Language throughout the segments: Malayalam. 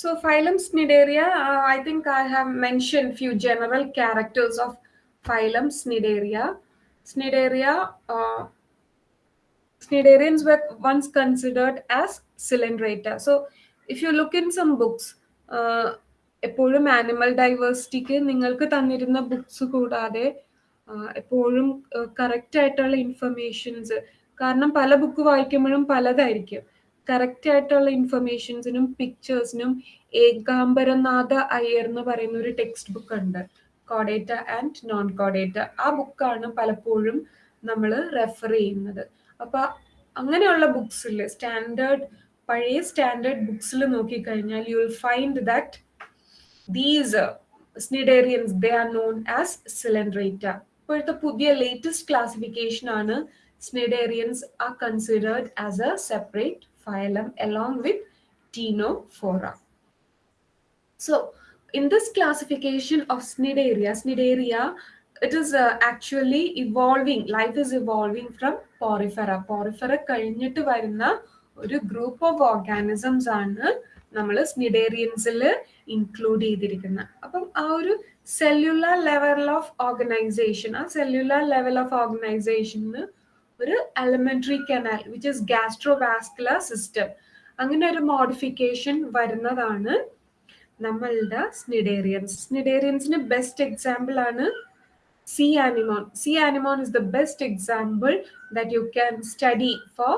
So phylum Cnidaria, uh, I think I have mentioned few general characters of phylum Cnidaria. Cnidaria, uh, Cnidarians were once considered as Cylindrata. So if you look in some books, uh, animal ഡൈവേഴ്സിറ്റിക്ക് നിങ്ങൾക്ക് തന്നിരുന്ന ബുക്സ് കൂടാതെ എപ്പോഴും കറക്റ്റ് ആയിട്ടുള്ള ഇൻഫർമേഷൻസ് കാരണം പല ബുക്ക് വായിക്കുമ്പോഴും പലതായിരിക്കും കറക്റ്റ് ആയിട്ടുള്ള ഇൻഫർമേഷൻസിനും പിക്ചേഴ്സിനും ഏകാംബരനാഥ അയ്യർ എന്ന് പറയുന്ന ഒരു ടെക്സ്റ്റ് ബുക്ക് ഉണ്ട്. കോഡേറ്റ ആൻഡ് നോൺ കോഡേറ്റ ആ ബുക്കാണ് പലപ്പോഴും നമ്മൾ റെഫർ ചെയ്യുന്നത്. അപ്പൊ അങ്ങനെയുള്ള ബുക്സിൽ സ്റ്റാൻഡേർഡ് പഴയ സ്റ്റാൻഡേർഡ് ബുക്സിൽ നോക്കിക്കഴിഞ്ഞാൽ you will find that these cnidarians they are known as coelenterate ഇപ്പോഴത്തെ പുതിയ ലേറ്റസ്റ്റ് ക്ലാസിഫിക്കേഷൻ ആണ് cnidarians are considered as a separate phylum along with Tenophora. So, in this classification of Cnidaria, Cnidaria, it is uh, actually evolving, life is evolving from Porifera. Porifera കഴിഞ്ഞിട്ട് വരുന്ന ഒരു ഗ്രൂപ്പ് ഓഫ് ഓർഗാനിസംസ് ആണ് നമ്മൾ സ്നിഡേറിയൻസിൽ ഇൻക്ലൂഡ് ചെയ്തിരിക്കുന്നത് അപ്പം ആ ഒരു സെല്ലുലാർ ലെവൽ ഓഫ് ഓർഗനൈസേഷൻ ആ സെല്ലുലാർ ലെവൽ ഓഫ് ഓർഗനൈസേഷന് ഒരു alimentary canal which is gastrovascular system അങ്ങനെ ഒരു മോഡിഫിക്കേഷൻ വരുന്നതാണ് നമ്മളുടെ സ്നിഡേറിയൻസ് സ്നിഡേറിയൻസിന് ബെസ്റ്റ് എക്സാമ്പിൾ ആണ് sea anemone sea anemone is the best example that you can study for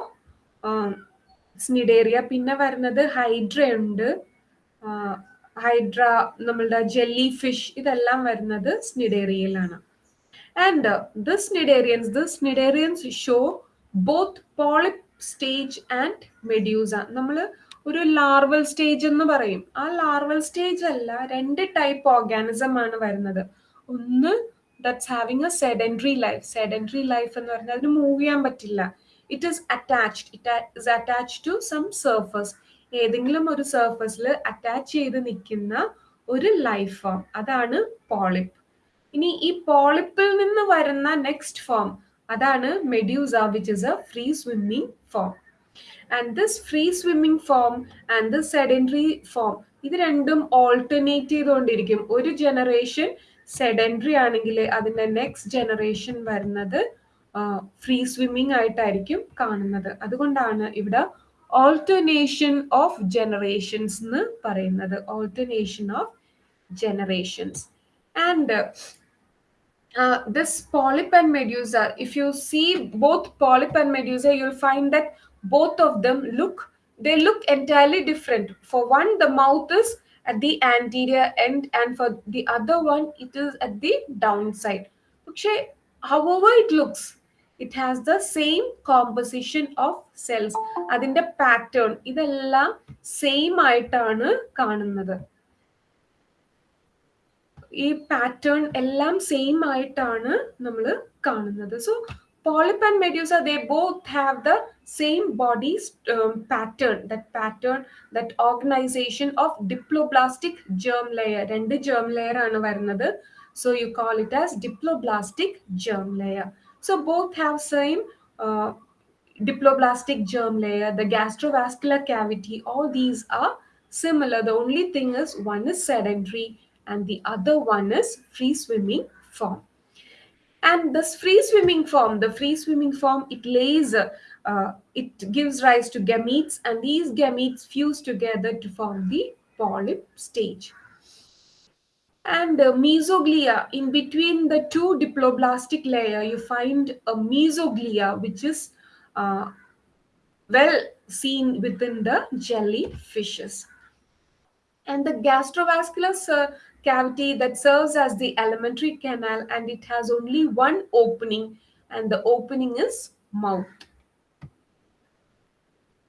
cnidaria പിന്നെ വരുന്നത് ഹൈഡ്ര ഉണ്ട്. ഹൈഡ്ര നമ്മളുടെ ജെല്ലി ഫിഷ് ഇതെല്ലാം വരുന്നത് സ്നിഡേറിയയിലാണ് And uh, this cnidarians, this cnidarians show both polyp stage and medusa. നമ്മൾ ഒരു ലാർവൽ സ്റ്റേജ് എന്ന് പറയും. ആ ലാർവൽ സ്റ്റേജ് അല്ല രണ്ട് ടൈപ്പ് ഓർഗാനിസം ആണ് വരുന്നത്. ഒന്ന് that's having a sedentary life sedentary life എന്ന് പറഞ്ഞാൽ അതിന് മൂവ് ചെയ്യാൻ പറ്റില്ല. It is attached it is attach to some surface ഏതെങ്കിലും ഒരു സർഫസിൽ അറ്റാച്ച് ചെയ്ത് നിൽക്കുന്ന ഒരു ലൈഫ് ഫോം അതാണ് പോളിപ്പ് ഇനി ഈ പോളിപ്പിൽ നിന്ന് വരുന്ന നെക്സ്റ്റ് ഫോം അതാണ് medusa which is a free swimming form and this free swimming form and this sedentary form ഇത് രണ്ടും ഓൾട്ടർനേറ്റ് ചെയ്തുകൊണ്ടിരിക്കും. ഒരു ജനറേഷൻ സെഡൻട്രി ആണെങ്കിൽ അതിന്റെ നെക്സ്റ്റ് ജനറേഷൻ വരുന്നത് ഫ്രീ സ്വിമ്മിങ് ആയിട്ടായിരിക്കും കാണുന്നത്. അതുകൊണ്ടാണ് ഇവിടെ ഓൾട്ടർനേഷൻ ഓഫ് ജനറേഷൻസ് എന്ന് പറയുന്നത്. Alternation of generations and uh, this polyp and medusa, if you see both polyp and medusa, you'll find that both of them look, they look entirely different. For one, the mouth is at the anterior end and for the other one, it is at the downside. Okay, however it looks, it has the same composition of cells. അതിന്റെ പാറ്റേൺ ഇതെല്ലാം സെയിം ആയിട്ടാണ് കാണുന്നത് ഈ പാറ്റേൺ എല്ലാം സെയിം ആയിട്ടാണ് നമ്മൾ കാണുന്നത്. So polyp and medusa they both have the same body pattern that pattern that organization of diploblastic germ layer രണ്ട് ജേം ലെയർ ആണ് വരുന്നത്. So you call it as diploblastic germ layer so both have same diploblastic germ layer, the gastrovascular cavity, all these are similar. The only thing is one is sedentary. And the other one is free swimming form. And this free swimming form, the free swimming form, it lays, uh, it gives rise to gametes, and these gametes fuse together to form the polyp stage. And uh, mesoglia, in between the two diploblastic layer, you find a mesoglia, which is uh, well seen within the jellyfishes. And the gastrovascular cavity that serves as the alimentary canal and it has only one opening and the opening is mouth.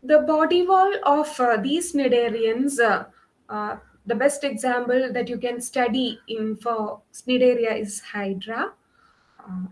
The body wall of uh, these cnidarians, uh, uh, the best example that you can study in for cnidaria is hydra.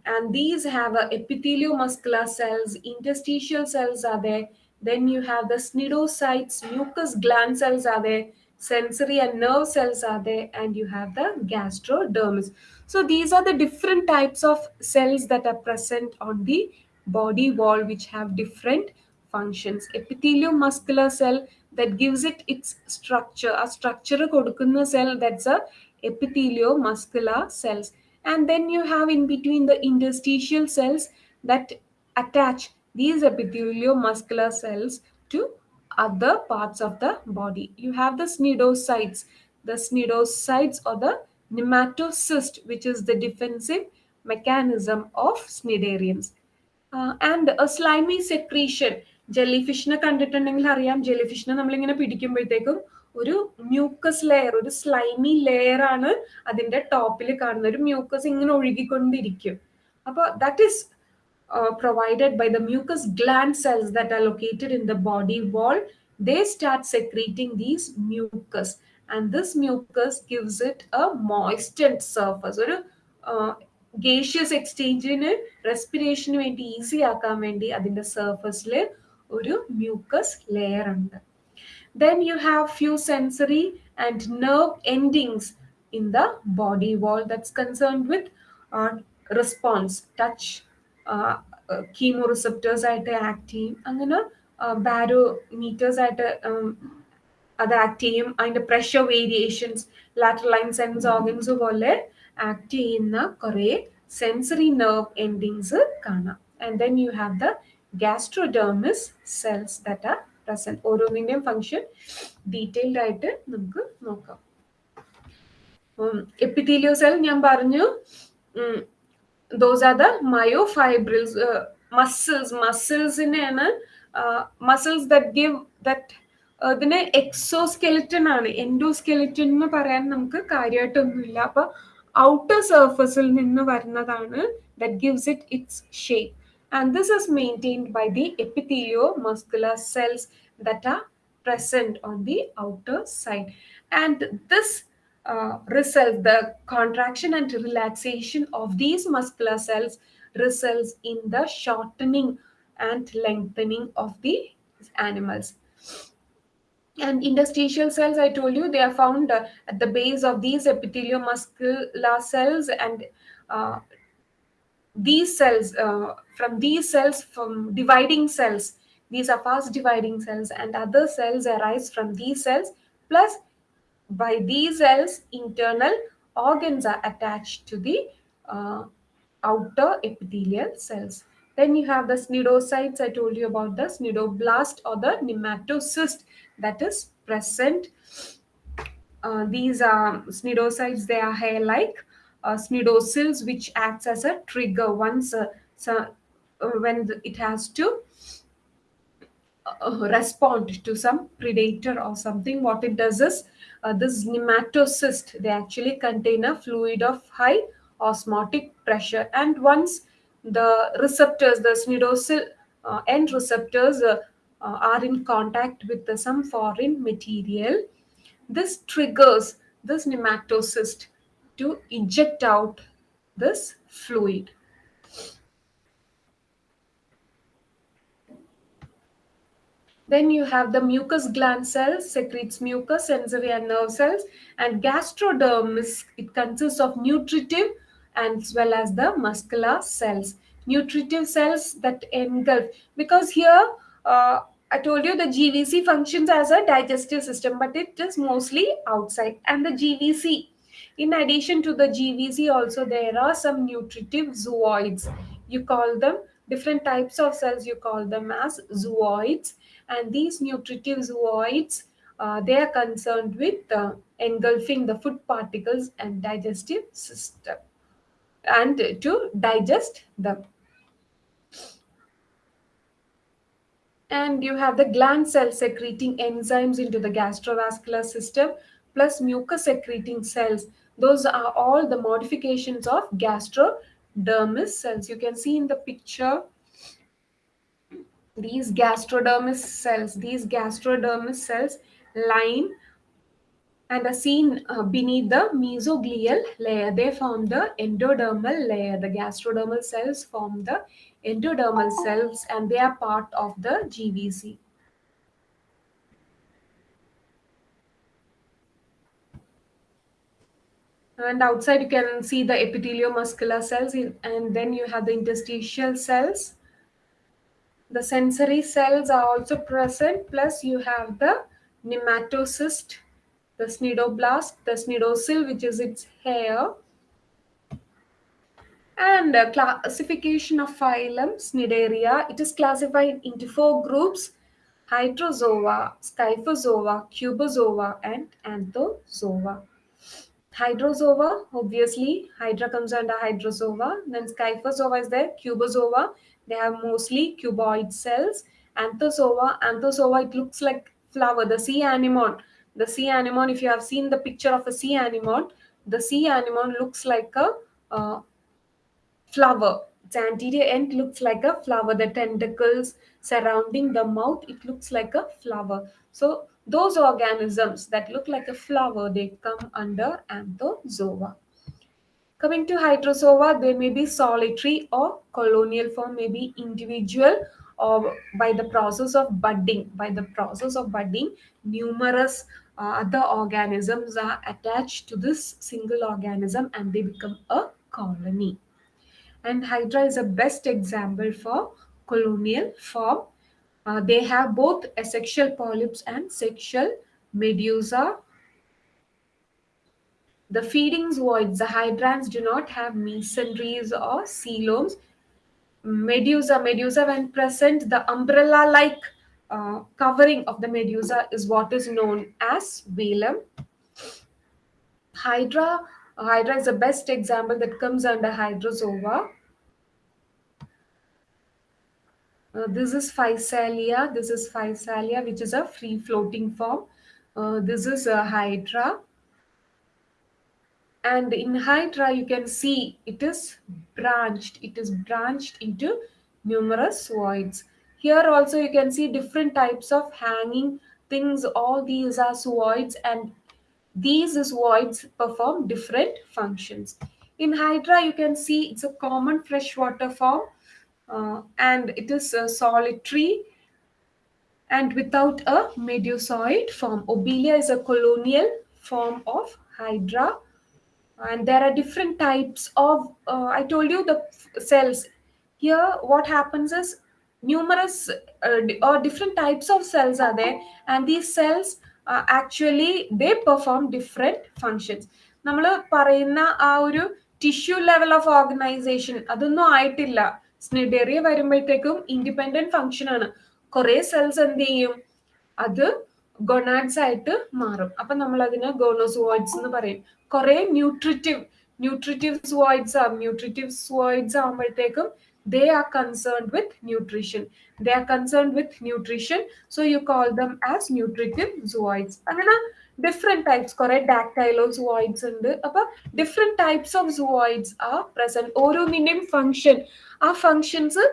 and these have epitheliomuscular cells, interstitial cells are there. Then you have the cnidocytes, mucus gland cells are there, sensory and nerve cells are there and you have the gastrodermis. So these are the different types of cells that are present on the body wall which have different functions. Epithelial muscular cell that gives it its structure. A structure kodukkunna cell that's a epithelial muscular cells. And then you have in between the interstitial cells that attach these epithelial muscular cells to other parts of the body. You have the cnidocytes, the cnidocytes or the nematocyst, which is the defensive mechanism of cnidarians. Uh, and a slimy secretion. jellyfish, ഫിഷിനെ കണ്ടിട്ടുണ്ടെങ്കിൽ അറിയാം ജെല്ലി ഫിഷിനെ നമ്മളിങ്ങനെ പിടിക്കുമ്പോഴത്തേക്കും ഒരു മ്യൂക്കസ് ലെയർ ഒരു സ്ലൈമി ലെയർ ആണ് അതിന്റെ ടോപ്പിൽ കാണുന്ന ഒരു മ്യൂക്കസ് ഇങ്ങനെ ഒഴുകിക്കൊണ്ടിരിക്കും അപ്പോൾ that is provided by the mucous gland cells that are located in the body wall they start secreting these mucus and this mucus gives it a moistened surface ഒരു ഗേഷ്യസ് എക്സ്ചേഞ്ചിന് റെസ്പിറേഷന് വേണ്ടി ഈസി ആക്കാൻ വേണ്ടി അതിന്റെ സർഫസിൽ ഒരു മ്യൂക്കസ് ലെയർ ഉണ്ട് then you have few sensory and nerve endings in the body wall that's concerned with response touch chemo receptors ആയിട്ട് ആക്ട് ചെയ്യും. അങ്ങനെ ബാരോമീറ്റേഴ്സ് ആയിട്ട് അത് ആക്ട് ചെയ്യും. അതിന്റെ pressure variations lateral line sense organs പോലെ ആക്ട് ചെയ്യുന്ന കുറെ സെൻസറി നെർവ് എൻഡിങ്സ് കാണാം. And then you have the gastrodermis cells that are present ഓരോന്നിന്റെയും ഫംഗ്ഷൻ ഡീറ്റെയിൽഡ് ആയിട്ട് നമുക്ക് നോക്കാം. എപ്പിത്തീലിയോ സെൽ ഞാൻ പറഞ്ഞു. Those are the myofibrils muscles മസിൽസിനെയാണ് muscles that give that ഇതിന് എക്സോസ്കെലിറ്റൺ ആണ്. എൻഡോസ്കെലിറ്റൺ എന്ന് പറയാൻ നമുക്ക് കാര്യമായിട്ടൊന്നുമില്ല അപ്പൊ ഔട്ടർ സർഫസിൽ നിന്ന് വരുന്നതാണ് that gives it its shape and this is maintained by the epithelio muscular cells that are present on the outer side. And this uh, result the contraction and relaxation of these muscular cells results in the shortening and lengthening of the animals. And interstitial cells i told you they are found uh, at the base of these epithelial muscular cells and uh, these cells uh, from these cells from dividing cells. These are fast dividing cells and other cells arise from these cells plus by these cells internal organs are attached to the uh, outer epithelial cells. Then you have the cnidocytes i told you about the cnidoblast or the nematocyst that is present. Uh, these are cnidocytes they are hair like uh, cnidocils which acts as a trigger. Once uh, so, when the, it has to uh, respond to some predator or something. What it does is uh, this nematocyst they actually contain a fluid of high osmotic pressure. And once the receptors the cnidocyl uh, end receptors uh, uh, are in contact with some foreign material this triggers this nematocyst to eject out this fluid Then you have the mucus gland cells, secretes mucus, sensory and nerve cells, and gastrodermis. It consists of nutritive as well as the muscular cells. Nutritive cells that engulf, because here uh, I told you the GVC functions as a digestive system, but it is mostly outside. And the GVC, in addition to the GVC, also there are some nutritive zooids. You call them different types of cells, you call them as zooids and these nutritive zooids uh, they are concerned with uh, engulfing the food particles and digestive system and to digest them. And you have the gland cells secreting enzymes into the gastrovascular system plus mucus secreting cells. Those are all the modifications of gastrodermis cells. You can see in the picture these gastrodermis cells these gastrodermis cells line and are seen uh, beneath the mesoglial layer. They form the endodermal layer. The gastrodermal cells form the endodermal cells and they are part of the gvc and outside you can see the epitheliomuscular cells and then you have the interstitial cells the sensory cells are also present plus you have the nematocyst, the cnidoblast, the cnidocil, which is its hair, and classification of phylum Cnidaria. It is classified into four groups Hydrozoa, Scyphozoa, Cubozoa, and Anthozoa. Hydrozoa, obviously, Hydra comes under Hydrozoa. Then Scyphozoa is there, Cubozoa. They have mostly cuboid cells. Anthozoa, Anthozoa, it looks like flower, the sea anemone. The sea anemone, if you have seen the picture of a sea anemone, the sea anemone looks like a uh, flower. Its anterior end looks like a flower. The tentacles surrounding the mouth, it looks like a flower. So those organisms that look like a flower, they come under Anthozoa. Coming to Hydrozoa, they may be solitary or colonial form, may be individual or by the process of budding. By the process of budding, numerous uh, other organisms are attached to this single organism and they become a colony. And Hydra is a best example for colonial form. Uh, they have both asexual polyps and sexual medusa. The feeding voids, the hydrands do not have mesenteries or coeloms. Medusa, medusa when present, the umbrella-like uh, covering of the medusa is what is known as velum. Hydra, Hydra is the best example that comes under Hydrozoa. Uh, this is Physalia. This is Physalia, which is a free-floating form. Uh, this is a Hydra. And in Hydra, you can see it is branched. It is branched into numerous voids. Here also you can see different types of hanging things. All these are voids and these voids perform different functions. In Hydra, you can see it's a common freshwater form and it is uh, solitary and without a medusoid form. Obelia is a colonial form of Hydra and there are different types of, uh, I told you the cells. Here what happens is numerous uh, or different types of cells are there and these cells uh, actually they perform different functions. നമ്മൾ പറയുന്ന ആ ഒരു ടിഷ്യൂ ലെവൽ ഓഫ് ഓർഗനൈസേഷൻ അതൊന്നും ആയിട്ടില്ല Cnidaria വരുമ്പോഴത്തേക്കും ഇൻഡിപെൻഡന്റ് ഫംഗ്ഷൻ ആണ്. കുറെ സെൽസ് എന്ത് ചെയ്യും? അത് ഗൊണാഡ്സ് ആയിട്ട് മാറും. അപ്പൊ നമ്മൾ അതിന് ഗോണോസോയിഡ്സ് എന്ന് പറയും. കുറെ ന്യൂട്രിറ്റീവ് ന്യൂട്രിറ്റീവ് സ്വോയിഡ്സ് ആവും ന്യൂട്രിറ്റീവ് സ്വോയിഡ്സ് ആകുമ്പോഴത്തേക്കും they are concerned with nutrition. They are concerned with nutrition so you call them as nutritive zooids അങ്ങനെ ഡിഫറെന്റ് ടൈപ്സ് കുറെ ഡാക്ടൈലോ സുവോയിഡ്സ് ഉണ്ട്. അപ്പൊ ഡിഫറെന്റ് ടൈപ്സ് ഓഫ് സുവോയിഡ്സ് ആ പ്രസന്റ് ഓരോന്നിന്റെയും ഫംഗ്ഷൻ ആ ഫംഗ്ഷൻസ്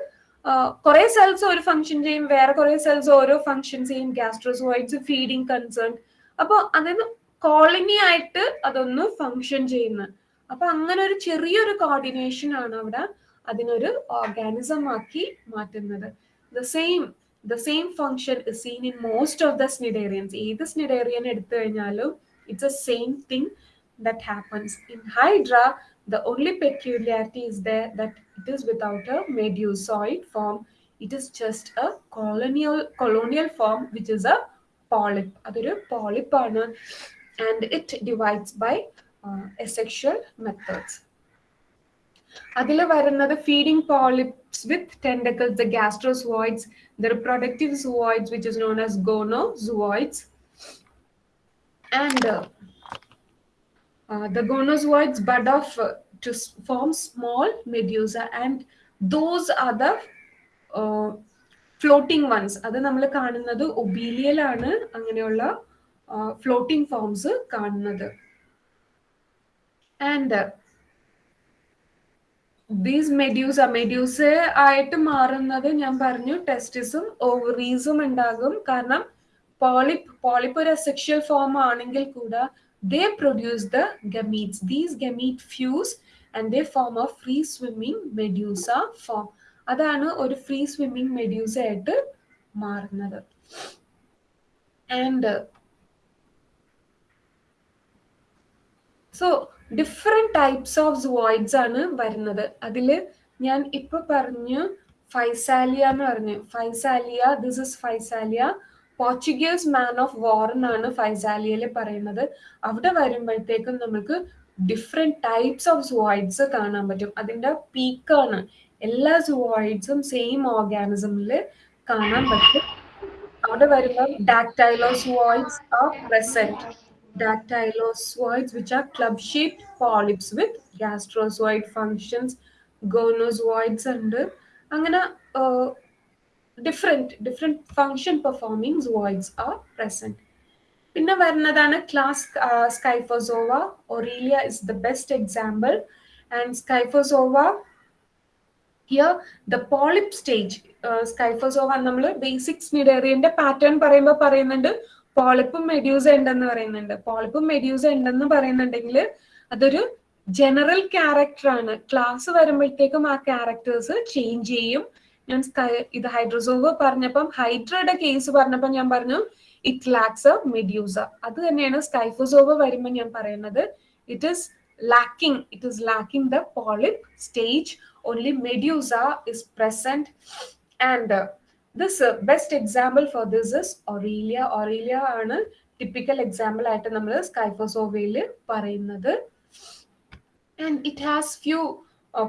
കുറെ സെൽസ് ഒരു ഫംഗ്ഷൻ ചെയ്യും വേറെ കുറെ സെൽസ് ഓരോ ഫങ്ഷൻ ചെയ്യും. ഗ്യാസ്ട്രോസുവോയിഡ്സ് ഫീഡിങ് കൺസേൺ അപ്പൊ അതിന് കോളനി ആയിട്ട് അതൊന്ന് ഫംഗ്ഷൻ ചെയ്യുന്നത് അപ്പൊ അങ്ങനെ ഒരു ചെറിയൊരു കോർഡിനേഷൻ ആണ് അവിടെ അതിനൊരു ഓർഗാനിസം ആക്കി മാറ്റുന്നത്. The same the same function is seen in most of the cnidarians ഏത് സ്നിഡേറിയൻ എടുത്തു കഴിഞ്ഞാലും it's a same thing that happens in hydra the only peculiarity is there that it is without a medusoid form it is just a colonial colonial form which is a polyp അതൊരു polyp ആണ് and it divides by uh, asexual methods അതിൽ വരുന്നത് feeding polyps with tentacles the gastrozooids the reproductive zooids which is known as gonozooids and the gonozoids bud off uh, to s- form small medusa and those are the uh, floating ones അത് നമ്മൾ കാണുന്നത് ഒബീലിയയിലാണ് അങ്ങനെയുള്ള ഫ്ലോട്ടിംഗ് ഫോംസ് കാണുന്നത് and these medusa a medusa ആയിട്ട് മാറുന്നത് ഞാൻ പറഞ്ഞു ടെസ്റ്റിസും ഓവറീസും ഉണ്ടാകും. കാരണം പോളിപ്പ് പോളിപ്പ് ഒരു സെക്ഷൽ ഫോം ആണെങ്കിൽ കൂടെ they produce the gametes these gamete fuse and they form of free swimming medusa form അതാണ് ഒരു ഫ്രീ സ്വിമ്മിങ് മെഡ്യൂസ ആയിട്ട് മാറുന്നത്. And so different types of zooids ആണ് വരുന്നത്. അതിൽ ഞാൻ ഇപ്പോൾ പറഞ്ഞു ഫൈസാലിയ എന്ന് പറഞ്ഞു. Physalia this is Physalia. Portuguese man of war എന്നാണ് ഫൈസാലിയയിൽ പറയുന്നത്. അവിടെ വരുമ്പോഴത്തേക്കും നമുക്ക് ഡിഫറെന്റ് ടൈപ്സ് ഓഫ് സുവോയിഡ്സ് കാണാൻ പറ്റും. അതിന്റെ പീക്കാണ് എല്ലാ സുവോയിഡ്സും സെയിം ഓർഗാനിസമിൽ കാണാൻ പറ്റും. അവിടെ വരുമ്പോൾ dactylozooids are present dactylozoids which are club-shaped polyps with gastrozoid functions gonozoids ഉണ്ട് അങ്ങനെ different different function performing zooids are present പിന്നെ വരുന്നതാണ് class Scyphozoa. Aurelia is the best example and Scyphozoa here the polyp stage Scyphozoa നമ്മൾ ബേസിക് സ്നിഡേറിയന്റെ പാറ്റേൺ പറയുമ്പോൾ പറയുന്നുണ്ട്. പോളിപ്പും മെഡ്യൂസ ഉണ്ടെന്ന് പറയുന്നുണ്ട്. പോളിപ്പും മെഡ്യൂസ ഉണ്ടെന്ന് പറയുന്നുണ്ടെങ്കിൽ അതൊരു ജനറൽ ക്യാരക്ടർ ആണ്. ക്ലാസ് വരുമ്പോഴത്തേക്കും ആ ക്യാരക്ടേഴ്സ് ചേഞ്ച് ചെയ്യും. ഞാൻ ഇത് ഹൈഡ്രോസോവ് പറഞ്ഞപ്പം ഹൈഡ്രയുടെ കേസ് പറഞ്ഞപ്പോൾ ഞാൻ പറഞ്ഞു ഇറ്റ് ലാക്സ് എ മെഡ്യൂസ അത് തന്നെയാണ് സ്കൈഫോസോവ് വരുമ്പോൾ ഞാൻ പറയുന്നത്. It is lacking it is lacking the polyp stage only medusa is present and this best example for this is Aurelia Aurelia ആണ് ടിപ്പിക്കൽ എക്സാമ്പിൾ ആയിട്ട് നമ്മൾ സ്കൈഫോസോവയിൽ പറയുന്നത് and it has few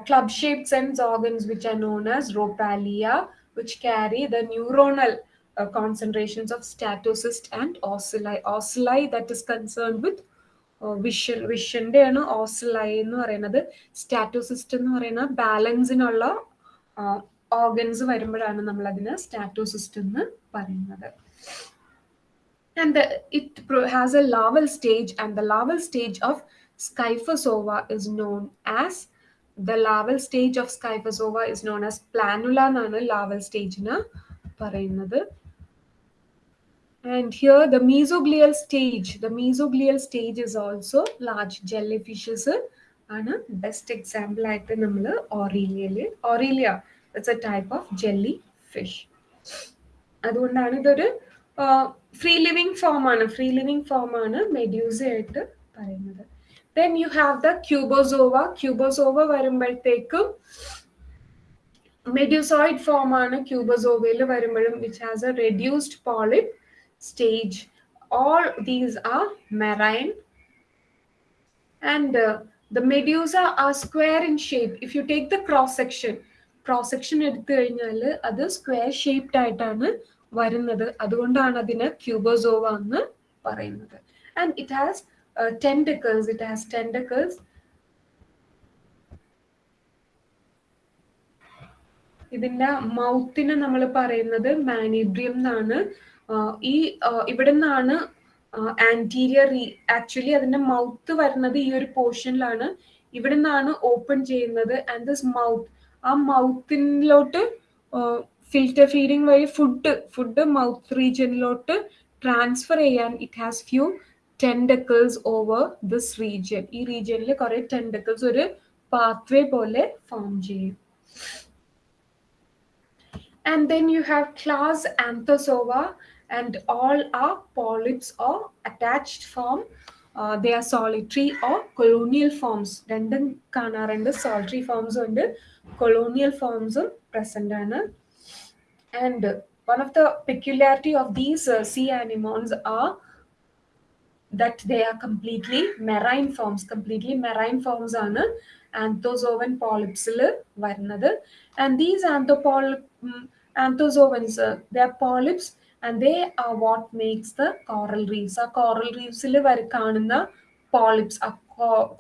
club shaped sense organs which are known as ropalia which carry the neuronal uh, concentrations of statocyst and ocelli ocelli that is concerned with vision വിഷന്റെ ആണ് ഓസിലൈ എന്ന് പറയുന്നത് സ്റ്റാറ്റോസിസ്റ്റ് എന്ന് പറയുന്ന ബാലൻസിനുള്ള ഓർഗൻസ് വരുമ്പോഴാണ് നമ്മൾ അതിന് സ്റ്റാറ്റോസിസ്റ്റ് എന്ന് പറയുന്നത് and it has a larval stage and the larval stage of Scyphozoa is known as the larval stage of Scyphozoa is known as planula എന്നാണ് ലാവൽ സ്റ്റേജിന് പറയുന്നത്. And here the mesoglial stage, the mesoglial stage is also large jellyfishes ആണ് best example ആയിട്ട് നമ്മൾ aurelia Aurelia it's a type of jelly fish അതുകൊണ്ടാണ് ഇതൊരു ഫ്രീ ലിവിങ് ഫോം ആണ്. ഫ്രീ ലിവിങ് ഫോം ആണ് മെഡ്യൂസ ആയിട്ട് പറയുന്നത്. Then you have the Cubozoa Cubozoa വരുമ്പോഴത്തേക്കും മെഡ്യൂസോയിഡ് ഫോം ആണ് ക്യൂബോസോവയിൽ വരുമ്പോഴും which has a reduced polyp stage all these are marine and the medusa are square in shape if you take the cross cross section, section എടുത്തു കഴിഞ്ഞാൽ അത് സ്ക്വയർ ഷേപ്ഡ് ആയിട്ടാണ് വരുന്നത്. അതുകൊണ്ടാണ് അതിന് ക്യൂബോസോവ എന്ന് പറയുന്നത്. And it has tentacles it has tentacles ഇതിന്റെ മൗത്തിനെ നമ്മൾ പറയുന്നത് മാനിബ്രിയം എന്നാണ്. ഈ ഇവിടെ നിന്നാണ് ആന്റീരിയർ ആക്ച്വലി അതിന്റെ മൗത്ത് വരുന്നത് ഈ ഒരു പോർഷനിലാണ് ഇവിടെ നിന്നാണ് ഓപ്പൺ ചെയ്യുന്നത്. ആൻഡ് ദിസ് മൗത്ത് ആ മൗത്തിലോട്ട് ഫിൽറ്റർ ഫീഡിങ് വഴി ഫുഡ് ഫുഡ് മൗത്ത് റീജിയനിലോട്ട് ട്രാൻസ്ഫർ ചെയ്യാൻ it has few tentacles over this region ഈ റീജിയനിൽ കുറെ ടെൻഡക്കിൾസ് ഒരു പാത്വേ പോലെ ഫോം ചെയ്യും. And then you have class Anthozoa and all are polyps or attached form the are solitary or colonial forms രണ്ടും കാണാറുണ്ട്. സോളിട്രി ഫോംസ് ഉണ്ട്. colonial forms present ആണ് and one of the peculiarity of these uh, sea anemones are that they are completely marine forms completely marine forms ആണ് ആന്തോസോവൻ പോളിപ്സിൽ വരുന്നത് and these ആന്തോപോൾ anthozoans the polyps and they are what makes the coral reefs ആ കോറൽ റീഫ്സിൽ വരെ കാണുന്ന പോളിപ്സ് ആ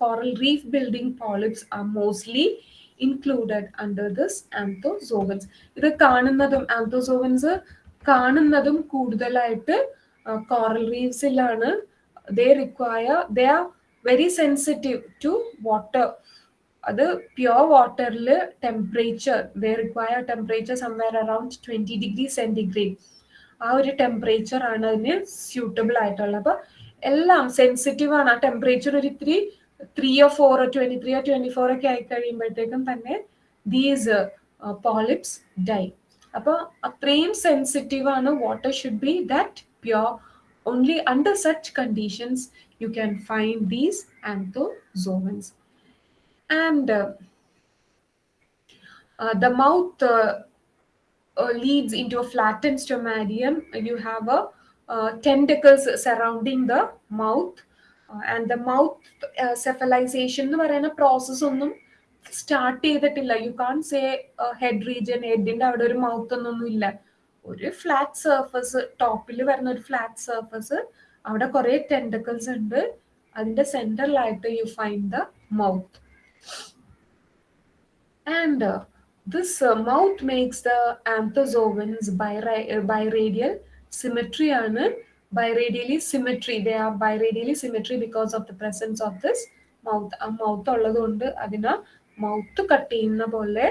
coral reef building polyps are mostly included under this anthozoans ഇത് കാണുന്നതും ആന്തോസോവൻസ് കാണുന്നതും കൂടുതലായിട്ട് coral റീവ്സിലാണ് they require they are very sensitive to water അത് പ്യുവർ വാട്ടറിൽ temperature they require temperature somewhere around twenty degree centigrade ആ ഒരു ടെമ്പറേച്ചർ ആണ് അതിന് സ്യൂട്ടബിൾ ആയിട്ടുള്ളത്. അപ്പൊ എല്ലാം സെൻസിറ്റീവ് ആണ്. ആ ടെമ്പറേച്ചർ ഒരു ഇത്തിരി ത്രീയോ ഫോറോ ട്വന്റി ത്രീയോ ട്വന്റി ഫോർ ഒക്കെ ആയി കഴിയുമ്പോഴത്തേക്കും തന്നെ ദീസ് പോളിപ്സ് ഡൈ അപ്പൊ അത്രയും സെൻസിറ്റീവ് ആണ് water should be that pure only under such conditions you can find these anthozoans and uh, uh, the mouth uh, leads into a flattened stomatium. You have a tentacles surrounding the mouth and the mouth cephalization എന്ന് പറയുന്ന പ്രോസസ് ഒന്നും സ്റ്റാർട്ട് ചെയ്തിട്ടില്ല. You can say head region ഹെഡിന്റെ അവിടെ ഒരു മൗത്ത് ഒന്നും ഇല്ല. ഒരു ഫ്ലാറ്റ് സർഫസ് ടോപ്പിൽ വരുന്ന ഒരു ഫ്ലാറ്റ് സർഫസ് അവിടെ കുറെ ടെൻഡക്കിൾസ് ഉണ്ട്. അതിന്റെ സെന്ററിലായിട്ട് you find the mouth and this mouth makes the anthozoans biradial symmetry ആണ്. Biradially symmetry they are biradially symmetry because of the presence of this mouth ആ മൗത്ത് ഉള്ളത് കൊണ്ട് അതിനെ മൗത്ത് കട്ട് ചെയ്യുന്ന പോലെ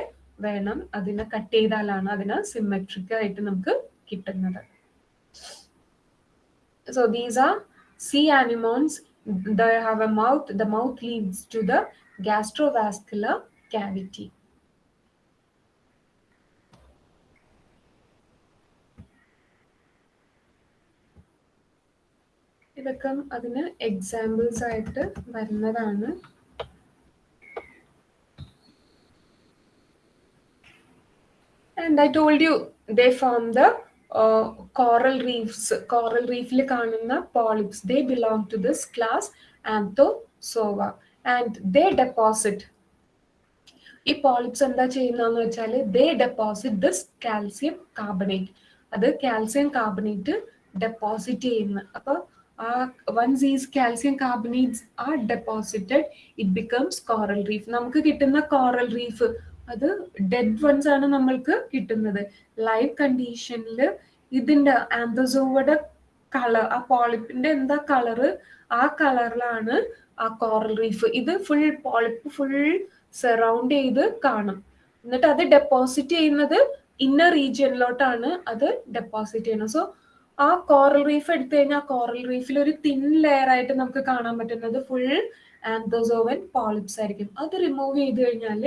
വേണം അതിനെ കട്ട് ചെയ്താലാണ് അതിന് സിമെട്രിക് ആയിട്ട് നമുക്ക് കിട്ടുന്നത്. So these are sea anemones they have a mouth the mouth leads to the gastrovascular cavity. ഇതൊക്കെ അതിന് എക്സാമ്പിൾസ് ആയിട്ട് വരുന്നതാണ്. And I told you they form the coral reefs coral refill കാണുന്ന polyps they belong to this class Anthozoa and they deposit ഈ പോളിപ്സ് എന്താ ചെയ്യുന്നതെന്ന് വെച്ചാൽ they deposit this calcium carbonate അത് കാൽസ്യം കാർബണേറ്റ് ഡെപ്പോസിറ്റ് ചെയ്യുന്നു അപ്പൊ ആ once these calcium carbonates are deposited it becomes coral reef നമുക്ക് കിട്ടുന്ന കോറൽ റീഫ് അത് ഡെഡ് വൺസ് ആണ് നമ്മൾക്ക് കിട്ടുന്നത്. ലൈവ് കണ്ടീഷനിൽ ഇതിന്റെ ആന്തസോവയുടെ കളർ ആ പോളിപ്പിന്റെ എന്താ കളറ് ആ കളറിലാണ് ആ കോറൽ റീഫ് ഇത് ഫുൾ പോളിപ്പ് ഫുൾ സറൗണ്ട് ചെയ്ത് കാണും. എന്നിട്ട് അത് ഡെപ്പോസിറ്റ് ചെയ്യുന്നത് ഇന്നർ റീജിയനിലോട്ടാണ് അത് ഡെപ്പോസിറ്റ് ചെയ്യുന്നത്. സോ ആ കോറൽ റീഫ് എടുത്തു കഴിഞ്ഞാൽ കോറൽ റീഫിൽ ഒരു തിൻ ലെയർ ആയിട്ട് നമുക്ക് കാണാൻ പറ്റുന്നത് ഫുൾ ആന്തോസോവൻ പോളിപ്സ് ആയിരിക്കും. അത് റിമൂവ് ചെയ്ത് കഴിഞ്ഞാൽ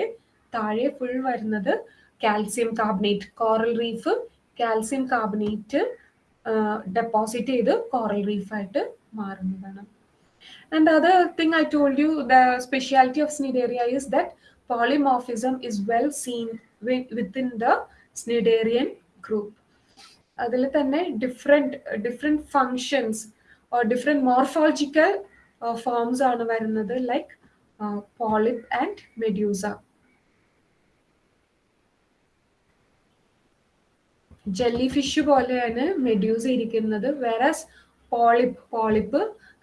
താഴെ ഫുൾ വരുന്നത് calcium carbonate coral reef calcium carbonate deposit ചെയ്ത് കോറൽ റീഫായിട്ട് മാറുന്നതാണ്. And other thing I told you the speciality of Cnidaria is that polymorphism is well seen within the Cnidarian group. അതിൽ തന്നെ different different functions or different morphological forms ആണ് വരുന്നത്. Like polyp and medusa jelly fish പോലെയാണ് മെഡ്യൂസ ഇരിക്കുന്നത്. വേറസ് പോളിപ്പ് പോളിപ്പ്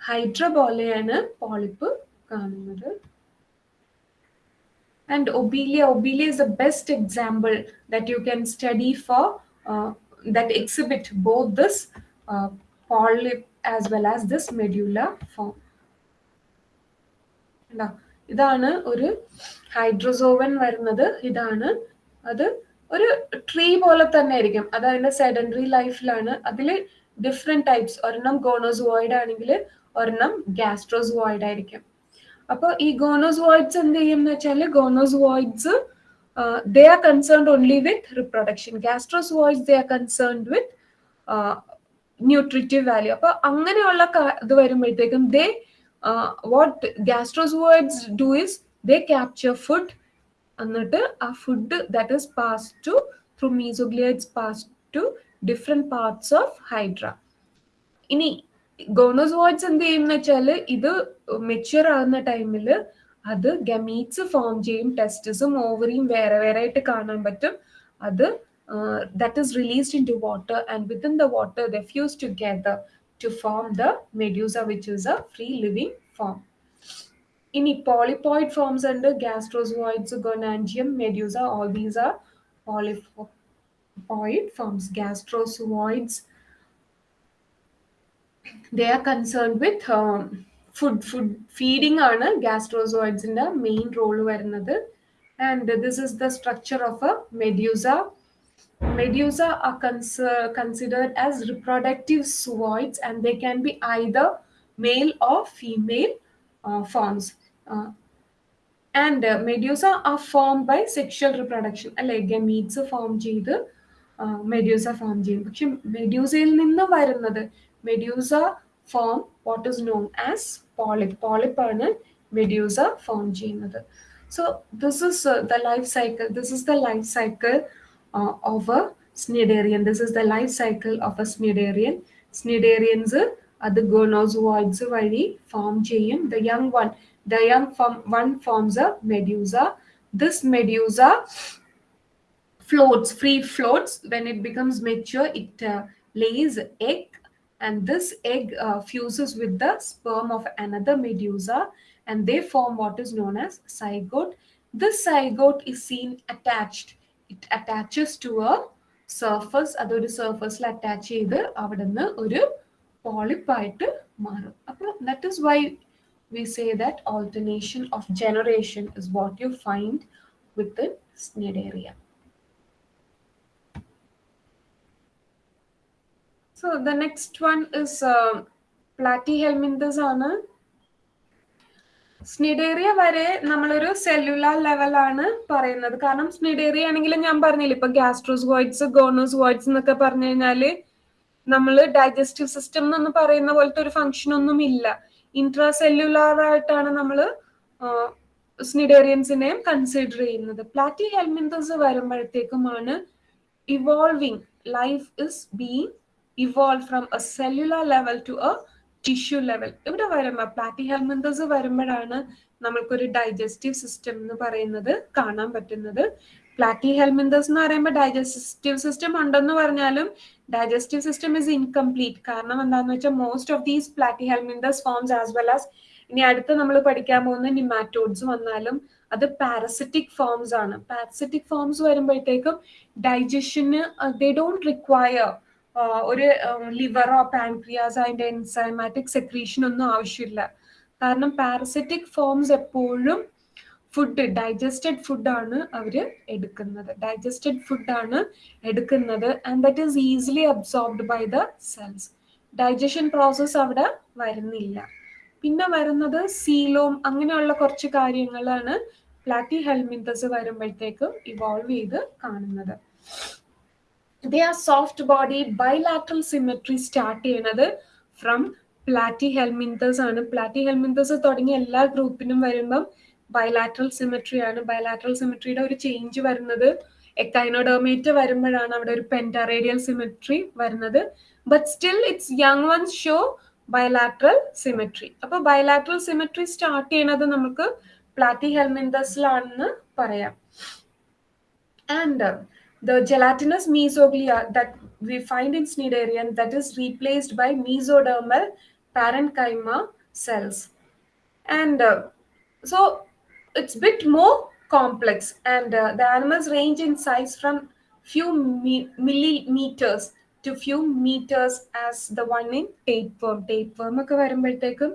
ഹൈഡ്ര പോലെയാണ് പോളിപ്പ് കാണുന്നത്. And obelia obelia is the best example that you can study for uh, that exhibit both this uh, polyp as well as this medulla form. ഇതാണ് ഒരു ഹൈഡ്രോസോവൻ വരുന്നത്. ഇതാണ് അത് ഒരു ട്രീ പോലെ തന്നെ ആയിരിക്കും. അത് അതിന്റെ സെഡൻഡറി ലൈഫിലാണ് അതിൽ ഡിഫറെന്റ് ടൈപ്സ് ഒരെണ്ണം ഗോണോസുവോയിഡ് ആണെങ്കിൽ ഒരെണ്ണം ഗാസ്ട്രോസുവോയിഡ് ആയിരിക്കും. അപ്പോൾ ഈ ഗോണോസുവോയിഡ്സ് എന്ത് ചെയ്യും എന്ന് വെച്ചാൽ gonozooids they are concerned only with reproduction gastrozooids they are concerned with nutritive value അപ്പൊ അങ്ങനെയുള്ള ഇത് വരുമ്പോഴത്തേക്കും they what gastrozooids do is they capture food എന്നിട്ട് ആ food that is pass to through mesoglea pass to different parts of Hydra ഇനി ഗോണോസോയിഡ്സ് എന്ത് ചെയ്യും എന്ന് വെച്ചാൽ ഇത് മെച്യൂർ ആകുന്ന ടൈമിൽ അത് ഗമീറ്റ്സ് ഫോം ചെയ്യും ടെസ്റ്റിസും ഓവറിയും വേറെ വേറെ ആയിട്ട് കാണാൻ പറ്റും. അത് that is released into water and within the water the fuse together to form the medusa which is a free living form ഇനി പോളിപ്പോയിഡ് ഫോംസ് ഉണ്ട്. Gastrozooids gonangium medusa all these are polypoid forms gastrozooids they are concerned with um, food food feeding ആണ് ഗ്യാസ്ട്രോസോയിഡ്സിന്റെ മെയിൻ റോൾ വരുന്നത്. And this is the structure of a medusa medusa are considered as reproductive zooids and they can be either male or female forms and medusa are form by sexual reproduction അല്ലെ ഗമീറ്റ്സ് ഫോം ചെയ്ത് മെഡ്യൂസ ഫോം ചെയ്യും. പക്ഷെ മെഡ്യൂസയിൽ നിന്ന് വരുന്നത് medusa form what is known as polyp പോളിപ്പാണ് medusa form ചെയ്യുന്നത് so this is the life cycle this is the life cycle of a Cnidarian this is the life cycle of a Cnidarian Cnidarians അത് ഗോണോസുവായിഡ്സ് വഴി ഫോം ചെയ്യും. The young one the young one forms a medusa this medusa floats free floats. When it becomes mature it uh, lays egg and this egg uh, fuses with the sperm of another medusa and they form what is known as zygote this zygote is seen attached it attaches to a surface അതൊരു surface നിന്ന് ഒരു പോളിപ്പായിട്ട് മാറും അപ്പോൾ that is why we say that alternation of generation is what you find with Cnidaria So the next one is uh, platyhelminthes ആണ്. സ്നിഡേറിയ വരെ നമ്മളൊരു സെല്ലുലാർ ലെവലാണ് പറയുന്നത്. കാരണം സ്നിഡേറിയ ആണെങ്കിൽ ഞാൻ പറഞ്ഞില്ല ഇപ്പൊ ഗ്യാസ്ട്രോസ്വോയിഡ്സ് ഗോണോസ്വോയിഡ്സ് എന്നൊക്കെ പറഞ്ഞു കഴിഞ്ഞാൽ നമ്മൾ ഡൈജസ്റ്റീവ് സിസ്റ്റം എന്ന് പറയുന്ന പോലത്തെ ഒരു ഫംഗ്ഷൻ ഒന്നും ഇല്ല. ഇൻട്രാ സെല്ലുലാർ ആയിട്ടാണ് നമ്മൾ സ്നിഡേറിയൻസിനെയും കൺസിഡർ ചെയ്യുന്നത്. Platy helminthes വരുമ്പോഴത്തേക്കുമാണ് evolving life is being evolve from a cellular level to a tissue level ഇവിടെ വരുമ്പോൾ പ്ലാറ്റി ഹെൽമന്തസ് വരുമ്പോഴാണ് നമ്മൾക്കൊരു ഡൈജസ്റ്റീവ് സിസ്റ്റം എന്ന് പറയുന്നത് കാണാൻ പറ്റുന്നത്. പ്ലാറ്റി ഹെൽമിന്തസ് എന്ന് പറയുമ്പോൾ ഡൈജസ്റ്റീവ് സിസ്റ്റം ഉണ്ടെന്ന് പറഞ്ഞാലും ഡൈജസ്റ്റീവ് സിസ്റ്റം ഇസ് ഇൻകംപ്ലീറ്റ് കാരണം എന്താണെന്ന് വെച്ചാൽ most of these platyhelminthes forms as well as ഇനി അടുത്ത് നമ്മൾ പഠിക്കാൻ പോകുന്ന നിമാറ്റോഡ്സ് വന്നാലും അത് പാരസിറ്റിക് ഫോംസ് ആണ്. പാരസിറ്റിക് ഫോംസ് വരുമ്പോഴത്തേക്കും ഡൈജഷന് ദേ ഡോണ്ട് റിക്വയർ ഒരു ലിവറോ പാൻക്രിയാസ് അതിന്റെ എൻസൈമാറ്റിക് സെക്രീഷൻ ഒന്നും ആവശ്യമില്ല. കാരണം പാരസറ്റിക് ഫോംസ് എപ്പോഴും ഫുഡ് ഡൈജസ്റ്റഡ് ഫുഡാണ് അവർ എടുക്കുന്നത്. ഡൈജസ്റ്റഡ് ഫുഡാണ് എടുക്കുന്നത്. And that is easily absorbed by the cells digestion process അവിടെ വരുന്നില്ല. പിന്നെ വരുന്നത് സീലോം അങ്ങനെയുള്ള കുറച്ച് കാര്യങ്ങളാണ് പ്ലാറ്റി ഹെൽമിന്തസ് വരുമ്പോഴത്തേക്കും ഇവോൾവ് ചെയ്ത് കാണുന്നത്. They are soft body bilateral symmetry start ചെയ്യണത് ഫ്രം പ്ലാറ്റി ഹെൽമിന്തസ് ആണ്. പ്ലാറ്റി ഹെൽമിന്തസ് തുടങ്ങിയ എല്ലാ ഗ്രൂപ്പിനും വരുമ്പം ബൈലാട്രൽ സിമെട്രി ആണ്. ബൈലാട്രൽ സിമെട്രിയുടെ ഒരു ചേഞ്ച് വരുന്നത് എക്കൈനോഡോമേറ്റ് വരുമ്പോഴാണ് അവിടെ ഒരു പെന്ററേഡിയൽ സിമെട്രി വരുന്നത്. But still its young ones show bilateral symmetry അപ്പൊ ബയലാട്രൽ സിമെട്രി സ്റ്റാർട്ട് ചെയ്യണത് നമുക്ക് പ്ലാറ്റി ഹെൽമിന്തസിലാണെന്ന് പറയാം. And the gelatinous mesoglia that we find in Cnidarian that is replaced by mesodermal parenchyma cells. And uh, so it's a bit more complex and uh, the animals range in size from few mi- millimeters to few meters as the one in tapeworm. Tapeworm ഒക്കെ വരുമ്പോഴത്തേക്കും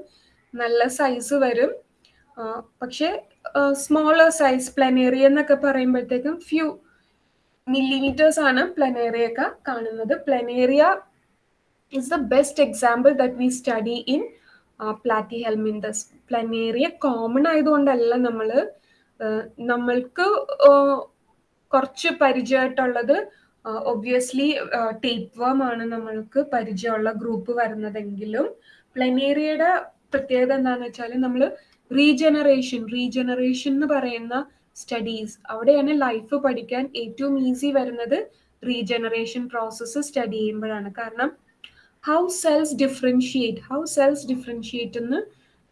നല്ല സൈസ് വരും പക്ഷേ സ്മോളർ സൈസ് പ്ലനേറിയ എന്നൊക്കെ പറയുമ്പോഴത്തേക്കും ഫ്യൂ മില്ലിമീറ്റേഴ്സ് ആണ് പ്ലനേറിയ ഒക്കെ കാണുന്നത് Planaria is the best example that we study in Platyhelminthes Planaria common ആയതുകൊണ്ടല്ല നമ്മൾ നമ്മൾക്ക് കുറച്ച് പരിചയമായിട്ടുള്ളത് ഒബ്വിയസ്ലി ടേപ്പ് വേം ആണ് നമ്മൾക്ക് പരിചയമുള്ള ഗ്രൂപ്പ് വരുന്നതെങ്കിലും. പ്ലനേറിയയുടെ പ്രത്യേകത എന്താണെന്ന് വെച്ചാൽ നമ്മൾ റീജനറേഷൻ റീജനറേഷൻ എന്ന് പറയുന്ന സ്റ്റഡീസ് അവിടെയാണ് ലൈഫ് പഠിക്കാൻ ഏറ്റവും ഈസി വരുന്നത് റീജനറേഷൻ പ്രോസസ്സ് സ്റ്റഡി ചെയ്യുമ്പോഴാണ്. കാരണം how cells differentiate how cells differentiate എന്ന്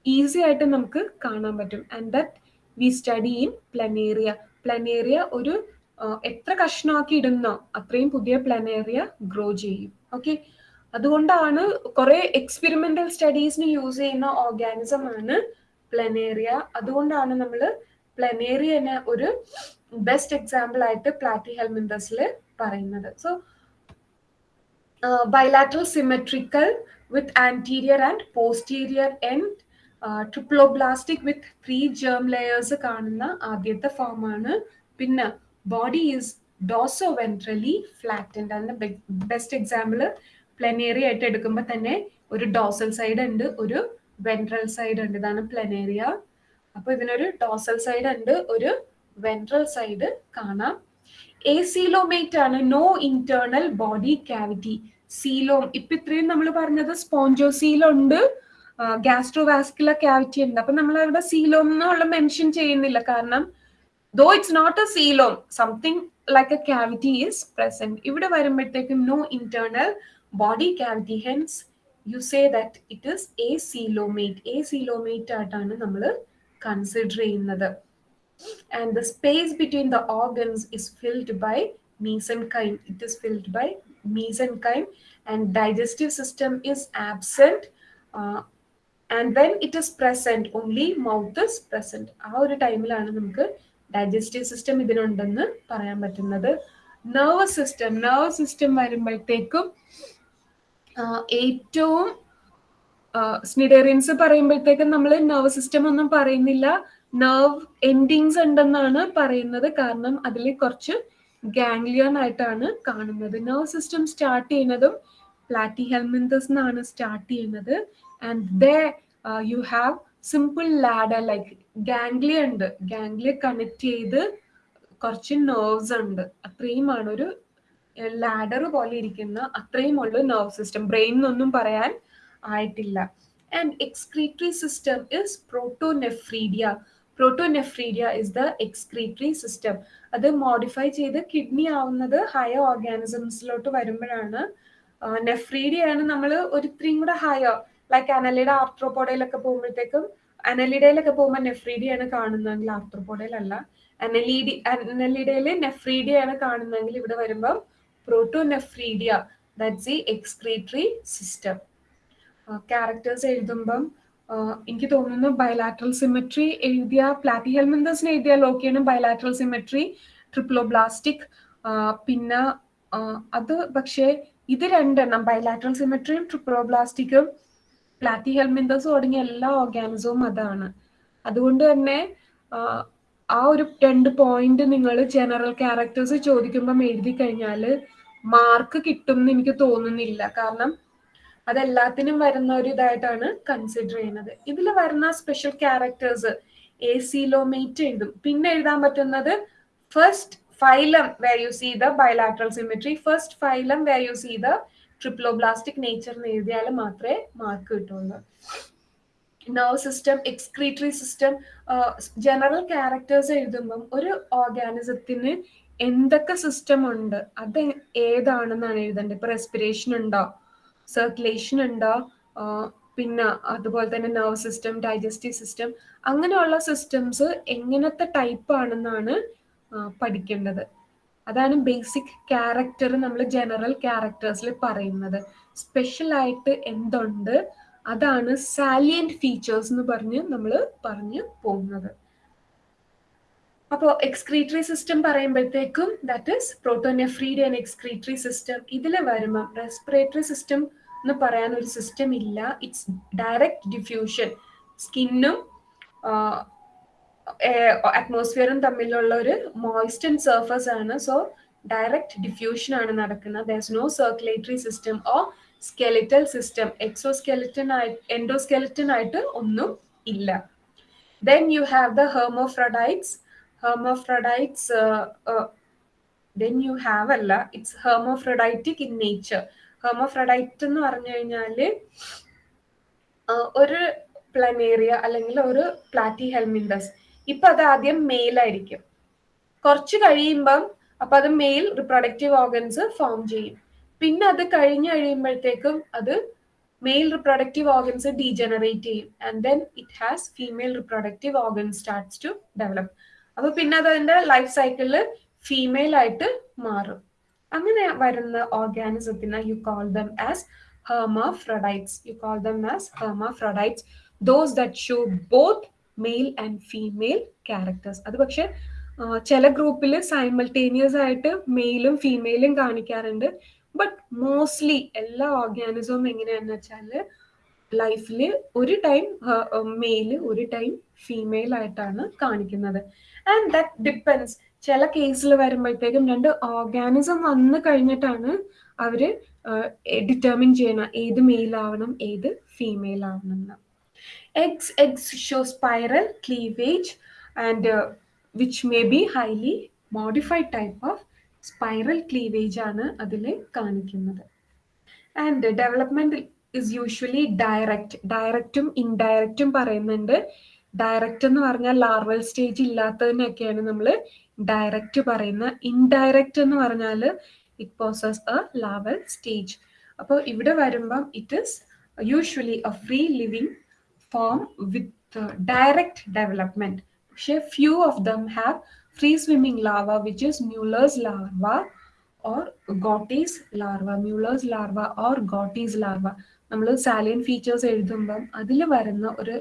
ഈസി ആയിട്ട് നമുക്ക് കാണാൻ പറ്റും. And that we study in Planaria Planaria ഒരു എത്ര കഷ്ണമാക്കി ഇടുന്നോ അത്രയും പുതിയ പ്ലനേറിയ ഗ്രോ ചെയ്യും. ഓക്കെ അതുകൊണ്ടാണ് കുറെ എക്സ്പെരിമെന്റൽ സ്റ്റഡീസിന് യൂസ് ചെയ്യുന്ന ഓർഗാനിസം ആണ് പ്ലനേറിയ അതുകൊണ്ടാണ് നമ്മൾ പ്ലനേറിയനെ ഒരു ബെസ്റ്റ് എക്സാമ്പിൾ ആയിട്ട് പ്ലാറ്റി ഹെൽമിന്തസിൽ പറയുന്നത്. So bilateral symmetrical with anterior and posterior end triploblastic with three germ layers കാണുന്ന ആദ്യത്തെ ഫോമാണ് പിന്നെ body is dorso ventrally flattened അതിന്റെ ബെസ്റ്റ് എക്സാമ്പിൾ പ്ലനേറിയ ആയിട്ട് എടുക്കുമ്പോൾ തന്നെ ഒരു ഡോസൽ സൈഡ് ഉണ്ട് ഒരു വെൻട്രൽ സൈഡ് ഉണ്ട്. ഇതാണ് പ്ലനേറിയ അപ്പൊ ഇതിനൊരു ഡോസൽ സൈഡ് ഉണ്ട് ഒരു വെൻട്രൽ സൈഡ് കാണാം. എ സീലോമേറ്റ് ആണ് no internal body cavity coelom ഇപ്പൊ ഇത്രയും നമ്മൾ പറഞ്ഞത് സ്പോഞ്ചോസീലുണ്ട് ഗ്യാസ്ട്രോവാസ്കുലർ കാവിറ്റി ഉണ്ട്. അപ്പൊ നമ്മൾ അവിടെ സീലോം എന്നുള്ള മെൻഷൻ ചെയ്യുന്നില്ല. കാരണം though it's not a coelom something like a cavity is present ഇവിടെ വരുമ്പോഴത്തേക്കും no internal body cavity hence you say that it is a coelomate a coelomate ആയിട്ടാണ് നമ്മൾ കൺസിഡർ ചെയ്യുന്നത് and the space between the organs is filled by mesenchyme. It is filled by mesenchyme, and digestive system is absent. Uh, and when it is present, only mouth is present. ആ ഒരു ടൈമിലാണ് നമുക്ക് ഡൈജസ്റ്റീവ് സിസ്റ്റം ഇതിനുണ്ടെന്ന് പറയാൻ പറ്റുന്നത് നെർവസ് സിസ്റ്റം നെർവസ് സിസ്റ്റം വരുമ്പോഴത്തേക്കും ഏറ്റവും സ്നിഡേറിയൻസ് പറയുമ്പോഴത്തേക്കും നമ്മൾ നെർവ് സിസ്റ്റം ഒന്നും പറയുന്നില്ല. നെർവ് എൻഡിങ്സ് ഉണ്ടെന്നാണ് പറയുന്നത്. കാരണം അതിൽ കുറച്ച് ഗാംഗ്ലിയൻ ആയിട്ടാണ് കാണുന്നത്. നെർവ് സിസ്റ്റം സ്റ്റാർട്ട് ചെയ്യുന്നതും പ്ലാറ്റി ഹെൽമിന്തസ് എന്നാണ് സ്റ്റാർട്ട് ചെയ്യുന്നത് and the you have simple ladder like ganglia ഉണ്ട്. ഗാംഗ്ലിയ കണക്ട് ചെയ്ത് കുറച്ച് നെർവ്സ് ഉണ്ട്. അത്രയുമാണ് ഒരു ലാഡർ പോലെ ഇരിക്കുന്ന അത്രയും ഉള്ള നെർവ് സിസ്റ്റം ബ്രെയിൻ എന്നൊന്നും പറയാൻ ആയിട്ടില്ല. And excretory system is protonephridia protonephridia is the excretory system അത് മോഡിഫൈ ചെയ്ത് കിഡ്നി ആവുന്നത് ഹയർ ഓർഗാനിസംസിലോട്ട് വരുമ്പോഴാണ് നെഫ്രീഡിയാണ് നമ്മൾ ഒരിത്രയും കൂടെ ഹയർ ലൈക്ക് അനലിയുടെ ആർത്രോപോഡയിലൊക്കെ പോകുമ്പോഴത്തേക്കും അനലിഡയിലൊക്കെ പോകുമ്പോൾ നെഫ്രീഡിയാണ് കാണുന്നതെങ്കിൽ ആർത്രോപോഡയിലല്ല അനലീഡി അനലിഡയിൽ നെഫ്രീഡിയാണ് കാണുന്നതെങ്കിൽ ഇവിടെ വരുമ്പോൾ protonephridia that's the excretory system characters എഴുതുമ്പം എനിക്ക് തോന്നുന്നു ബയലാട്രൽ സിമെട്രി എഴുതിയ പ്ലാറ്റി ഹെൽമെന്തസിന് എഴുതിയ ലോക്കിയാണ് ബയലാട്രൽ സിമെട്രി ട്രിപ്ലോബ്ലാസ്റ്റിക് പിന്നെ അത് പക്ഷേ ഇത് രണ്ടെണ്ണം ബയലാട്രൽ സിമെട്രിയും ട്രിപ്ലോബ്ലാസ്റ്റിക്കും പ്ലാറ്റി ഹെൽമെന്തസും തുടങ്ങിയ എല്ലാ ഓർഗാനിസവും അതാണ്. അതുകൊണ്ട് തന്നെ ആ ഒരു രണ്ട് പോയിന്റ് നിങ്ങൾ ജനറൽ ക്യാരക്ടേഴ്സ് ചോദിക്കുമ്പം എഴുതി കഴിഞ്ഞാൽ മാർക്ക് കിട്ടും എന്ന് എനിക്ക് തോന്നുന്നില്ല. കാരണം അതെല്ലാത്തിനും വരുന്ന ഒരു ഇതായിട്ടാണ് കൺസിഡർ ചെയ്യുന്നത്. ഇതിൽ വരുന്ന സ്പെഷ്യൽ ക്യാരക്ടേഴ്സ് എ സിലോമേറ്റ് എഴുതും. പിന്നെ എഴുതാൻ പറ്റുന്നത് first phylum where you see the bilateral symmetry first phylum where you see the triploblastic nature എന്ന് എഴുതിയാൽ മാത്രമേ മാർക്ക് കിട്ടുള്ളൂ. Nerve system excretory system general characters എഴുതുമ്പം ഒരു ഓർഗാനിസത്തിന് എന്തൊക്കെ സിസ്റ്റം ഉണ്ട് അത് ഏതാണെന്നാണ് എഴുതേണ്ടത് ഇപ്പൊ റെസ്പിറേഷൻ ഉണ്ടോ? സർക്കുലേഷൻ ഉണ്ടോ? പിന്നെ അതുപോലെ തന്നെ നെർവ് സിസ്റ്റം ഡൈജസ്റ്റീവ് സിസ്റ്റം അങ്ങനെയുള്ള സിസ്റ്റംസ് എങ്ങനത്തെ ടൈപ്പ് ആണെന്നാണ് പഠിക്കേണ്ടത്. അതാണ് ബേസിക് ക്യാരക്ടർ നമ്മൾ ജനറൽ ക്യാരക്ടേഴ്സിൽ പറയുന്നത്. സ്പെഷ്യൽ ആയിട്ട് എന്തുണ്ട്? അതാണ് സാലിയന്റ് ഫീച്ചേഴ്സ് എന്ന് പറഞ്ഞ് നമ്മൾ പറഞ്ഞു പോകുന്നത്. അപ്പോൾ എക്സ്ക്രീറ്ററി സിസ്റ്റം പറയുമ്പോഴത്തേക്കും that is protonephrid and excretory system ഇതിൽ വരുമ്പം റെസ്പിറേറ്ററി സിസ്റ്റം എന്ന് പറയാൻ ഒരു സിസ്റ്റം ഇല്ല. ഇറ്റ്സ് ഡയറക്റ്റ് ഡിഫ്യൂഷൻ സ്കിന്നും അറ്റ്മോസ്ഫിയറും തമ്മിലുള്ള ഒരു മോയിസ്റ്റൻ സർഫസ് ആണ്. സോ ഡയറക്റ്റ് ഡിഫ്യൂഷൻ ആണ് നടക്കുന്നത്. There no circulatory system or skeletal system exoskeleton ആയി എൻഡോസ്കെലിറ്റൻ ആയിട്ട് ഒന്നും ഇല്ല. Then you have the hermaphrodites hermaphrodites then you have അല്ല it's hermaphroditic in nature hermaphrodite എന്ന് പറഞ്ഞു കഴിഞ്ഞാൽ ഒരു പ്ലനേറിയ അല്ലെങ്കിൽ ഒരു പ്ലാറ്റി ഹെൽമിൻഡസ് ഇപ്പൊ അത് ആദ്യം മെയിൽ ആയിരിക്കും. കുറച്ച് കഴിയുമ്പം അപ്പൊ അത് മെയിൽ റിപ്രൊഡക്റ്റീവ് ഓർഗൻസ് ഫോം ചെയ്യും. പിന്നെ അത് കഴിഞ്ഞ് കഴിയുമ്പോഴത്തേക്കും അത് മെയിൽ റിപ്രൊഡക്റ്റീവ് ഓർഗൻസ് ഡീജനറേറ്റ് ചെയ്യും. And then it has female reproductive organs starts to develop അപ്പൊ പിന്നെ അത് അതിന്റെ ലൈഫ് സൈക്കിളിൽ ഫീമെയിൽ ആയിട്ട് മാറും. അങ്ങനെ വരുന്ന ഓർഗാനിസത്തിന് you call them as hermaphrodites you call them as hermaphrodites those that show both male and female characters അത് പക്ഷെ ചില ഗ്രൂപ്പിൽ സൈമൾട്ടേനിയസ് ആയിട്ട് മെയിലും ഫീമെയിലും കാണിക്കാറുണ്ട്. ബട്ട് മോസ്റ്റ്ലി എല്ലാ ഓർഗാനിസവും എങ്ങനെയാന്ന് വെച്ചാൽ ലൈഫിൽ ഒരു ടൈം മെയിൽ ഒരു ടൈം ഫീമെയിൽ ആയിട്ടാണ് കാണിക്കുന്നത്. ആൻഡ് ദറ്റ് ഡിപ്പെൻസ് ചില കേസിൽ വരുമ്പോഴത്തേക്കും രണ്ട് ഓർഗാനിസം വന്നു കഴിഞ്ഞിട്ടാണ് അവർ ഡിറ്റർമിൻ ചെയ്യണം ഏത് മെയിൽ ആവണം ഏത് ഫീമെയിൽ ആവണം എന്ന്. Ex eggs show spiral cleavage and which may be highly modified type of spiral cleavage ആണ് അതിൽ കാണിക്കുന്നത്. And development is usually direct ഡയറക്റ്റും ഇൻഡയറക്റ്റും പറയുന്നുണ്ട്. ഡയറക്റ്റ് എന്ന് പറഞ്ഞാൽ ലാർവൽ സ്റ്റേജ് ഇല്ലാത്തതിനൊക്കെയാണ് നമ്മൾ ഡയറക്റ്റ് പറയുന്നത് ഇൻഡയറക്റ്റ് എന്ന് പറഞ്ഞാൽ it possess a larval stage അപ്പോൾ ഇവിടെ വരുമ്പം it is usually a free living form with direct development പക്ഷേ few of them have free swimming larva which is Muller's larva or Gotte's larva Muller's larva or Gotte's larva നമ്മൾ സാലിയൻ ഫീച്ചേഴ്സ് എഴുതുമ്പം അതിൽ വരുന്ന ഒരു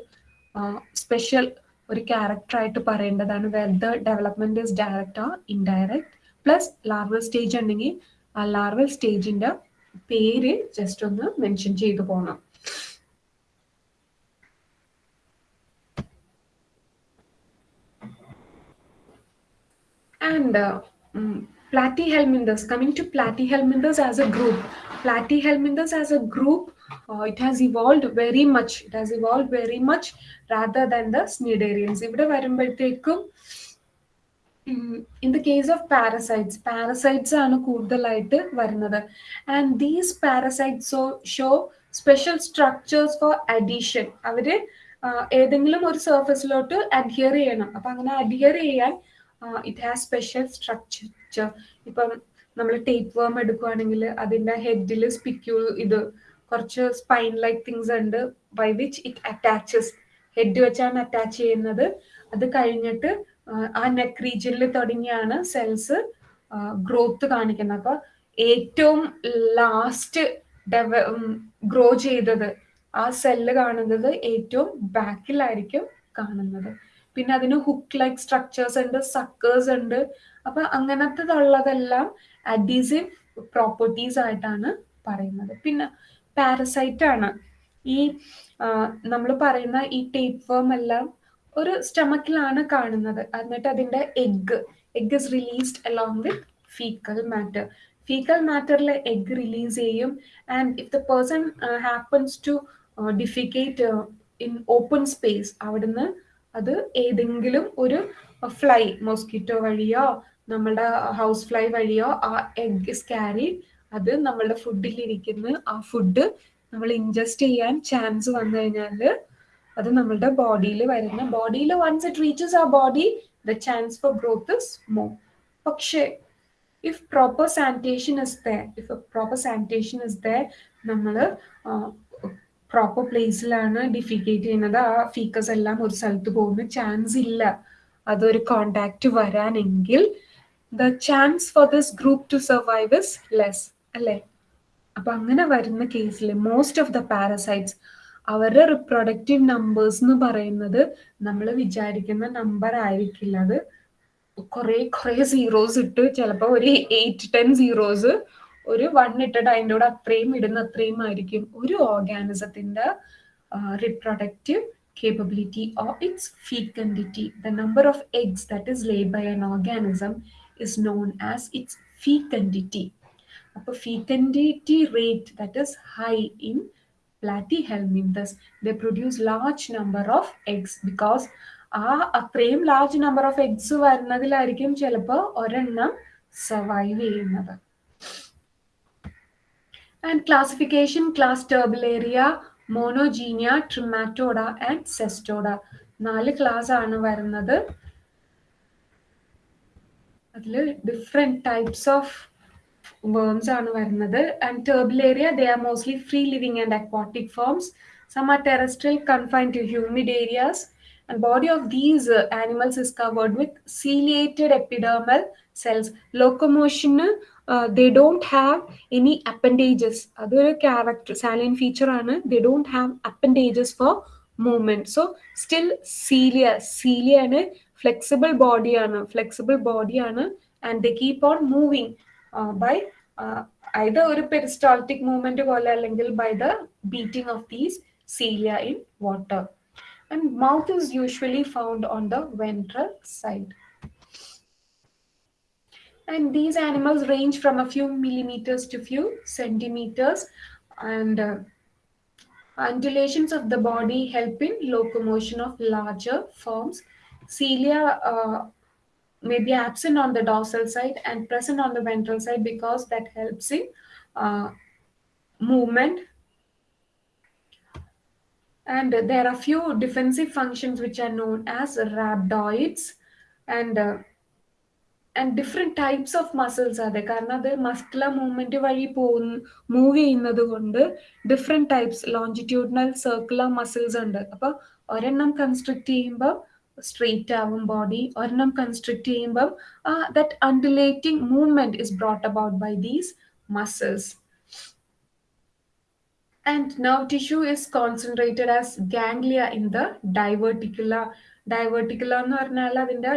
സ്പെഷ്യൽ ഒരു ക്യാരക്ടറായിട്ട് പറയേണ്ടതാണ്. വെദർ ഡെവലപ്മെന്റ് ഇസ് ഡയറക്റ്റ് ആ ഇൻഡയറക്റ്റ് പ്ലസ് ലാർവൽ സ്റ്റേജ് ഉണ്ടെങ്കിൽ ആ ലാർവൽ സ്റ്റേജിന്റെ പേര് ജസ്റ്റ് ഒന്ന് മെൻഷൻ ചെയ്തു പോകണം and uh, um, platyhelminthes. Coming to platyhelminthes as a group. Platyhelminthes as a group uh, it has evolved very much. It has evolved very much rather than the cnidarians ഇവിടെ വരുമ്പോഴത്തേക്കും in the case of parasites parasites ആണ് കൂടുതലായിട്ട് വരുന്നത്. And these parasites show special structures for adhesion അവർ ഏതെങ്കിലും ഒരു സർഫസിലോട്ട് അഡ്ഹിയർ ചെയ്യണം. അപ്പൊ അങ്ങനെ അഡ്ഹിയർ ചെയ്യാൻ ഇറ്റ് ഹാസ് സ്പെഷ്യൽ സ്ട്രക്ചർ ഇപ്പം നമ്മൾ ടേപ്പ് വേം എടുക്കുവാണെങ്കിൽ അതിന്റെ ഹെഡിൽ സ്പിക്യൂ ഇത് കുറച്ച് സ്പൈൻ ലൈക്ക് തിങ്സ് ഉണ്ട് by which it attaches head വെച്ചാണ് അറ്റാച്ച് ചെയ്യുന്നത്. അത് കഴിഞ്ഞിട്ട് ആ നെക്ക് റീജിയനിൽ തുടങ്ങിയാണ് സെൽസ് ഗ്രോത്ത് കാണിക്കുന്നത്. അപ്പൊ ഏറ്റവും ലാസ്റ്റ് ഡെവ ഗ്രോ ചെയ്തത് ആ സെല്ല് കാണുന്നത് ഏറ്റവും ബാക്കിലായിരിക്കും കാണുന്നത്. പിന്നെ അതിന് ഹുക്ക് ലൈക്ക് സ്ട്രക്ചേഴ്സ് ഉണ്ട് സക്കേഴ്സ് ഉണ്ട്. അപ്പൊ അങ്ങനത്തതുള്ളതെല്ലാം അഡീസീവ് പ്രോപ്പർട്ടീസ് ആയിട്ടാണ് പറയുന്നത്. പിന്നെ പാരസൈറ്റ് ആണ്. ഈ നമ്മൾ പറയുന്ന ഈ ടേപ്പ് വേം എല്ലാം ഒരു സ്റ്റമക്കിലാണ് കാണുന്നത്. എന്നിട്ട് അതിന്റെ egg egg is released along with faecal matter faecal മാറ്ററിൽ egg release ചെയ്യും. And if the person happens to defecate in open space അവിടുന്ന് അത് ഏതെങ്കിലും ഒരു ഫ്ലൈ മോസ്കിറ്റോ വഴിയോ നമ്മുടെ ഹൗസ് ഫ്ലൈ വഴിയോ ആ എഗ് സ്കാരി അത് നമ്മളുടെ ഫുഡിലിരിക്കുന്ന ആ ഫുഡ് നമ്മൾ ഇൻജസ്റ്റ് ചെയ്യാൻ ചാൻസ് വന്നു കഴിഞ്ഞാൽ അത് നമ്മളുടെ ബോഡിയിൽ വരുന്ന ബോഡിയിൽ വൺസ് ഇറ്റ് റീച്ചസ് ആ body the chance for growth is more പക്ഷേ if proper sanitation is the if proper sanitation is the നമ്മൾ പ്രോപ്പർ പ്ലേസിലാണ് ഡിഫിക്കേറ്റ് ചെയ്യുന്നത്. ആ ഫീക്കസ് എല്ലാം ഒരു സ്ഥലത്ത് പോകുന്ന ചാൻസ് ഇല്ല. അതൊരു contact വരാനെങ്കിൽ the chance for this group to survive is less അല്ലേ? അപ്പൊ അങ്ങനെ വരുന്ന കേസിൽ മോസ്റ്റ് ഓഫ് ദ പാരസൈറ്റ്സ് അവരുടെ റിപ്രൊഡക്റ്റീവ് നമ്പേഴ്സ് എന്ന് പറയുന്നത് നമ്മൾ വിചാരിക്കുന്ന നമ്പർ ആയിരിക്കില്ല. അത് കുറെ കുറെ സീറോസ് ഇട്ട് ചിലപ്പോൾ ഒരു എയ്റ്റ് ടെൻ സീറോസ് ഒരു വൺ ഇട്ടിട്ട് അതിന്റെ കൂടെ അത്രയും ഇടുന്ന അത്രയും ആയിരിക്കും ഒരു ഓർഗാനിസത്തിന്റെ reproductive capability or its fecundity The number of eggs that is lay by an organism is known as its fecundity. അപ്പോൾ fecundity rate that is high in platyhelminthes, they produce large number of eggs because ആ അത്രയും ലാർജ് നമ്പർ ഓഫ് എഗ്സ് വരുന്നതിലായിരിക്കും ചിലപ്പോൾ ഒരെണ്ണം സർവൈവ് ചെയ്യുന്നത്. And classification class Turbellaria Monogenea Trematoda and Cestoda നാല് ക്ലാസ് ആണ് വരുന്നത്. അതിൽ ഡിഫറെന്റ് ടൈപ്സ് ഓഫ് വേംസ് ആണ് വരുന്നത് and Turbellaria they are mostly free living and aquatic forms some are terrestrial confined to humid areas and body of these uh, animals is covered with ciliated epidermal cells locomotion uh, they don't have any appendages അതൊരു character salient feature aanu they don't have appendages for movement so still cilia cilia aanu flexible body aanu flexible body aanu and they keep on moving uh, by uh, either ഒരു peristaltic movement പോലെ അല്ലെങ്കിൽ by the beating of these cilia in water and mouth is usually found on the ventral side. And these animals range from a few millimeters to few centimeters and uh, undulations of the body help in locomotion of larger forms. Cilia uh, may be absent on the dorsal side and present on the ventral side because that helps in uh, movement and there are few defensive functions which are known as rhabdoids and uh, and different types of muscles അതെ കാരണം അത് മസ്കുലർ മൂവ്മെന്റ് വഴി പോകുന്ന മൂവ് ചെയ്യുന്നത് കൊണ്ട് different types longitudinal circular muscles ഉണ്ട് അപ്പോൾ ഒരെണ്ണം കൺസ്ട്രക്ട് ചെയ്യുമ്പോൾ സ്ട്രെയിറ്റ് ആവും ബോഡി ഒരെണ്ണം കൺസ്ട്രിക്ട് ചെയ്യുമ്പം that undulating movement is brought about by these muscles and nerve tissue is concentrated as ganglia in the diverticula. Diverticula എന്ന് പറഞ്ഞാൽ അതിന്റെ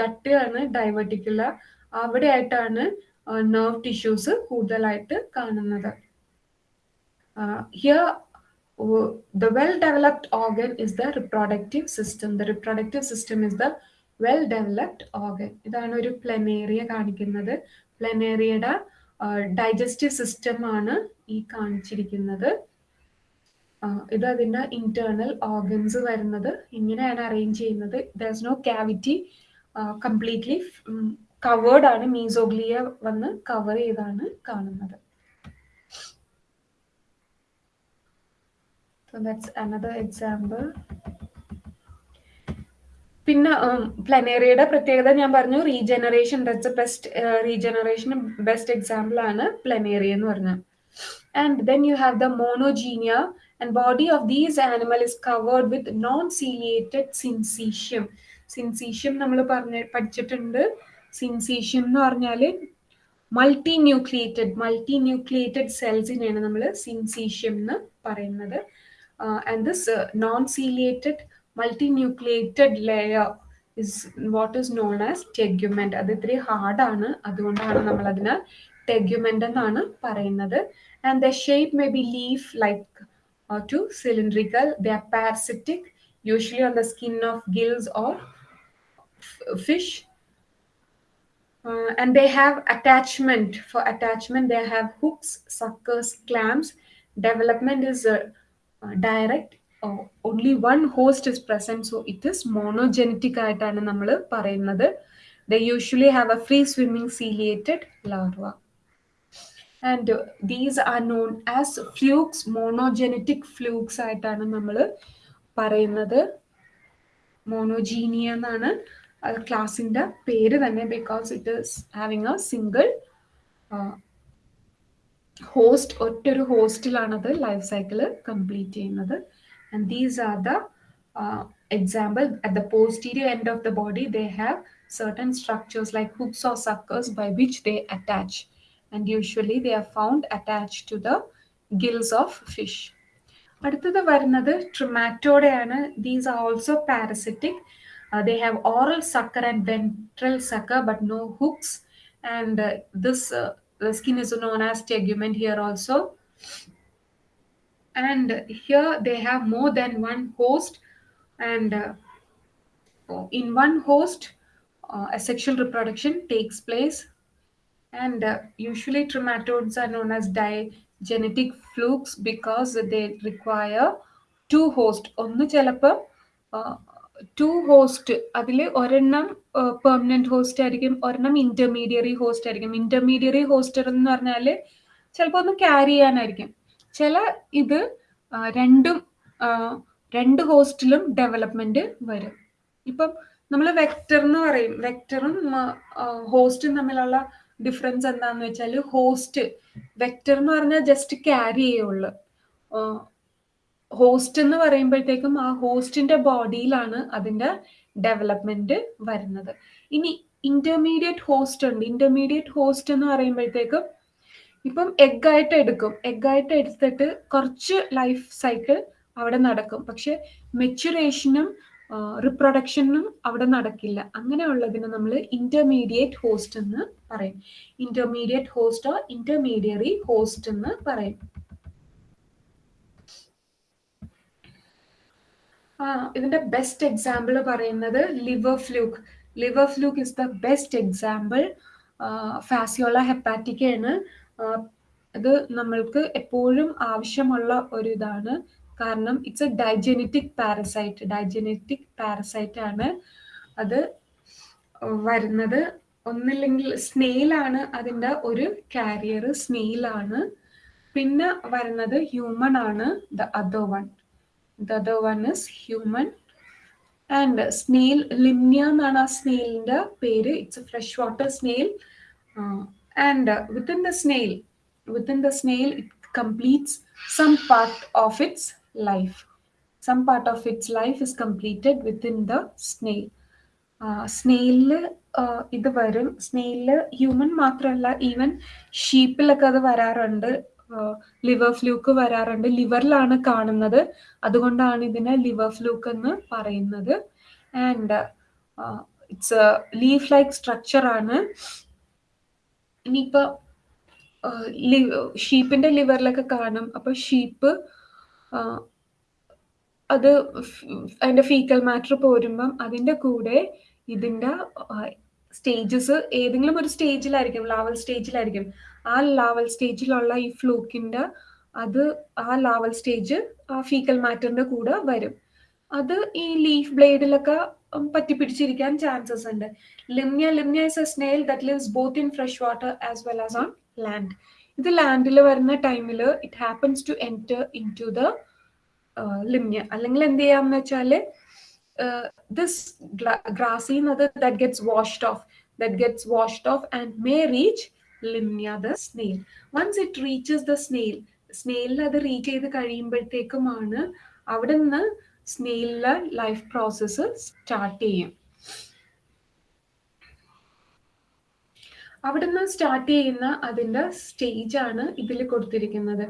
ഗട്ടാണ് diverticula. അവിടെ ആയിട്ടാണ് നെർവ് ടിഷ്യൂസ് കൂടുതലായിട്ട് കാണുന്നത്. Here the well developed organ is the reproductive system. The reproductive system is the well developed organ. ഇതാണ് ഒരു പ്ലനേറിയ കാണിക്കുന്നത്. പ്ലനേറിയയുടെ ഡൈജസ്റ്റീവ് സിസ്റ്റം ആണ് ഈ കാണിച്ചിരിക്കുന്നത്. ഇത് അതിന്റെ ഇന്റേണൽ ഓർഗൻസ് വരുന്നത്. ഇങ്ങനെയാണ് അറേഞ്ച് ചെയ്യുന്നത്. Thus no cavity completely covered ആണ്. മീസോഗ്ലിയ വന്ന് കവർ ചെയ്താണ് കാണുന്നത്. So that's another example. പിന്നെ പ്ലനേറിയയുടെ പ്രത്യേകത ഞാൻ പറഞ്ഞു. Regeneration that's best regeneration best example ആണ് പ്ലനേറിയ എന്ന് പറഞ്ഞത് and then you have the Monogenea and body of these animal is covered with non ciliated syncytium syncytium നമ്മൾ പറഞ്ഞ പഠിച്ചിട്ടുണ്ട്. സിൻസീഷ്യം എന്ന് പറഞ്ഞാൽ മൾട്ടി ന്യൂക്ലിയേറ്റഡ് മൾട്ടി ന്യൂക്ലിയേറ്റഡ് സെൽസിനെയാണ് നമ്മൾ സിൻസീഷ്യം എന്ന് പറയുന്നത്. and this non ciliated multinucleated layer is what is known as tegument അത് ഇത്തിരി ഹാർഡാണ് അതുകൊണ്ടാണ് നമ്മൾ അതിന് ടെഗ്യുമെന്റ് എന്നാണ് പറയുന്നത് and the shape may be leaf like to cylindrical the are parasitic usually on the skin of gills or fish and they have attachment for attachment they have hooks suckers clamps development is uh, direct only one host is present so it is monogenetic ആയിട്ടാണ് നമ്മൾ പറയുന്നത്. The usually have a free swimming ciliated larva and these are known as flukes monogenetic flukes ആയിട്ടാണ് നമ്മൾ പറയുന്നത്. മോണോജീനിയ എന്നാണ് ക്ലാസിന്റെ പേര് തന്നെ because it is having a single host ഒറ്റൊരു ഹോസ്റ്റിലാണത് ലൈഫ് സൈക്കിൾ കംപ്ലീറ്റ് ചെയ്യുന്നത് and these are the uh, example at the posterior end of the body they have certain structures like hooks or suckers by which they attach and usually they are found attached to the gills of fish അടുത്തത് വരുന്നത് ട്രിമാറ്റോഡയാണ് these are also parasitic they have oral sucker and ventral sucker but no hooks and this the skin is known as tegument here also and here they have more than one host and uh, in one host uh, a sexual reproduction takes place and uh, usually trematodes are known as digenetic flukes because they require two host ഒന്ന് ചിലപ്പോൾ ടു ഹോസ്റ്റ് അതിൽ ഒരെണ്ണം പെർമനന്റ് ഹോസ്റ്റ് ആയിരിക്കും. ഒരെണ്ണം ഇന്റർമീഡിയറി ഹോസ്റ്റ് ആയിരിക്കും. ഇന്റർമീഡിയറി ഹോസ്റ്റർ എന്ന് പറഞ്ഞാൽ ചിലപ്പോൾ ഒന്ന് ക്യാരി ചെയ്യാനായിരിക്കും. ചില ഇത് രണ്ടും രണ്ട് ഹോസ്റ്റിലും ഡെവലപ്മെന്റ് വരും. ഇപ്പം നമ്മൾ വെക്ടർ എന്ന് പറയും. വെക്ടറും ഹോസ്റ്റും തമ്മിലുള്ള ഡിഫറൻസ് എന്താണെന്ന് വെച്ചാൽ ഹോസ്റ്റ് വെക്ടർ എന്ന് പറഞ്ഞാൽ ജസ്റ്റ് ക്യാരി ചെയ്യുള്ളൂ. ഹോസ്റ്റ് എന്ന് പറയുമ്പോഴത്തേക്കും ആ ഹോസ്റ്റിന്റെ ബോഡിയിലാണ് അതിന്റെ ഡെവലപ്മെന്റ് വരുന്നത്. ഇനി ഇന്റർമീഡിയറ്റ് ഹോസ്റ്റ് ഉണ്ട്. ഇന്റർമീഡിയറ്റ് ഹോസ്റ്റ് എന്ന് പറയുമ്പോഴത്തേക്കും ഇപ്പം എഗ്ഗായിട്ട് എടുക്കും. എഗ്ഗായിട്ട് എടുത്തിട്ട് കുറച്ച് ലൈഫ് സൈക്കിൾ അവിടെ നടക്കും. പക്ഷെ മെച്ചുറേഷനും റിപ്രൊഡക്ഷനും അവിടെ നടക്കില്ല. അങ്ങനെയുള്ളതിനെ നമ്മൾ ഇന്റർമീഡിയറ്റ് ഹോസ്റ്റ് എന്ന് പറയും. ഇന്റർമീഡിയറ്റ് ഹോസ്റ്റോ ഇന്റർമീഡിയറി ഹോസ്റ്റ് എന്ന് പറയും. ഇതിന്റെ ബെസ്റ്റ് എക്സാമ്പിൾ പറയുന്നത് liver fluke liver fluke is the best example Fasciola ഹെപ്പാറ്റിക്കയാണ് അത് നമ്മൾക്ക് എപ്പോഴും ആവശ്യമുള്ള ഒരു ഇതാണ്. കാരണം it's a digenetic parasite digenetic parasite ആണ് അത് വരുന്നത്. ഒന്നില്ലെങ്കിൽ സ്നെയിലാണ് അതിന്റെ ഒരു കാരിയർ സ്നെയിലാണ് പിന്നെ വരുന്നത് ഹ്യൂമൺ ആണ് the other one the other one is human and snail Limnaea എന്നാണ് ആ സ്നെയിലിന്റെ പേര്. It's a fresh water snail and within the snail within the snail it completes some part of its life some part of its life is completed within the snail സ്നെയിലിൽ ഇത് വരും. സ്നെയിലിൽ ഹ്യൂമൻ മാത്രമല്ല ഈവൻ ഷീപ്പിലൊക്കെ അത് വരാറുണ്ട്. ലിവർ ഫ്ലൂക്ക് വരാറുണ്ട്. ലിവറിലാണ് കാണുന്നത്. അതുകൊണ്ടാണ് ഇതിനെ ലിവർ ഫ്ലൂക്ക് എന്ന് പറയുന്നത്. And it's leaf like structure ആണ്. ഇനിയിപ്പോ ഷീപ്പിന്റെ ലിവറിലൊക്കെ കാണും. അപ്പൊ ഷീപ്പ് അത് അതിന്റെ ഫീക്കൽ മാറ്റർ പോരുമ്പം അതിന്റെ കൂടെ ഇതിന്റെ സ്റ്റേജസ് ഏതെങ്കിലും ഒരു സ്റ്റേജിലായിരിക്കും ലാവൽ സ്റ്റേജിലായിരിക്കും ആ ലാവൽ സ്റ്റേജിലുള്ള ഈ ഫ്ലൂക്കിന്റെ അത് ആ ലാവൽ സ്റ്റേജ് ആ ഫീക്കൽ മാറ്ററിന്റെ കൂടെ വരും. അത് ഈ ലീഫ് ബ്ലേഡിലൊക്കെ പറ്റിപ്പിടിച്ചിരിക്കാൻ ചാൻസസ് ഉണ്ട്. Limnaea Limnaea is a snail that lives both in fresh water as well as on land ഇത് ലാൻഡിൽ വരുന്ന ടൈമിൽ it happens to enter in to the Limnaea അല്ലെങ്കിൽ എന്ത് ചെയ്യാന്ന് വെച്ചാൽ this ഗ്രാസിൽ that gets washed off that gets washed off and may reach Limnaea the snail once it reaches the snail സ്നെയിലിൽ അത് റീച്ച് ചെയ്ത് കഴിയുമ്പോഴത്തേക്കുമാണ് അവിടെ നിന്ന് സ്നെയിലിലെ ലൈഫ് പ്രോസസ്സ് സ്റ്റാർട്ട് ചെയ്യും അവിടുന്ന് സ്റ്റാർട്ട് ചെയ്യുന്ന അതിന്റെ സ്റ്റേജ് ആണ് ഇതിൽ കൊടുത്തിരിക്കുന്നത്.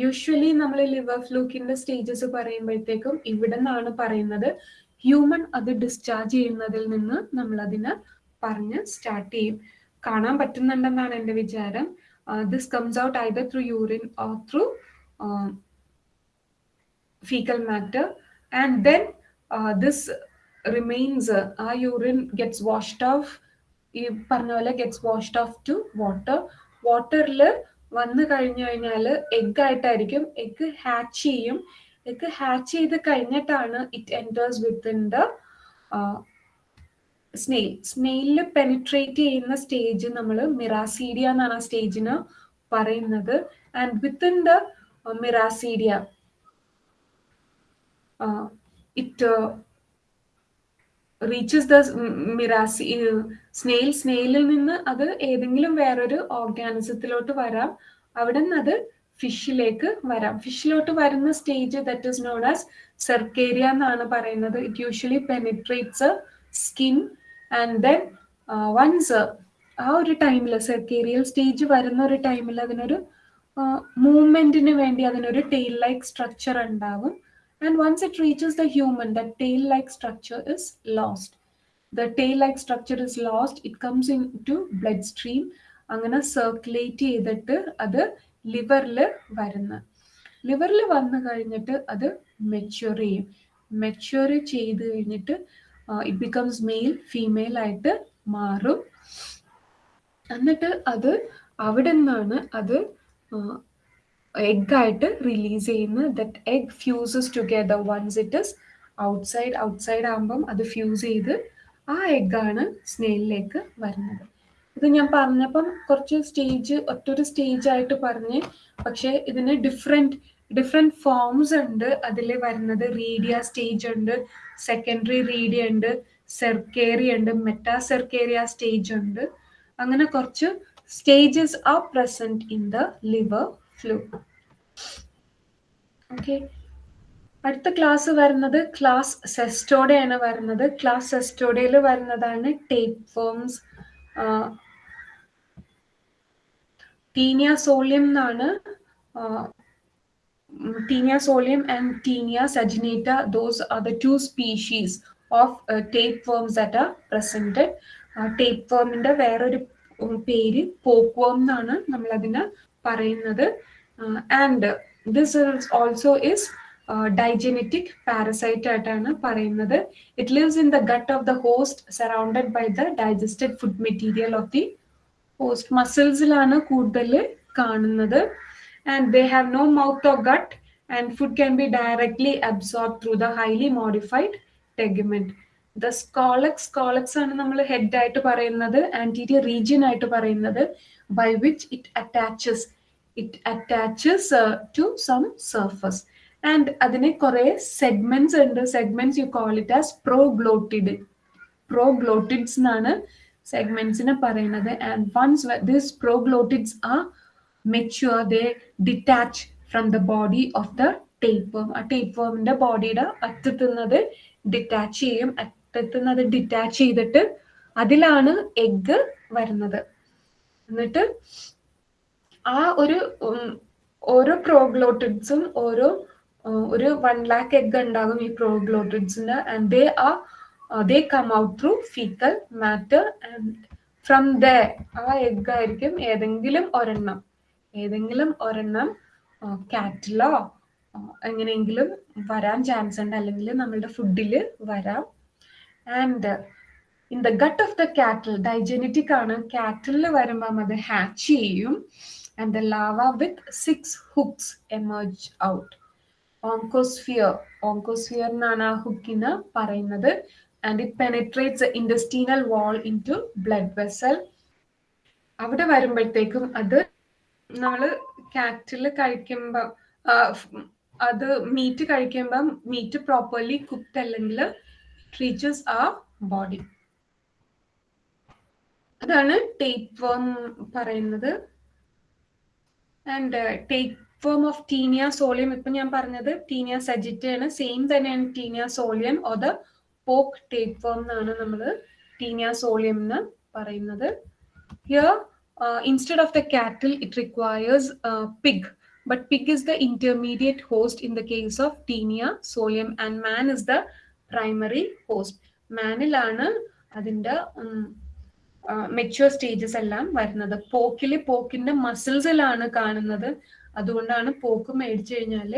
യൂഷ്വലി നമ്മൾ ലിവർ ഫ്ലൂക്കിന്റെ സ്റ്റേജസ് പറയുമ്പോഴത്തേക്കും ഇവിടെ നിന്നാണ് പറയുന്നത്. ഹ്യൂമൻ അത് ഡിസ്ചാർജ് ചെയ്യുന്നതിൽ നിന്ന് നമ്മൾ അതിനെ പറഞ്ഞ് സ്റ്റാർട്ട് ചെയ്യും. കാണാൻ പറ്റുന്നുണ്ടെന്നാണ് എന്റെ വിചാരം. This comes out either through urine or through faecal matter and then this remains ആ യൂറിൻ ഗെറ്റ്സ് വാഷ്ഡ് ഓഫ് ഈ പറഞ്ഞ പോലെ gets washed off to water വാട്ടറിൽ വന്നു കഴിഞ്ഞു കഴിഞ്ഞാൽ എഗ് ആയിട്ടായിരിക്കും. എഗ് ഹാച്ച് ചെയ്യും. എഗ് ഹാച്ച് ചെയ്ത് കഴിഞ്ഞിട്ടാണ് it enters within the snail സ്നെയിലിൽ penetrate ചെയ്യുന്ന സ്റ്റേജ് നമ്മൾ മിറാസീഡിയ എന്നാണ് ആ സ്റ്റേജിന് പറയുന്നത്. And within the miracidia it reaches the miraci snail സ്നെയിലിൽ നിന്ന് അത് ഏതെങ്കിലും വേറൊരു ഓർഗാനിസത്തിലോട്ട് വരാം. അവിടെ നിന്ന് അത് ഫിഷിലേക്ക് വരാം. ഫിഷിലോട്ട് വരുന്ന stage that is known as cercaria എന്നാണ് പറയുന്നത്. It usually penetrates skin and then once ആ ഒരു ടൈമിൽ സെർക്കേരിയൽ സ്റ്റേജ് വരുന്ന ഒരു ടൈമിൽ അതിനൊരു മൂവ്മെന്റിന് വേണ്ടി അതിനൊരു ടെയിൽ ലൈക്ക് സ്ട്രക്ചർ ഉണ്ടാവും. And once it reaches the human the tail like structure is structure the tail like structure is structure it comes in to blood stream അങ്ങനെ സർക്കുലേറ്റ് ചെയ്തിട്ട് അത് ലിവറിൽ വരുന്ന. ലിവറിൽ വന്നു കഴിഞ്ഞിട്ട് അത് മെച്യൂർ ചെയ്യും. മെച്യൂർ ചെയ്ത് കഴിഞ്ഞിട്ട് ഇറ്റ് ബിക്കംസ് മെയിൽ ഫീമെയിൽ ആയിട്ട് മാറും. എന്നിട്ട് അത് അവിടെ നിന്നാണ് അത് എഗ് ആയിട്ട് റിലീസ് ചെയ്യുന്ന that egg fuses together once it is outside outside ആകുമ്പം അത് ഫ്യൂസ് ചെയ്ത് ആ എഗ്ഗാണ് സ്നെയിലിലേക്ക് വരുന്നത്. ഇത് ഞാൻ പറഞ്ഞപ്പം കുറച്ച് സ്റ്റേജ് ഒറ്റൊരു സ്റ്റേജ് ആയിട്ട് പറഞ്ഞ്. പക്ഷെ ഇതിന് ഡിഫറെന്റ് ഡിഫറെന്റ് ഫോംസ് ഉണ്ട്. അതിൽ വരുന്നത് റീഡിയ സ്റ്റേജ് ഉണ്ട് സെക്കൻഡറി റീഡിയ ഉണ്ട് സെർക്കേറിയ ഉണ്ട് മെറ്റാ സെർക്കേറിയ സ്റ്റേജ് ഉണ്ട്. അങ്ങനെ കുറച്ച് stages are present in the liver flu okay അടുത്ത ക്ലാസ് വരുന്നത് ക്ലാസ് സെസ്റ്റോഡയാണ് വരുന്നത്. ക്ലാസ് സെസ്റ്റോഡയിൽ വരുന്നതാണ് ടേപ്പ് ഫോംസ് ടീനിയ സോളിയം എന്നാണ് Taenia solium and Taenia saginata those are the two species of tapeworms that are presented tape ഫോമിന്റെ വേറൊരു പേര് പോക്ക്വം എന്നാണ് നമ്മൾ അതിനെ പറയുന്നത് and this also is digenetic parasite ആയിട്ടാണ് പറയുന്നത്. It lives in the gut of the host surrounded by the digested food material of the host മസിൽസിലാണ് കൂടുതൽ കാണുന്നത്. And they have no mouth or gut and food can be directly absorbed through the highly modified tegument the scolex scolex ആണ് നമ്മൾ ഹെഡ് ആയിട്ട് പറയുന്നത് ആന്റീരിയർ റീജിയൻ ആയിട്ട് പറയുന്നത് by which it attaches it attaches to some surface and അതിന് കുറെ സെഗ്മെന്റ്സ് ഉണ്ട്. Segments you call it as proglottid proglottids എന്നാണ് സെഗ്മെന്റ്സിനെ പറയുന്നത്. ആൻഡ് വൺസ് ദിസ് പ്രോഗ്ലോട്ടിഡ്സ് ആ mature they detach from the body of the tape ആ ടേപ്പ് ബോഡിയുടെ അറ്റത്തുനിന്നത് ഡിറ്റാച്ച് ചെയ്യും. അറ്റത്തുനിന്നത് ഡിറ്റാച്ച് ചെയ്തിട്ട് അതിലാണ് എഗ്ഗ് വരുന്നത്. എന്നിട്ട് ആ ഒരു ഓരോ പ്രോഗ്ലോട്ടിഡ്സും ഓരോ ഒരു വൺ ലാക്ക് എഗ് ഉണ്ടാകും ഈ പ്രോഗ്ലോട്ടിഡ്സിന് and they uh they come out through faecal matter and from the uh egg ആയിരിക്കും ഏതെങ്കിലും ഒരെണ്ണം. ഏതെങ്കിലും ഒരെണ്ണം കാറ്റിലോ എങ്ങനെയെങ്കിലും വരാൻ ചാൻസ് ഉണ്ട്. അല്ലെങ്കിൽ നമ്മളുടെ ഫുഡിൽ വരാം. And in the gut of the cattle digenetic ആണ്. കാറ്റിൽ വരുമ്പം അത് ഹാച്ച് ചെയ്യും. And the larva with six hooks emerge out oncosphere oncosphere എന്നാണ് ആ ഹുക്കിന് പറയുന്നത്. And it penetrates intestinal wall into blood vessel അവിടെ വരുമ്പോഴത്തേക്കും അത് നമ്മൾ കാറ്റിൽ കഴിക്കുമ്പം അത് മീറ്റ് കഴിക്കുമ്പം മീറ്റ് പ്രോപ്പർലി കുക്ക്ഡ് അല്ലെങ്കിൽ റീച്ചസ് ആ ബോഡി അതാണ് ടേപ്പ് വേം പറയുന്നത്. And tapeworm of taenia solium ഇപ്പൊ ഞാൻ പറഞ്ഞത് ടീനിയ സജിറ്റയാണ് സെയിം തന്നെയാണ് taenia solium or the pork tapeworm എന്നാണ് നമ്മൾ ടീനിയ സോളിയം എന്ന് പറയുന്നത്. Here instead of the cattle it requires pig but pig is the intermediate host in the case of Taenia solium and man is the primary host. മാനിലാണ് അതിന്റെ മെച്യൂർ സ്റ്റേജസ് എല്ലാം വരുന്നത്. പോക്കിൽ പോക്കിന്റെ മസിൽസിലാണ് കാണുന്നത്. അതുകൊണ്ടാണ് പോക്ക് മേടിച്ചു കഴിഞ്ഞാൽ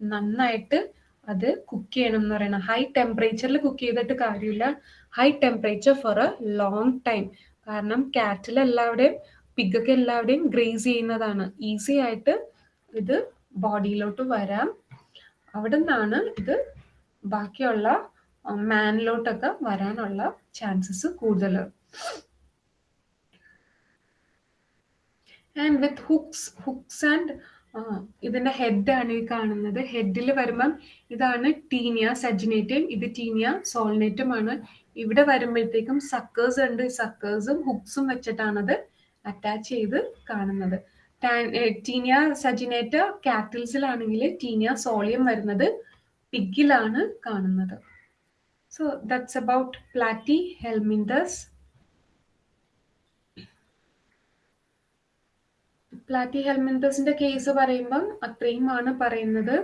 നന്നായിട്ട് അത് കുക്ക് ചെയ്യണം എന്ന് പറയുന്നത്. ഹൈ ടെമ്പറേച്ചറിൽ കുക്ക് ചെയ്തിട്ട് കാര്യമില്ല. High temperature for a long time കാരണം കാറ്റിൽ എല്ലാവരുടെയും പിഗൊക്കെ എല്ലാവരെയും ഗ്രേസ് ചെയ്യുന്നതാണ്. ഈസി ആയിട്ട് ഇത് ബോഡിയിലോട്ട് വരാം. അവിടെ നിന്നാണ് ഇത് ബാക്കിയുള്ള മാനിലോട്ടൊക്കെ വരാനുള്ള ചാൻസസ് കൂടുതൽ. And with hooks hooks and ഇതിന്റെ ഹെഡാണ് ഈ കാണുന്നത്. ഹെഡിൽ വരുമ്പം ഇതാണ് ടീനിയ സജിനേറ്റും ഇത് ടീനിയ സോൾനേറ്റുമാണ് ഇവിടെ വരുമ്പോഴത്തേക്കും സക്കേഴ്സ് ഉണ്ട്. സക്കേഴ്സും ഹുക്സും വെച്ചിട്ടാണത് അറ്റാച്ച് ചെയ്ത് കാണുന്നത്. ടീനിയ സജിനേറ്റ കാറ്റിൽസിലാണെങ്കിൽ ടീനിയ സോളിയം വരുന്നത് പിഗിലാണ് കാണുന്നത്. So that's about platyhelminthes പ്ലാറ്റി ഹെൽമിൻഡസിന്റെ കേസ് പറയുമ്പം അത്രയുമാണ് പറയുന്നത്.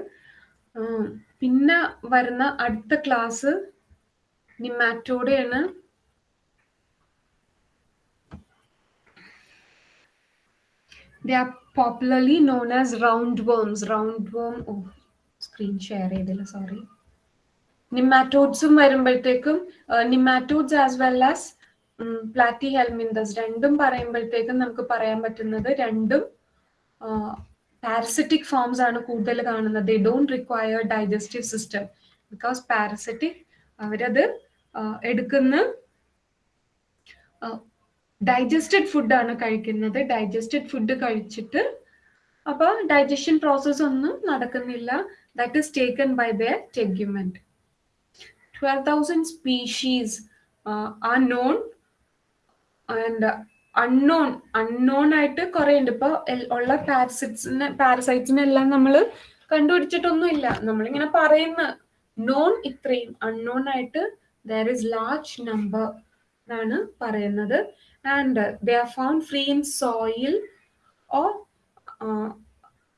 പിന്നെ വരുന്ന അടുത്ത ക്ലാസ് നിമാറ്റോടെയാണ് they are popularly known as roundworms roundworm oh screen share ചെയ്തില്ല സോറി നിമാറ്റോഡ്സും വരുമ്പോഴത്തേക്കും nematodes as well as platyhelminthes രണ്ടും പറയുമ്പോഴത്തേക്കും നമുക്ക് പറയാൻ പറ്റുന്നത് രണ്ടും പാരസിറ്റിക് ഫോംസ് ആണ് കൂടുതൽ കാണുന്നത്. They don't require digestive system because parasitic അവരത് എടുക്കുന്ന ഡൈജസ്റ്റഡ് ഫുഡാണ് കഴിക്കുന്നത്. ഡൈജസ്റ്റഡ് ഫുഡ് കഴിച്ചിട്ട് അപ്പൊ ഡൈജഷൻ പ്രോസസ് ഒന്നും നടക്കുന്നില്ല. That is taken by the tegument twelve thousand species are known and unknown unknown ആയിട്ട് കുറെ ഉണ്ട് ഇപ്പൊ ഉള്ള പാരസൈറ്റ്സിനെ പാരസൈറ്റ്സിനെല്ലാം നമ്മൾ കണ്ടുപിടിച്ചിട്ടൊന്നുമില്ല. നമ്മളിങ്ങനെ പറയുന്ന. നോൺ ഇത്രയും അൺനോൺ ആയിട്ട് ദർ ഇസ് ലാർജ് നമ്പർ എന്നാണ് പറയുന്നത്. And uh, they are found free in soil or uh,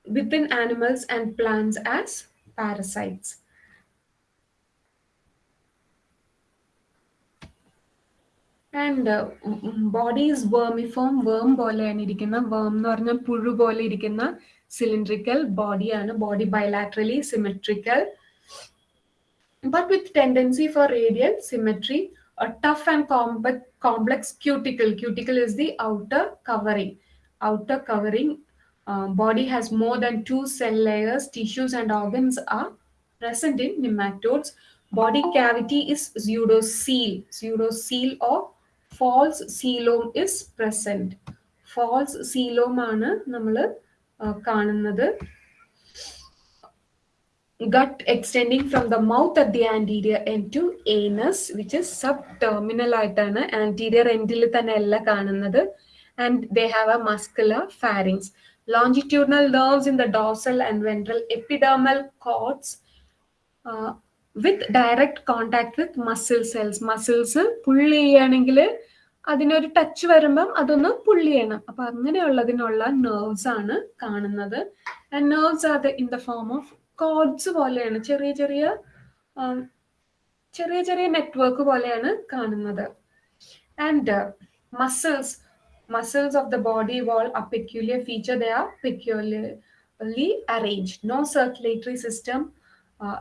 within animals and plants as parasites. And body is vermiform worm പോലെയാണ് ഇരിക്കുന്ന. വേം എന്ന് പറഞ്ഞാൽ പുഴു പോലെ ഇരിക്കുന്ന സിലിണ്ട്രിക്കൽ ബോഡിയാണ് body bilaterally symmetrical but with tendency for radial symmetry a tough and complex, complex cuticle. Cuticle is the outer covering. Outer covering. Uh, body has more than two cell layers. Tissues and organs are present in nematodes. Body cavity is pseudocoel. Pseudocoel or false coelom is present. False coelom ആണ് നമ്മൾ കാണുന്നത് gut extending from the mouth at the anterior end to anus which is subterminal ആയിട്ടാണ് anterior end il തന്നെ അല്ല കാണുന്നത് and they have a muscular pharynx longitudinal nerves in the dorsal and ventral epidermal cords uh, with direct contact with muscle cells muscles pull ചെയ്യാണെങ്കിൽ അതിനൊരു ടച്ച് വരുമ്പം അതൊന്ന് പുള്ളി ചെയ്യണം അപ്പൊ അങ്ങനെയുള്ളതിനുള്ള നെർവ്സ് ആണ് കാണുന്നത് and nerves are in the form of cords പോലെയാണ് ചെറിയ ചെറിയ ചെറിയ ചെറിയ നെറ്റ്വർക്ക് പോലെയാണ് കാണുന്നത്. And muscles muscles of the body wall uh peculiar feature the are peculiarly arrange no circulatory system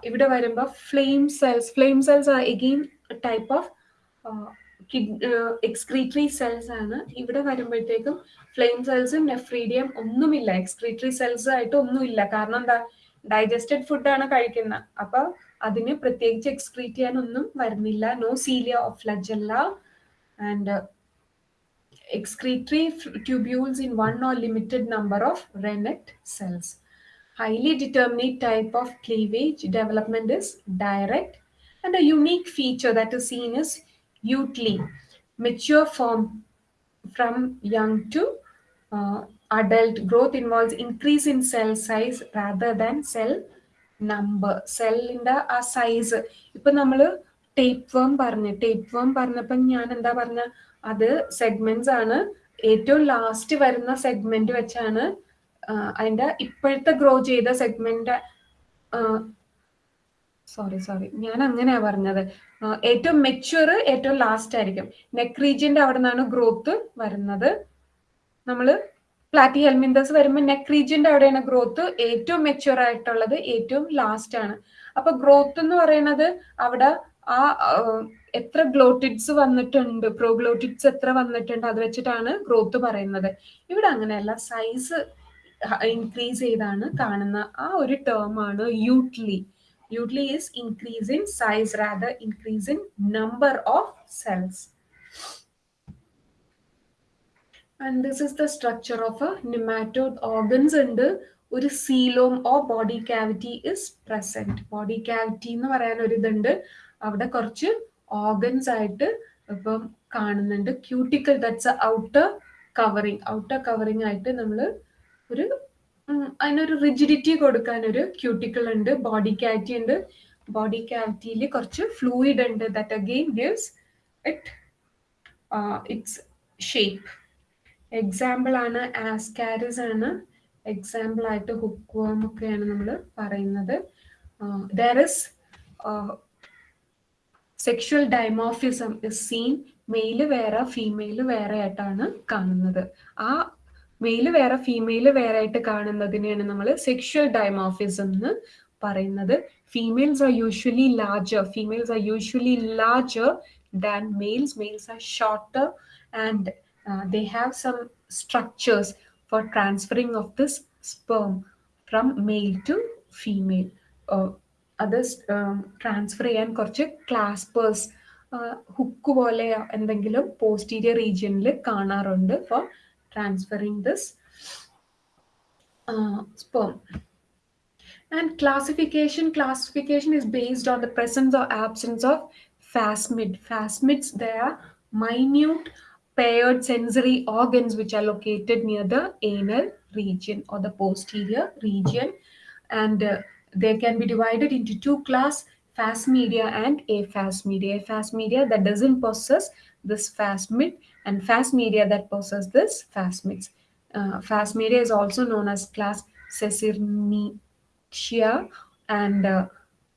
ഇവിടെ വരുമ്പോൾ flame cells flame cells are again type of excretory cells ആണ്. ഇവിടെ വരുമ്പോഴത്തേക്കും ഫ്ലെയിം സെൽസും നെഫ്രീഡിയം ഒന്നുമില്ല. എക്സ്ക്രീറ്ററി സെൽസ് ആയിട്ട് ഒന്നുമില്ല. കാരണം എന്താ? ഡൈജസ്റ്റഡ് ഫുഡാണ് കഴിക്കുന്നത് അപ്പൊ അതിന് പ്രത്യേകിച്ച് എക്സ്ക്രീറ്റ് ചെയ്യാൻ ഒന്നും വരുന്നില്ല no cilia of flagella and excretory tubules in one or limited number of rennet cells. Highly determinate type of cleavage development is direct and a unique feature that is seen is Utley, mature form from young to uh, adult growth involves increase in cell size rather than cell number. സെല്ലിന്റെ ആ സൈസ് ഇപ്പൊ നമ്മൾ ടേപ്പ് വേം പറഞ്ഞു ടേപ്പ് വേം പറഞ്ഞപ്പോ ഞാൻ എന്താ പറഞ്ഞ? അത് സെഗ്മെന്റ്സ് ആണ്. ഏറ്റവും ലാസ്റ്റ് വരുന്ന സെഗ്മെന്റ് വെച്ചാണ് അതിന്റെ ഇപ്പോഴത്തെ ഗ്രോ ചെയ്ത സെഗ്മെന്റ് സോറി സോറി ഞാൻ അങ്ങനെയാ പറഞ്ഞത്. ഏറ്റവും മെച്യൂർ ഏറ്റവും ലാസ്റ്റ് ആയിരിക്കും. നെക്ക് റീജിയന്റെ അവിടെ നിന്നാണ് ഗ്രോത്ത് വരുന്നത്. നമ്മൾ പ്ലാറ്റി ഹെൽമിന്തസ് വരുമ്പോൾ നെക്ക് റീജിയന്റെ അവിടെയാണ് ഗ്രോത്ത് ഏറ്റവും മെച്യൂർ ആയിട്ടുള്ളത് ഏറ്റവും ലാസ്റ്റ് ആണ്. അപ്പൊ ഗ്രോത്ത് എന്ന് പറയുന്നത് അവിടെ ആ എത്ര ഗ്ലോട്ടിഡ്സ് വന്നിട്ടുണ്ട് പ്രോഗ്ലോട്ടിഡ്സ് എത്ര വന്നിട്ടുണ്ട് അത് വെച്ചിട്ടാണ് ഗ്രോത്ത് പറയുന്നത്. ഇവിടെ അങ്ങനെയല്ല സൈസ് ഇൻക്രീസ് ചെയ്താണ് കാണുന്ന ആ ഒരു ടേം ആണ് eutely eutely is increase in size rather increase in number of cells and this is the structure of a nematode organs and ഒരു coelom or body cavity is present body cavity എന്ന് പറയാൻ ഒരു ഇതുണ്ട്. അവിടെ കുറച്ച് ഓർഗൻസ് ആയിട്ട് ഇപ്പം കാണുന്നുണ്ട്. Cuticle that's outer covering outer covering ആയിട്ട് നമ്മൾ ഒരു അതിനൊരു റിജിഡിറ്റി കൊടുക്കാൻ ഒരു ക്യൂട്ടിക്കൽ ഉണ്ട് ബോഡി ക്യാവിറ്റി ഉണ്ട്. ബോഡി ക്യാവിറ്റിയിൽ കുറച്ച് ഫ്ലൂയിഡ് ഉണ്ട് that again gives it its shape example ആണ് ആസ്കാരിസ് ആണ്. എക്സാമ്പിൾ ആയിട്ട് ഹുക്ക് ഒക്കെയാണ് നമ്മൾ പറയുന്നത്. There is sexual dimorphism is seen male വേറെ ഫീമെയിൽ വേറെ ആയിട്ടാണ് കാണുന്നത്. ആ മെയിൽ വേറെ ഫീമെയിൽ വേറെ ആയിട്ട് കാണുന്നതിനെയാണ് നമ്മൾ സെക്ഷൽ ഡൈമോഫിസം എന്ന് പറയുന്നത്. Females are usually larger females are usually larger than males males are shorter and they have some structures for transferring of this sperm from male to female. Uh, അത് ട്രാൻസ്ഫർ ചെയ്യാൻ കുറച്ച് ക്ലാസ്പേഴ്സ് ഹുക്ക് പോലെ എന്തെങ്കിലും പോസ്റ്റീരിയർ റീജിയനിൽ കാണാറുണ്ട് for transferring this sperm. And classification, classification is based on the presence or absence of phasmid. Phasmids, they are minute paired sensory organs which are located near the anal region or the posterior region. And uh, they can be divided into two class, fast media and aphasmedia. Aphasmedia that doesn't possess this phasmid and fast media that possess this fast. Uh, media is also known as class Sesirnicia and uh,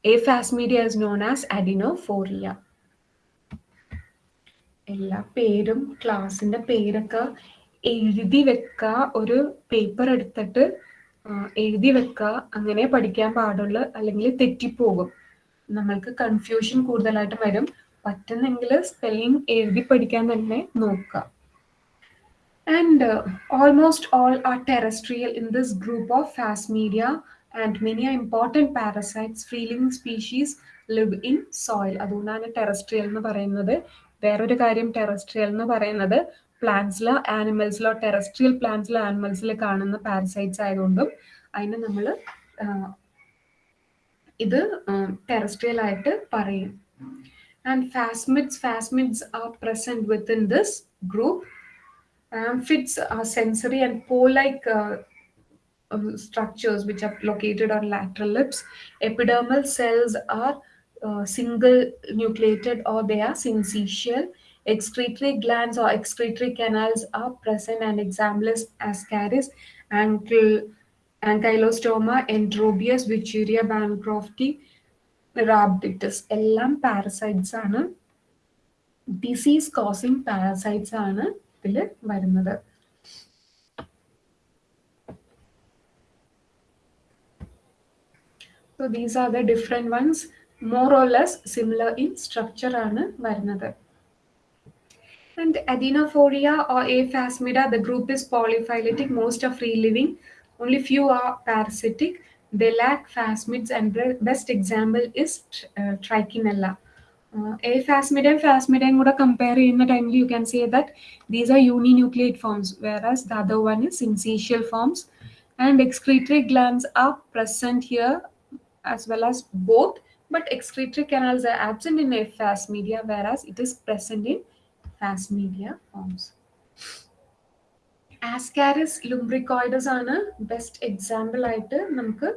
aphasmedia is known as adenophoria. എല്ലാ പേരും ക്ലാസ്സിന്റെ പേരൊക്കെ എഴുതി വെക്കുക ഒരു പേപ്പർ എടുത്തിട്ട് എഴുതി വെക്കുക അങ്ങനെ പഠിക്കാൻ പാടുള്ളൂ അല്ലെങ്കിൽ തെറ്റിപ്പോകും. നമ്മൾക്ക് കൺഫ്യൂഷൻ കൂടുതലായിട്ട് വരും. പറ്റുന്നെങ്കിൽ സ്പെല്ലിംഗ് എഴുതി പഠിക്കാൻ തന്നെ നോക്കുക and almost all are terrestrial in this group of phasmidia and many are important parasites Free species live in soil അതുകൊണ്ടാണ് ടെറസ്ട്രിയൽ എന്ന് പറയുന്നത്. വേറൊരു കാര്യം ടെറസ്ട്രിയൽ എന്ന് പറയുന്നത് പ്ലാന്റ്സിലോ ആനിമൽസിലോ ടെറസ്ട്രിയൽ പ്ലാന്റ്സിലോ ആനിമൽസിൽ കാണുന്ന പാരസൈറ്റ്സ് ആയതുകൊണ്ടും അതിന് നമ്മൾ ഇത് ടെറസ്ട്രിയൽ ആയിട്ട് പറയും and phasmids phasmids are present within this group amphids are sensory and pore like structures which are located on lateral lips. Epidermal cells are uh, single nucleated or they are syncytial. Excretory glands or excretory canals are present and examplus ascaris, ankle, ankylostoma, enterobius, vichuria, bancrofti, rhabditis. എല്ലാം പാരസൈറ്റ്സ് ആണ് ഡിസീസ് കോസിങ് പാരസൈറ്റ്സ് ആണ് ഇതിൽ വരുന്നത് So these are the different ones, more or less similar in structure ആണ് വരുന്നത്. And adenophoria or aphasmida, the group is polyphyletic, most are free living, only few are parasitic. They lack phasmids and the best example is uh, trichinella. Uh, aphasmidയും phasmidയും കൂടെ compare ചെയ്യുന്ന ടൈമിൽ you can say that these are uninucleate forms, whereas the other one is syncytial forms. And excretory glands are present here as well as both, But excretory canals are absent in aphasmidia, whereas it is present in phasmidia forms. Ascaris lumbricoides ആണ് ബെസ്റ്റ് എക്സാമ്പിൾ ആയിട്ട് നമുക്ക്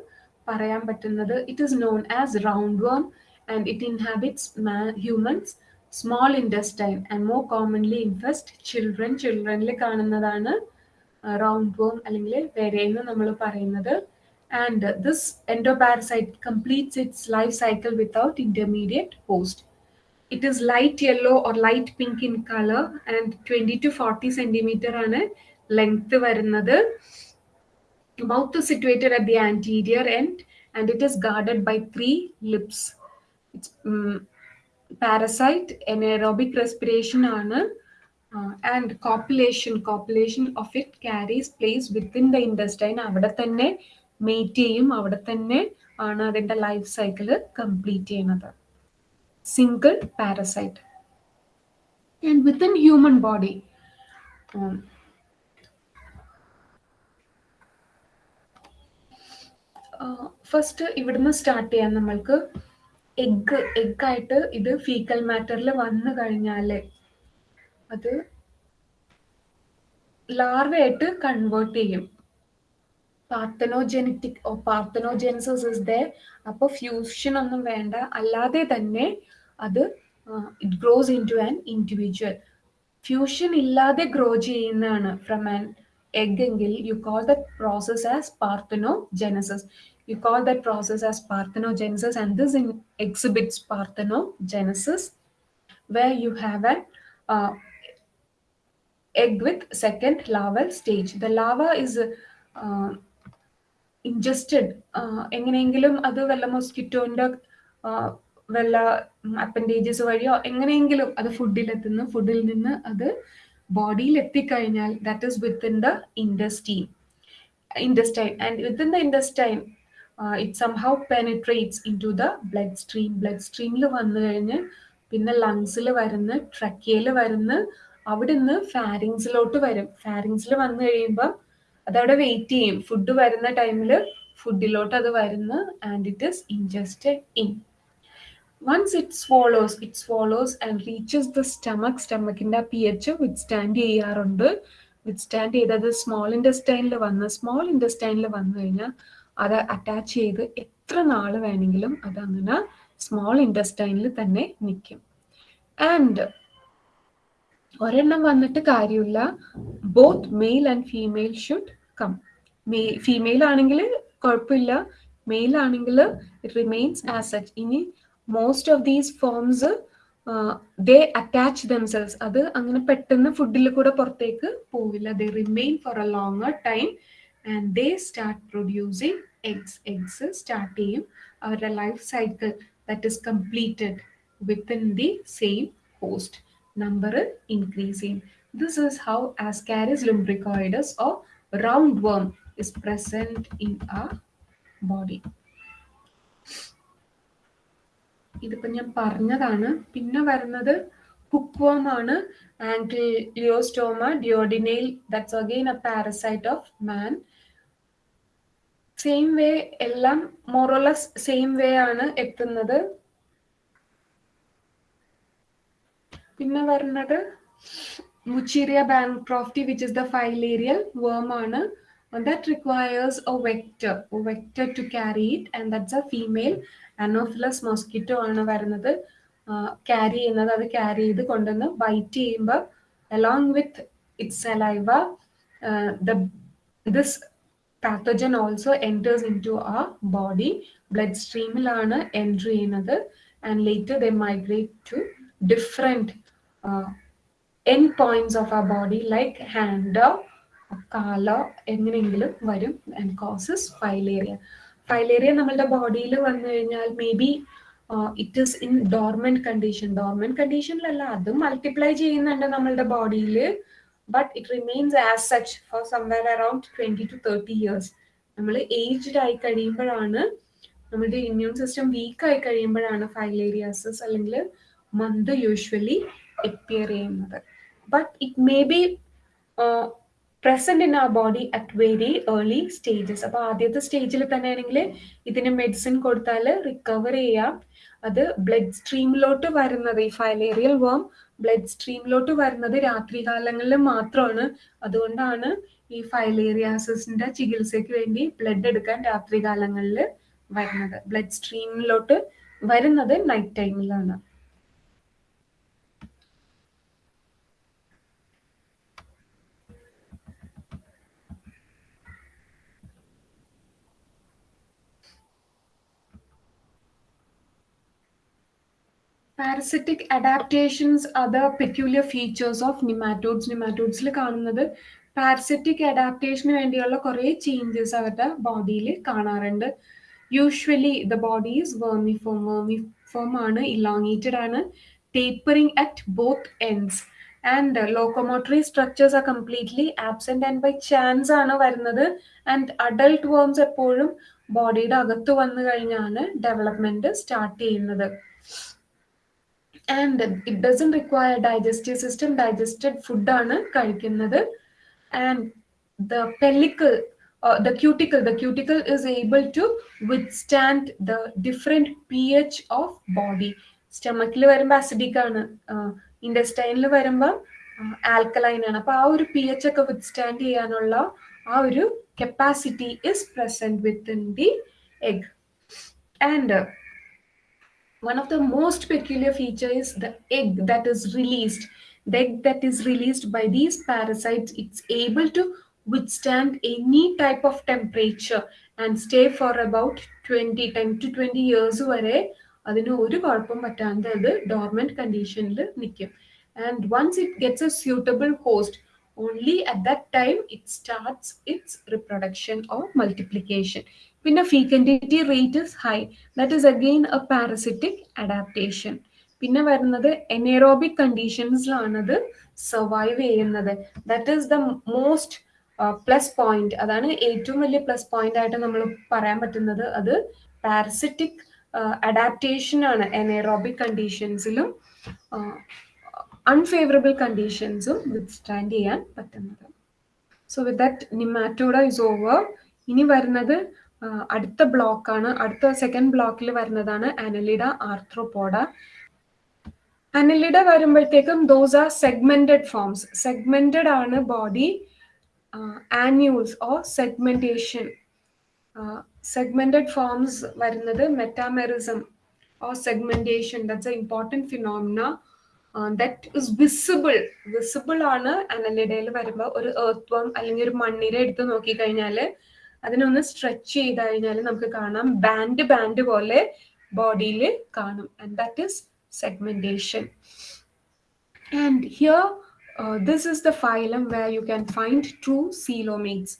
പറയാൻ പറ്റുന്നത്. It is known as roundworm and it inhabits humans small intestine and more commonly infest children ചിൽഡ്രനിൽ കാണുന്നതാണ് റൗണ്ട് വേം അല്ലെങ്കിൽ വരെയെന്ന് നമ്മൾ പറയുന്നത്. and this endoparasite completes its life cycle without intermediate host. It is light yellow or light pink in color and 20 to 40 centimeter ആണ് ലെങ്ത് വരുന്നത് mouth is situated at the anterior end and it is guarded by three lips. It's um, parasite anaerobic respiration ആണ് uh, and copulation copulation of it carries place within the intestine അവിടെ തന്നെ mate ചെയ്യും അവിടെ തന്നെ ആണ് അതിന്റെ ലൈഫ് സൈക്കിൾ കംപ്ലീറ്റ് ചെയ്യുന്നത്. Single parasite and within human body first ഇവിടുന്ന് സ്റ്റാർട്ട് ചെയ്യാം നമ്മൾക്ക്. എഗ് എഗ്ഗായിട്ട് ഇത് ഫീക്കൽ മാറ്ററിൽ വന്നു കഴിഞ്ഞാൽ അത് ലാർവയായിട്ട് കൺവേർട്ട് ചെയ്യും. പാർത്തനോജെനറ്റിക് ഓ പാർത്തനോജെൻസസ് ഇസ് ദേ അപ്പോൾ ഫ്യൂഷൻ ഒന്നും വേണ്ട അല്ലാതെ തന്നെ അത് it grows in to an individual fusion ഇല്ലാതെ ഗ്രോ ചെയ്യുന്നതാണ് ഫ്രം ആൻ എഗ് എങ്കിൽ you call that process as parthenogenesis you call that process as parthenogenesis and this in exhibits parthenogenesis where you have an uh, egg with second larval stage. The larva is uh, ingested. എങ്ങനെയെങ്കിലും അത് വല്ല മൊസ്കിറ്റോന്റെ വല്ല അപ്പൻഡേജസ് വഴിയോ എങ്ങനെയെങ്കിലും അത് ഫുഡിലെത്തുന്നു ഫുഡിൽ നിന്ന് അത് ബോഡിയിൽ എത്തിക്കഴിഞ്ഞാൽ that is within the intestine intestine and within the intestine it somehow penetrates into the bloodstream blood സ്ട്രീമിൽ വന്നു കഴിഞ്ഞ് പിന്നെ ലങ്സിൽ വരുന്ന ട്രക്കിയയിൽ വരുന്ന അവിടെ നിന്ന് ഫാരിങ്സിലോട്ട് വരും. ഫാരിങ്സിൽ വന്നു കഴിയുമ്പോൾ അതവിടെ വെയിറ്റ് ചെയ്യും. ഫുഡ് വരുന്ന ടൈമിൽ ഫുഡിലോട്ട് അത് വരുന്നു. And it is ingested in once it swallows it swallows and reaches the stomach സ്റ്റമക്കിന്റെ p h withstand ചെയ്യാറുണ്ട് വിത്ത് സ്റ്റാൻഡ് ചെയ്തത് സ്മോൾ ഇൻഡസ്റ്റൈനിൽ വന്ന് സ്മോൾ ഇൻഡസ്റ്റൈനിൽ വന്നു കഴിഞ്ഞാൽ അത് അറ്റാച്ച് ചെയ്ത് എത്ര നാൾ വേണമെങ്കിലും അത് അങ്ങനെ സ്മോൾ ഇൻഡസ്റ്റൈനിൽ തന്നെ നിൽക്കും ആൻഡ് ഒരെണ്ണം വന്നിട്ട് കാര്യമില്ല. Both male and female should come may female ആണെങ്കിൽ കുഴപ്പമില്ല മെയിൽ ആണെങ്കിൽ ഇറ്റ് റിമെയിൻസ് ആസ് ഇനി most of these forms they attach themselves അത് അങ്ങനെ പെട്ടെന്ന് ഫുഡിൽ കൂടെ പുറത്തേക്ക് പോവില്ല. They remain for a longer time and they start producing eggs eggs start ചെയ്യും. അവരുടെ life cycle that is completed within the same host number increase ചെയ്യും this is how ascaris lumbricoides or roundworm is present in our body. ഇതിപ്പോ ഞാൻ പറഞ്ഞതാണ്. പിന്നെ വരുന്നത് ഹുക്വോം ആണ്. Ancylostoma duodenale that's again a parasite of man same way എല്ലാം മോറോലസ് സെയിം വേ ആണ് എത്തുന്നത്. പിന്നെ വരുന്നത് wuchereria bancrofti which is the filarial worm ആണ് that requires a vector a vector to carry it and that's a female anopheles mosquito ആണ് വരുന്നത്. ക്യാരി ചെയ്യുന്നത് അത് ക്യാരി ചെയ്ത് കൊണ്ടുവന്ന് ബൈറ്റ് ചെയ്യുമ്പോൾ along with its saliva the this pathogen also enters into uh body blood സ്ട്രീമിലാണ് entry ചെയ്യുന്നത് and later the migrate to different end points of uh body like hand കാലോ എങ്ങനെയെങ്കിലും വരും ആൻഡ് കോസസ് ഫൈലേറിയ ഫൈലേറിയ നമ്മളുടെ ബോഡിയിൽ വന്നു കഴിഞ്ഞാൽ maybe it is in dormant condition dormant കണ്ടീഷനിലല്ല അതും മൾട്ടിപ്ലൈ ചെയ്യുന്നുണ്ട് നമ്മളുടെ ബോഡിയിൽ but it remains as such for somewhere around twenty to thirty years നമ്മൾ ഏജ്ഡ് ആയി കഴിയുമ്പോഴാണ് നമ്മുടെ ഇമ്മ്യൂൺ സിസ്റ്റം വീക്ക് ആയി കഴിയുമ്പോഴാണ് ഫൈലേരിയാസസ് അല്ലെങ്കിൽ മന്ത് യൂഷ്വലി എപ്പിയർ ചെയ്യുന്നത്. But may be uh, present in uh body at very early stages അപ്പൊ ആദ്യത്തെ സ്റ്റേജിൽ തന്നെയാണെങ്കിൽ ഇതിന് മെഡിസിൻ കൊടുത്താൽ റിക്കവർ ചെയ്യാം. അത് ബ്ലഡ് സ്ട്രീമിലോട്ട് വരുന്നത് ഈ ഫൈലേറിയൽ വേം ബ്ലഡ് സ്ട്രീമിലോട്ട് വരുന്നത് രാത്രികാലങ്ങളിൽ മാത്രമാണ്. അതുകൊണ്ടാണ് ഈ ഫൈലേറിയാസിന്റെ ചികിത്സയ്ക്ക് വേണ്ടി ബ്ലഡ് എടുക്കാൻ രാത്രികാലങ്ങളിൽ വരുന്നത്. ബ്ലഡ് സ്ട്രീമിലോട്ട് വരുന്നത് നൈറ്റ് ടൈമിലാണ് parasitic adaptations other peculiar features of nematodes നിമാറ്റോഡ്സിൽ കാണുന്നത് പാരസിറ്റിക് അഡാപ്റ്റേഷന് വേണ്ടിയുള്ള കുറേ ചേഞ്ചസ് അവരുടെ ബോഡിയിൽ കാണാറുണ്ട്. Usually the body is vermiform vermiform ആണ് ഇലോങ്ങേറ്റഡ് ആണ് tapering at both ends and locomotory structures are completely absent and by chance ആണ് വരുന്നത്. ആൻഡ് അഡൾട്ട് വേംസ് എപ്പോഴും ബോഡിയുടെ അകത്ത് വന്നു കഴിഞ്ഞാണ് ഡെവലപ്മെന്റ് സ്റ്റാർട്ട് ചെയ്യുന്നത്. And it doesn't require digestive system digested ഫുഡാണ് കഴിക്കുന്നത്. And the pellicle the cuticle the cuticle is able to withstand the different p h of body സ്റ്റമക്കിൽ വരുമ്പോൾ അസിഡിക് ആണ്. ഇൻഡസ്റ്റൈനിൽ വരുമ്പോൾ ആൽക്കലൈൻ ആണ്. അപ്പൊ ആ ഒരു പി എച്ച് ഒക്കെ വിത്ത്സ്റ്റാൻഡ് ചെയ്യാനുള്ള ആ ഒരു capacity is present within the egg and one of the most peculiar feature is the egg that is released the egg that is released by these parasites it's able to withstand any type of temperature and stay for about 20 10 to 20 years വരെ അതിന് ഒരു കുഴപ്പം പറ്റാണ്ട് അത് ഡോർമെന്റ് കണ്ടീഷനിൽ നിൽക്കും and once it gets a suitable host only at that time it starts its reproduction or multiplication പിന്നെ fecundity rate is high that is again a parasitic adaptation പിന്നെ വരുന്നത് എനേറോബിക് കണ്ടീഷൻസിലാണത് സർവൈവ് ചെയ്യുന്നത്. That is the most plus point അതാണ് ഏറ്റവും വലിയ പ്ലസ് പോയിന്റ് ആയിട്ട് നമ്മൾ പറയാൻ പറ്റുന്നത്. അത് പാരസിറ്റിക് അഡാപ്റ്റേഷൻ ആണ് എനേറോബിക് കണ്ടീഷൻസിലും അൺഫേവറബിൾ കണ്ടീഷൻസും വിത്ത്സ്റ്റാൻഡ് ചെയ്യാൻ പറ്റുന്നത്. So with that nematoda is over ഇനി വരുന്നത് അടുത്ത ബ്ലോക്കാണ് അടുത്ത സെക്കൻഡ് ബ്ലോക്കിൽ വരുന്നതാണ് അനലിഡ ആർത്രോപോഡ അനലിഡ വരുമ്പോഴത്തേക്കും those are segmented forms segmented ആണ് body annules or segmentation segmented forms വരുന്നത് metamerism or segmentation that's a important phenomena that is visible visible ആണ് അനലിഡയിൽ വരുമ്പോൾ ഒരു എർത്ത് അല്ലെങ്കിൽ ഒരു മണ്ണിര എടുത്ത് നോക്കിക്കഴിഞ്ഞാൽ അതിനൊന്ന് സ്ട്രെച്ച് ചെയ്ത് കഴിഞ്ഞാൽ നമുക്ക് കാണാം. ബാൻഡ് ബാൻഡ് പോലെ ബോഡിയിൽ കാണും. And that is segmentation and here this is the phylum where you can find true coelomates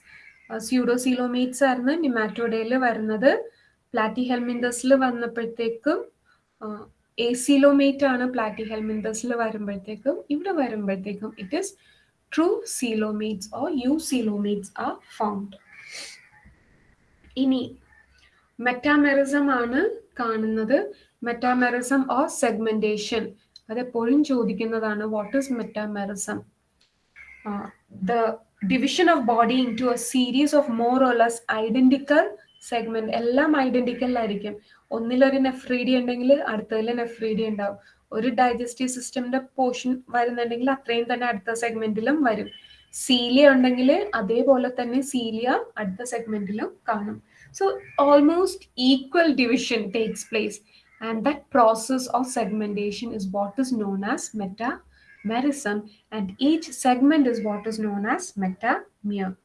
pseudocoelomates ആയിരുന്നു നിമാറ്റോഡയിൽ വരുന്നത്. പ്ലാറ്റി ഹെൽമിന്തസിൽ വന്നപ്പോഴത്തേക്കും എസിലോമേറ്റ് ആണ് പ്ലാറ്റി ഹെൽമിന്തസിൽ വരുമ്പോഴത്തേക്കും ഇവിടെ വരുമ്പോഴത്തേക്കും it is true coelomates or eucoelomates are found ഇനി മെറ്റാമെറിസം ആണ് കാണുന്നത്. മെറ്റാമെറിസം ഓർ സെഗ്മെന്റേഷൻ അതെപ്പോഴും ചോദിക്കുന്നതാണ് what is metamerism the division of body into a series of more or less identical segment എല്ലാം ഐഡന്റിക്കൽ ആയിരിക്കും. ഒന്നിലൊരു നെഫ്രീഡി ഉണ്ടെങ്കിൽ അടുത്തതിൽ നെഫ്രീഡി ഉണ്ടാവും. ഒരു ഡൈജസ്റ്റീവ് സിസ്റ്റമിന്റെ പോർഷൻ വരുന്നുണ്ടെങ്കിൽ അത്രയും തന്നെ അടുത്ത സെഗ്മെന്റിലും വരും. സീലിയ ഉണ്ടെങ്കിൽ അതേപോലെ തന്നെ സീലിയ അടുത്ത സെഗ്മെന്റിലും കാണും so almost equal division takes place and that process of segmentation is what is known as metamerism and each segment is what is known as metamer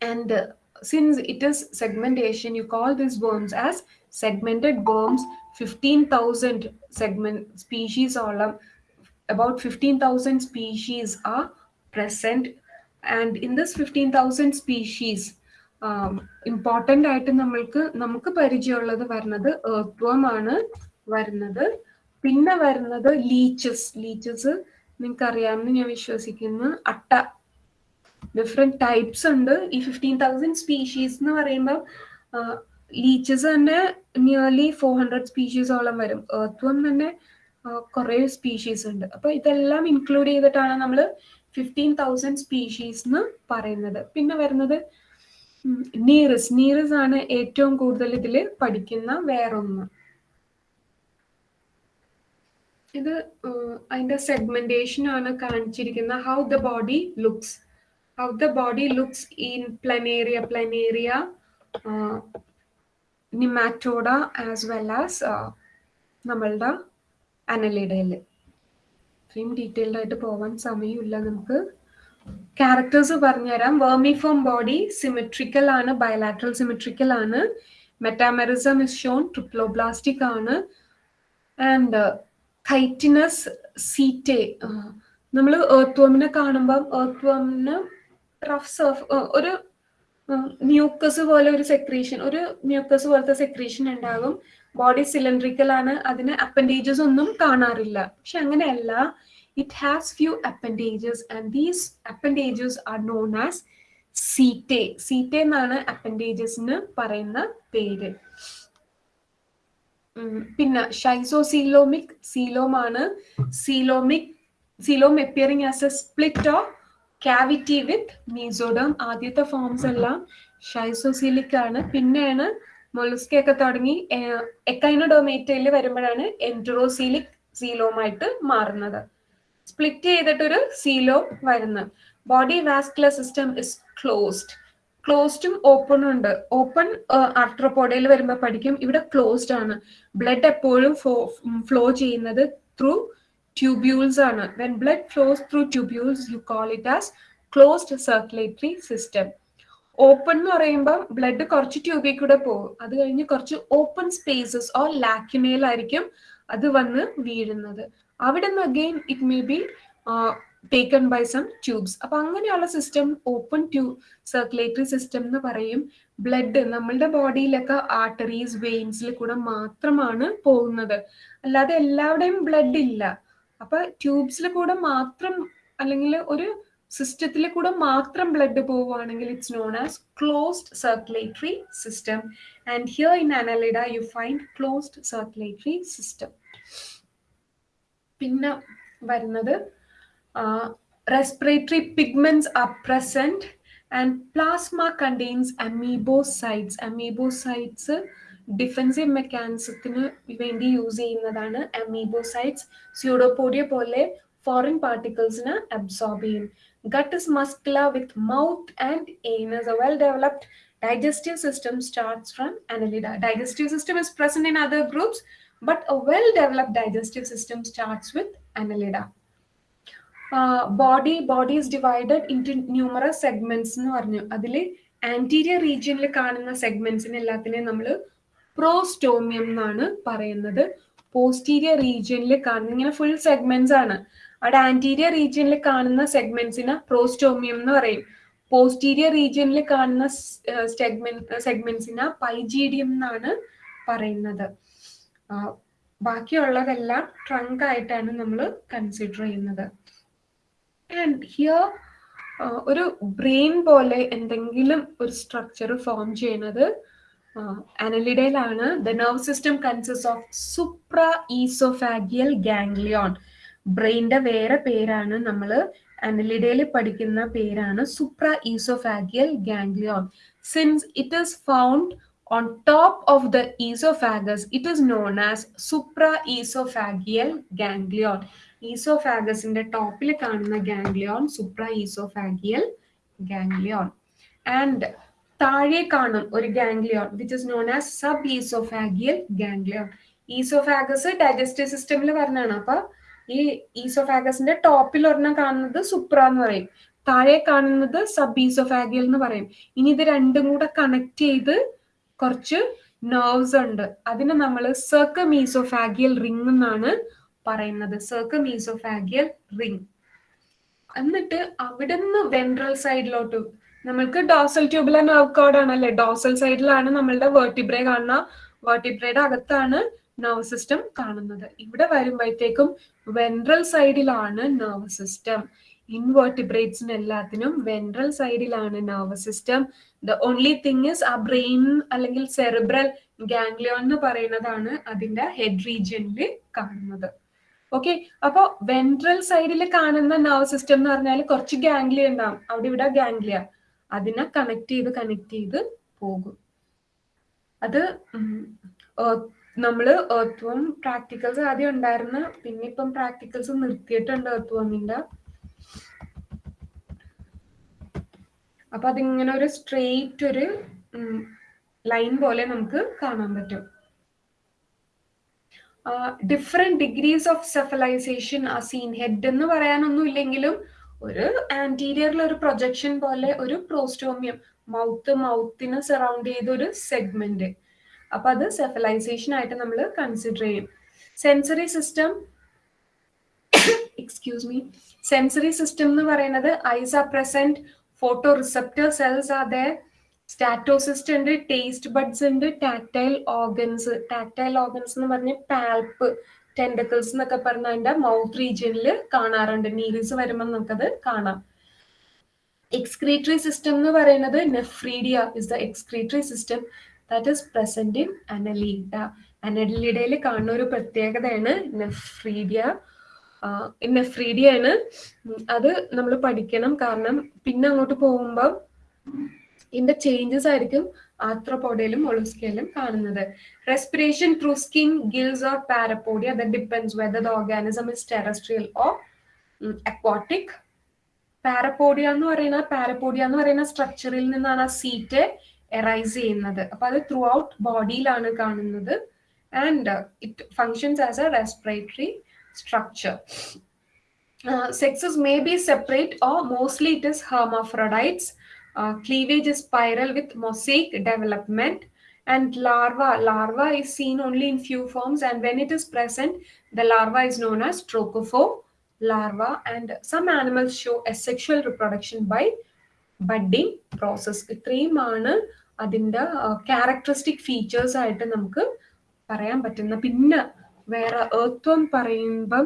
and uh, since it is segmentation you call these worms as segmented worms 15000 segment species all of about 15000 species are present. And in this 15000 species important ആയിട്ട് നമ്മൾക്ക് നമുക്ക് പരിചയമുള്ളത് വരുന്നത് എർത്ത് ആണ് വരുന്നത്. പിന്നെ വരുന്നത് ലീച്ചസ് ലീച്ചസ് നിങ്ങൾക്ക് അറിയാമെന്ന് ഞാൻ വിശ്വസിക്കുന്നു. അട്ട. ഡിഫറെന്റ് ടൈപ്സ് ഉണ്ട്. ഈ ഫിഫ്റ്റീൻ തൗസൻഡ് സ്പീഷീസ് എന്ന് പറയുമ്പോൾ ലീച്ചസ് തന്നെ നിയർലി ഫോർ ഹൺഡ്രഡ് സ്പീഷീസോളം വരും. ഏർത്വം തന്നെ കുറേ സ്പീഷീസ് ഉണ്ട്. അപ്പോൾ ഇതെല്ലാം ഇൻക്ലൂഡ് ചെയ്തിട്ടാണ് നമ്മൾ ഫിഫ്റ്റീൻ തൗസൻഡ് സ്പീഷീസ് എന്ന് പറയുന്നത്. പിന്നെ വരുന്നത് നീറസ് നീറസ് ആണ് ഏറ്റവും കൂടുതൽ ഇതിൽ പഠിക്കുന്ന വേറൊന്ന്. ഇത് അതിന്റെ സെഗ്മെന്റേഷൻ ആണ് കാണിച്ചിരിക്കുന്ന how the body looks how the body looks in planaria planaria nematoda as well as നമ്മളുടെ അനലിഡയിൽ ഇത്രയും ഡീറ്റെയിൽഡ് ആയിട്ട് പോവാൻ സമയമില്ല. നമുക്ക് ക്യാരക്ടേഴ്സ് പറഞ്ഞുതരാം. വേർമിഫോം ബോഡി സിമെട്രിക്കൽ ആണ്. ബയലാട്രൽ സിമെട്രിക്കൽ ആണ്. മെറ്റാമെറിസം ഇസ് ഷോൺ ട്രിപ്ലോബ്ലാസ്റ്റിക് ആണ്. ആൻഡ് കൈറ്റിനസ് സീറ്റേ നമ്മൾ ഏർത്ത് വോമിനെ കാണുമ്പം കാണുമ്പോൾ ഏർത്ത്വമിന് റഫ് സർഫ് ഒരു മ്യൂക്കസ് പോലെ ഒരു സെക്രീഷൻ ഒരു മ്യൂക്കസ് പോലത്തെ സെക്രീഷൻ ഉണ്ടാകും. ബോഡി സിലിണ്ട്രിക്കൽ ആണ്. അതിന് അപ്പൻഡേജസ് ഒന്നും കാണാറില്ല. പക്ഷെ അങ്ങനെയല്ല. It has few appendages and these appendages are known as setae setae എന്നാണ് അപ്പൻഡേജസിന് പറയുന്ന പേര്. പിന്നെ ഷൈസോസീലോമിക് സീലോം ആണ്. Coelomic coelom appearing as a split of cavity with mesoderm ആദ്യത്തെ ഫോംസ് എല്ലാം ഷൈസോസീലിക് ആണ്. പിന്നെയാണ് മൊളുസ്കി ഒക്കെ തുടങ്ങി എക്കൈനോഡോമേറ്റയിൽ വരുമ്പോഴാണ് എൻട്രോസീലിക് സീലോമായിട്ട് മാറുന്നത്. സ്പ്ലിറ്റ് ചെയ്തിട്ടൊരു സീലോ വരുന്നത്. Body vascular system is closed. ക്ലോസ്ഡും ഓപ്പണും ഉണ്ട് ഓപ്പൺ ആർട്രോപോഡയിൽ വരുമ്പോൾ പഠിക്കും. ഇവിടെ ക്ലോസ്ഡ് ആണ്. ബ്ലഡ് എപ്പോഴും ഫ്ലോ ചെയ്യുന്നത് ത്രൂ ട്യൂബ്യൂൾസ് ആണ്. When blood flows through tubules you call it as closed circulatory system open എന്ന് പറയുമ്പോൾ ബ്ലഡ് കുറച്ച് ട്യൂബിൽ കൂടെ പോകും. അത് കഴിഞ്ഞ് കുറച്ച് ഓപ്പൺ സ്പേസസ് ഓർ ലാക്കിമേലായിരിക്കും അത് വന്ന് വീഴുന്നത്. അവിടെ നിന്ന് again it may be taken by some tubes അപ്പൊ അങ്ങനെയുള്ള system open to circulatory system എന്ന് പറയും ബ്ലഡ് നമ്മളുടെ ബോഡിയിലൊക്കെ ആർട്ടറീസ് വെയിൻസിൽ കൂടെ മാത്രമാണ് പോകുന്നത്. അല്ലാതെ എല്ലാവരുടെയും ബ്ലഡ് ഇല്ല. അപ്പൊ ട്യൂബ്സിൽ കൂടെ മാത്രം അല്ലെങ്കിൽ ഒരു സിസ്റ്റത്തിൽ കൂടെ മാത്രം ബ്ലഡ് പോവുകയാണെങ്കിൽ it's known as closed circulatory system and here in Annelida you find closed circulatory system പിന്നെ വരുന്നത് respiratory pigments are present and plasma contains amoebocytes amoebocytes defensive മെക്കാനിസത്തിന് വേണ്ടി യൂസ് ചെയ്യുന്നതാണ് അമീബോസൈറ്റ്സ് സ്യൂഡോപോഡിയ പോലെ ഫോറിൻ പാർട്ടിക്കിൾസിന് അബ്സോർബ് ചെയ്യും. Gut is muscular with mouth and anus a well developed digestive system starts from annelida digestive system is present in other groups but a well developed digestive system starts with annelida Uh, body body is divided into numerous segments എന്ന് പറഞ്ഞു അതിൽ ആന്റീരിയർ റീജിയനിൽ കാണുന്ന സെഗ്മെന്റ്സിനെ എല്ലാത്തിനെയും നമ്മൾ പ്രോസ്റ്റോമിയം എന്നാണ് പറയുന്നത് പോസ്റ്റീരിയർ റീജിയനിൽ കാണുന്ന ഇങ്ങനെ full segments ആണ് അവിടെ ആന്റീരിയർ റീജിയനിൽ കാണുന്ന സെഗ്മെന്റ്സിന് പ്രോസ്റ്റോമിയം എന്ന് പറയും. പോസ്റ്റീരിയർ റീജിയനിൽ കാണുന്ന സെഗ്മെന്റ്സിന് പൈജീഡിയം എന്നാണ് പറയുന്നത്. ബാക്കിയുള്ളതെല്ലാം ട്രങ്ക് ആയിട്ടാണ് നമ്മൾ കൺസിഡർ ചെയ്യുന്നത്. ആൻഡ് ഹിയർ ഒരു ബ്രെയിൻ പോലെ എന്തെങ്കിലും ഒരു സ്ട്രക്ചർ ഫോം ചെയ്യുന്നത് അനലിഡയിലാണ് the nerve system consist of supraoesophageal ganglion ബ്രെയിന്റെ വേറെ പേരാണ് നമ്മൾ അനലിഡയിൽ പഠിക്കുന്ന പേരാണ് supraoesophageal ganglion since it is found on top of the oesophagus it is known as supraoesophageal ganglion ഈസോഫാഗസിന്റെ ടോപ്പിൽ കാണുന്ന ganglion Supra oesophageal ganglion and താഴെ കാണും ഒരു ganglion which is known as sub oesophageal ganglion oesophagus digestive സിസ്റ്റമിൽ പറഞ്ഞാണ് അപ്പൊ ഈ ഈസോഫാഗസിന്റെ ടോപ്പിൽ ഒരെണ്ണം കാണുന്നത് സുപ്ര എന്ന് പറയും. താഴെ കാണുന്നത് സബ് ഈസോഫാഗിയൽ എന്ന് പറയും. ഇനി ഇത് രണ്ടും കൂടെ കണക്ട് ചെയ്ത് കുറച്ച് നെർവ്സ് ഉണ്ട്. അതിനെ നമ്മൾ സർക്കം ഈസോഫാഗിയൽ റിംഗ് എന്നാണ് പറയുന്നത്. സർക്കം ഈസോഫാഗിയൽ റിംഗ് എന്നിട്ട് അവിടെ നിന്ന് വെൻട്രൽ സൈഡിലോട്ട് നമ്മൾക്ക് ഡോസൽ ട്യൂബുലർ നെർവ് കോഡ് ആണല്ലേ? ഡോസൽ സൈഡിലാണ് നമ്മളുടെ വേർട്ടിബ്രേ കാണുന്ന. വേർട്ടിബ്രയുടെ അകത്താണ് നെർവ് സിസ്റ്റം കാണുന്നത്. ഇവിടെ വരുമ്പോഴത്തേക്കും വെൻട്രൽ സൈഡിലാണ് നെർവ് സിസ്റ്റം ഇൻവേർട്ടിബ്രേറ്റ്സിന് എല്ലാത്തിനും വെൻട്രൽ സൈഡിലാണ് nerve system the only thing is ആ ബ്രെയിൻ അല്ലെങ്കിൽ സെറിബ്രൽ ഗാംഗ്ലിയോൺ എന്ന് പറയുന്നതാണ് അതിന്റെ ഹെഡ് റീജിയനിൽ കാണുന്നത്. ഓക്കെ അപ്പൊ വെൻട്രൽ സൈഡിൽ കാണുന്ന നെർവ് സിസ്റ്റം എന്ന് പറഞ്ഞാൽ കുറച്ച് ഗാംഗ്ലിയ ഉണ്ടാവും. അവിടെ ഇവിടെ ഗാംഗ്ലിയ അതിനെ കണക്ട് ചെയ്ത് കണക്ട് ചെയ്ത് പോകും. അത് നമ്മൾ വോം പ്രാക്ടിക്കൽസ് ആദ്യം ഉണ്ടായിരുന്നു പിന്നെ ഇപ്പം പ്രാക്ടിക്കൽസ് നിർത്തിയിട്ടുണ്ട് ഏർത്ത്വമിന്റെ അപ്പൊ അതിങ്ങനെ ഒരു സ്ട്രെയിറ്റ് ഒരു ലൈൻ പോലെ നമുക്ക് കാണാൻ പറ്റും. ഡിഫറെന്റ് ഡിഗ്രീസ് ഓഫ് സെഫലൈസേഷൻ ആ സീൻ ഹെഡ് എന്ന് പറയാനൊന്നും ഇല്ലെങ്കിലും ഒരു ആന്റീരിയറിൽ ഒരു പ്രൊജക്ഷൻ പോലെ ഒരു പ്രോസ്റ്റോമിയം മൗത്ത് മൗത്തിനെ സറൗണ്ട് ചെയ്ത ഒരു സെഗ്മെന്റ് അപ്പൊ അത് സെഫലൈസേഷൻ ആയിട്ട് നമ്മൾ കൺസിഡർ ചെയ്യും. Sensory system excuse me sensory system എന്ന് പറയുന്നത് eyes are present photoreceptor cells are statocyst ഉണ്ട് ടേസ്റ്റ് ബഡ്സ് ഉണ്ട് ടാക്ടൈൽ ഓർഗൻസ് ടാക്ടൈൽ ഓർഗൻസ് എന്ന് പറഞ്ഞ പാൽപ്പ് ടെൻഡക്കിൾസ് എന്നൊക്കെ പറഞ്ഞ അതിന്റെ മൗത്ത് റീജിയനിൽ കാണാറുണ്ട്. നീരിസ് വരുമ്പോൾ നമുക്കത് കാണാം. എക്സ്ക്രീറ്ററി സിസ്റ്റം എന്ന് പറയുന്നത് nephridia is the excretory system that is present in Annelida അനലീഡയിൽ കാണുന്ന ഒരു പ്രത്യേകതയാണ് നെഫ്രീഡിയ നെഫ്രീഡിയ ആണ് അത് നമ്മൾ പഠിക്കണം. കാരണം പിന്നെ അങ്ങോട്ട് പോകുമ്പോൾ ഇതിന്റെ ചേഞ്ചസ് ആയിരിക്കും ആർത്രോപോഡയിലും ഒളുസ്കയിലും കാണുന്നത്. Respiration through skin gills or parapodia the depends whether the organism is terrestrial or aquatic parapodia എന്ന് പറയുന്ന പാരപ്പോഡിയ എന്ന് പറയുന്ന സ്ട്രക്ചറിൽ നിന്നാണ് ആ setae എറൈസ് ചെയ്യുന്നത് അപ്പൊ അത് ത്രൂ ഔട്ട് ബോഡിയിലാണ് കാണുന്നത് and it functions as a respiratory structure sexes may be separate or mostly it is hermaphrodites. Uh, cleavage is spiral with mosaic development and larva. Larva is seen only in few forms and when it is present, the larva is known as trochophore larva and some animals show asexual reproduction by budding process. ഇത്രയുമാണ് അതിന്റെ ക്യാരക്ടറിസ്റ്റിക് ഫീച്ചേഴ്സ് ആയിട്ട് നമുക്ക് പറയാൻ പറ്റുന്ന പിന്നെ വേറെ ഏർത്വം പറയുമ്പം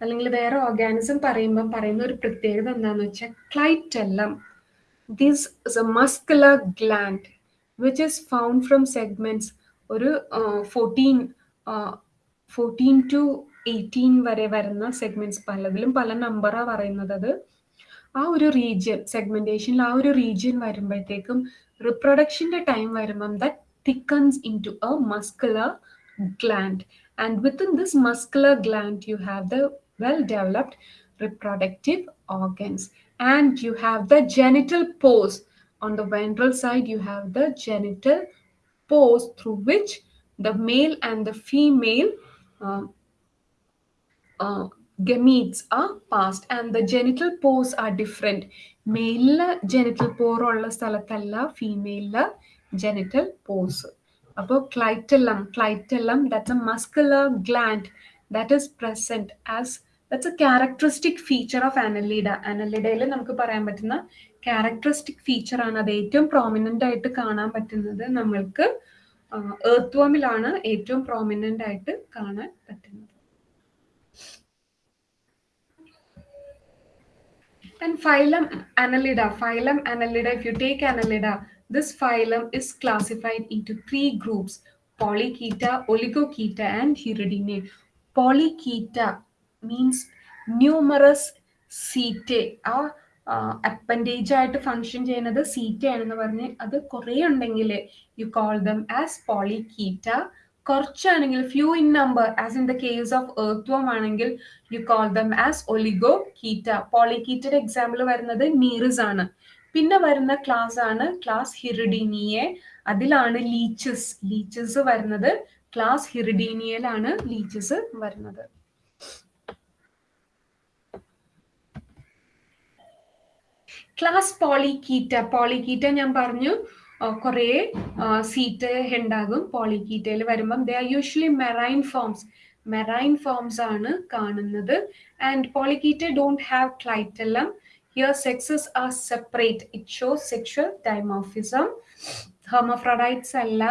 അല്ലെങ്കിൽ വേറെ ഓർഗാനിസം പറയുമ്പം പറയുന്ന ഒരു പ്രത്യേകത എന്താണെന്ന് വെച്ചാൽ clitellum this is a muscular gland which is found from segments ഒരു ഫോർട്ടീൻ ഫോർട്ടീൻ ടു എയ്റ്റീൻ വരെ വരുന്ന സെഗ്മെന്റ്സ് പലതിലും പല നമ്പറാണ് പറയുന്നത് അത്. ആ ഒരു റീജിയൻ സെഗ്മെന്റേഷനിൽ ആ ഒരു റീജിയൻ വരുമ്പോഴത്തേക്കും റിപ്രൊഡക്ഷന്റെ ടൈം വരുമ്പം that thickens in to a muscular gland and within this muscular gland you have the well developed reproductive organs and you have the genital pores on the ventral side you have the genital pores through which the male and the female uh, uh, gametes are passed and the genital pores are different. മെയിലിൽ ജെനിറ്റൽ പോർ ഉള്ള സ്ഥലത്തല്ല ഫീമെയിലിൽ ജെനിറ്റൽ പോസ് അപ്പോൾ clitellum clitellum that's a muscular gland that is present as that's a characteristic feature of Annelida അനലിഡയിൽ നമുക്ക് പറയാൻ പറ്റുന്ന ക്യാരക്ടറിസ്റ്റിക് ഫീച്ചർ ആണ് അത് ഏറ്റവും പ്രോമിനന്റ് ആയിട്ട് കാണാൻ പറ്റുന്നത് നമ്മൾക്ക് ഏർത്ത്വമിലാണ് ഏറ്റവും പ്രോമിനന്റ് ആയിട്ട് കാണാൻ പറ്റുന്നത്. And phylum Annelida, phylum Annelida, if you take Annelida, this phylum is classified into three groups, Polychaeta, Oligochaeta, and Hirudinae. Polychaeta means numerous setae ആ അപ്പൻഡേജ് ആയിട്ട് ഫങ്ഷൻ ചെയ്യുന്നത് സീറ്റ ആണെന്ന് പറഞ്ഞ് അത് കുറേ ഉണ്ടെങ്കിൽ you call them as Polychaeta കുറച്ചാണെങ്കിൽ few in number as in the case of earthworm ആണെങ്കിൽ you call them as Oligochaeta പോളിക്കീറ്റയുടെ example വരുന്നത് നീറിസ് ആണ്. പിന്നെ വരുന്ന ക്ലാസ് ആണ് ക്ലാസ് ഹിറിഡീനിയെ അതിലാണ് ലീച്ചസ് ലീച്ചസ് വരുന്നത് ക്ലാസ് ഹിറിഡീനിയയിലാണ് ലീച്ചസ് വരുന്നത്. ക്ലാസ് പോളിക്കീറ്റ പോളിക്കീറ്റ ഞാൻ പറഞ്ഞു കുറേ സീറ്റ് ഉണ്ടാകും. പോളിക്കീറ്റയിൽ വരുമ്പം they are usually marine forms marine forms ആണ് കാണുന്നത്. And Polychaeta don't have clitellum here sexes are separate it show sexual dimorphism hermaphrodites അല്ല.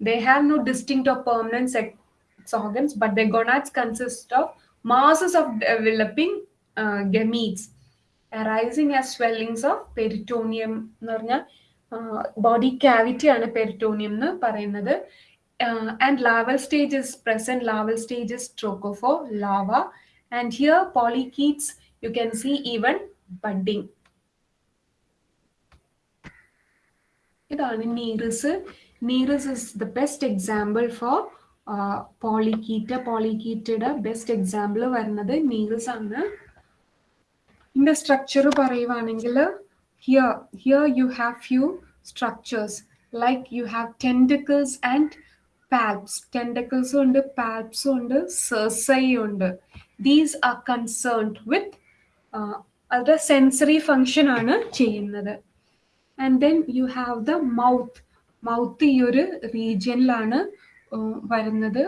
They have no distinct of permanent sex organs but the gonads consist of masses of developing gametes arising arising swellings of peritoneum എന്ന് പറഞ്ഞാൽ ബോഡി ക്യാവിറ്റി ആണ് പെരിറ്റോണിയം എന്ന് പറയുന്നത്. And larval stages present larval stages trochophore larva and here polychaetes you can see even budding ഇതാണ് Nereis Nereis is the best example for Polychaeta പോളിക്കീറ്റയുടെ best example വരുന്നത് നീറിസ് ആണ്. ഇതിന്റെ സ്ട്രക്ചർ പറയുവാണെങ്കിൽ here here you have few structures like you have tentacles and palps ടെൻഡിക്കിൾസും ഉണ്ട് പാൽപ്സും ഉണ്ട് സെർസയും ഉണ്ട്. ദീസ് ആർ കൺസേൺഡ് വിത്ത് അവരുടെ സെൻസറി ഫങ്ഷൻ ആണ് ചെയ്യുന്നത്. And then you have the mouth mouth ഈ ഒരു റീജിയനിലാണ് വരുന്നത്.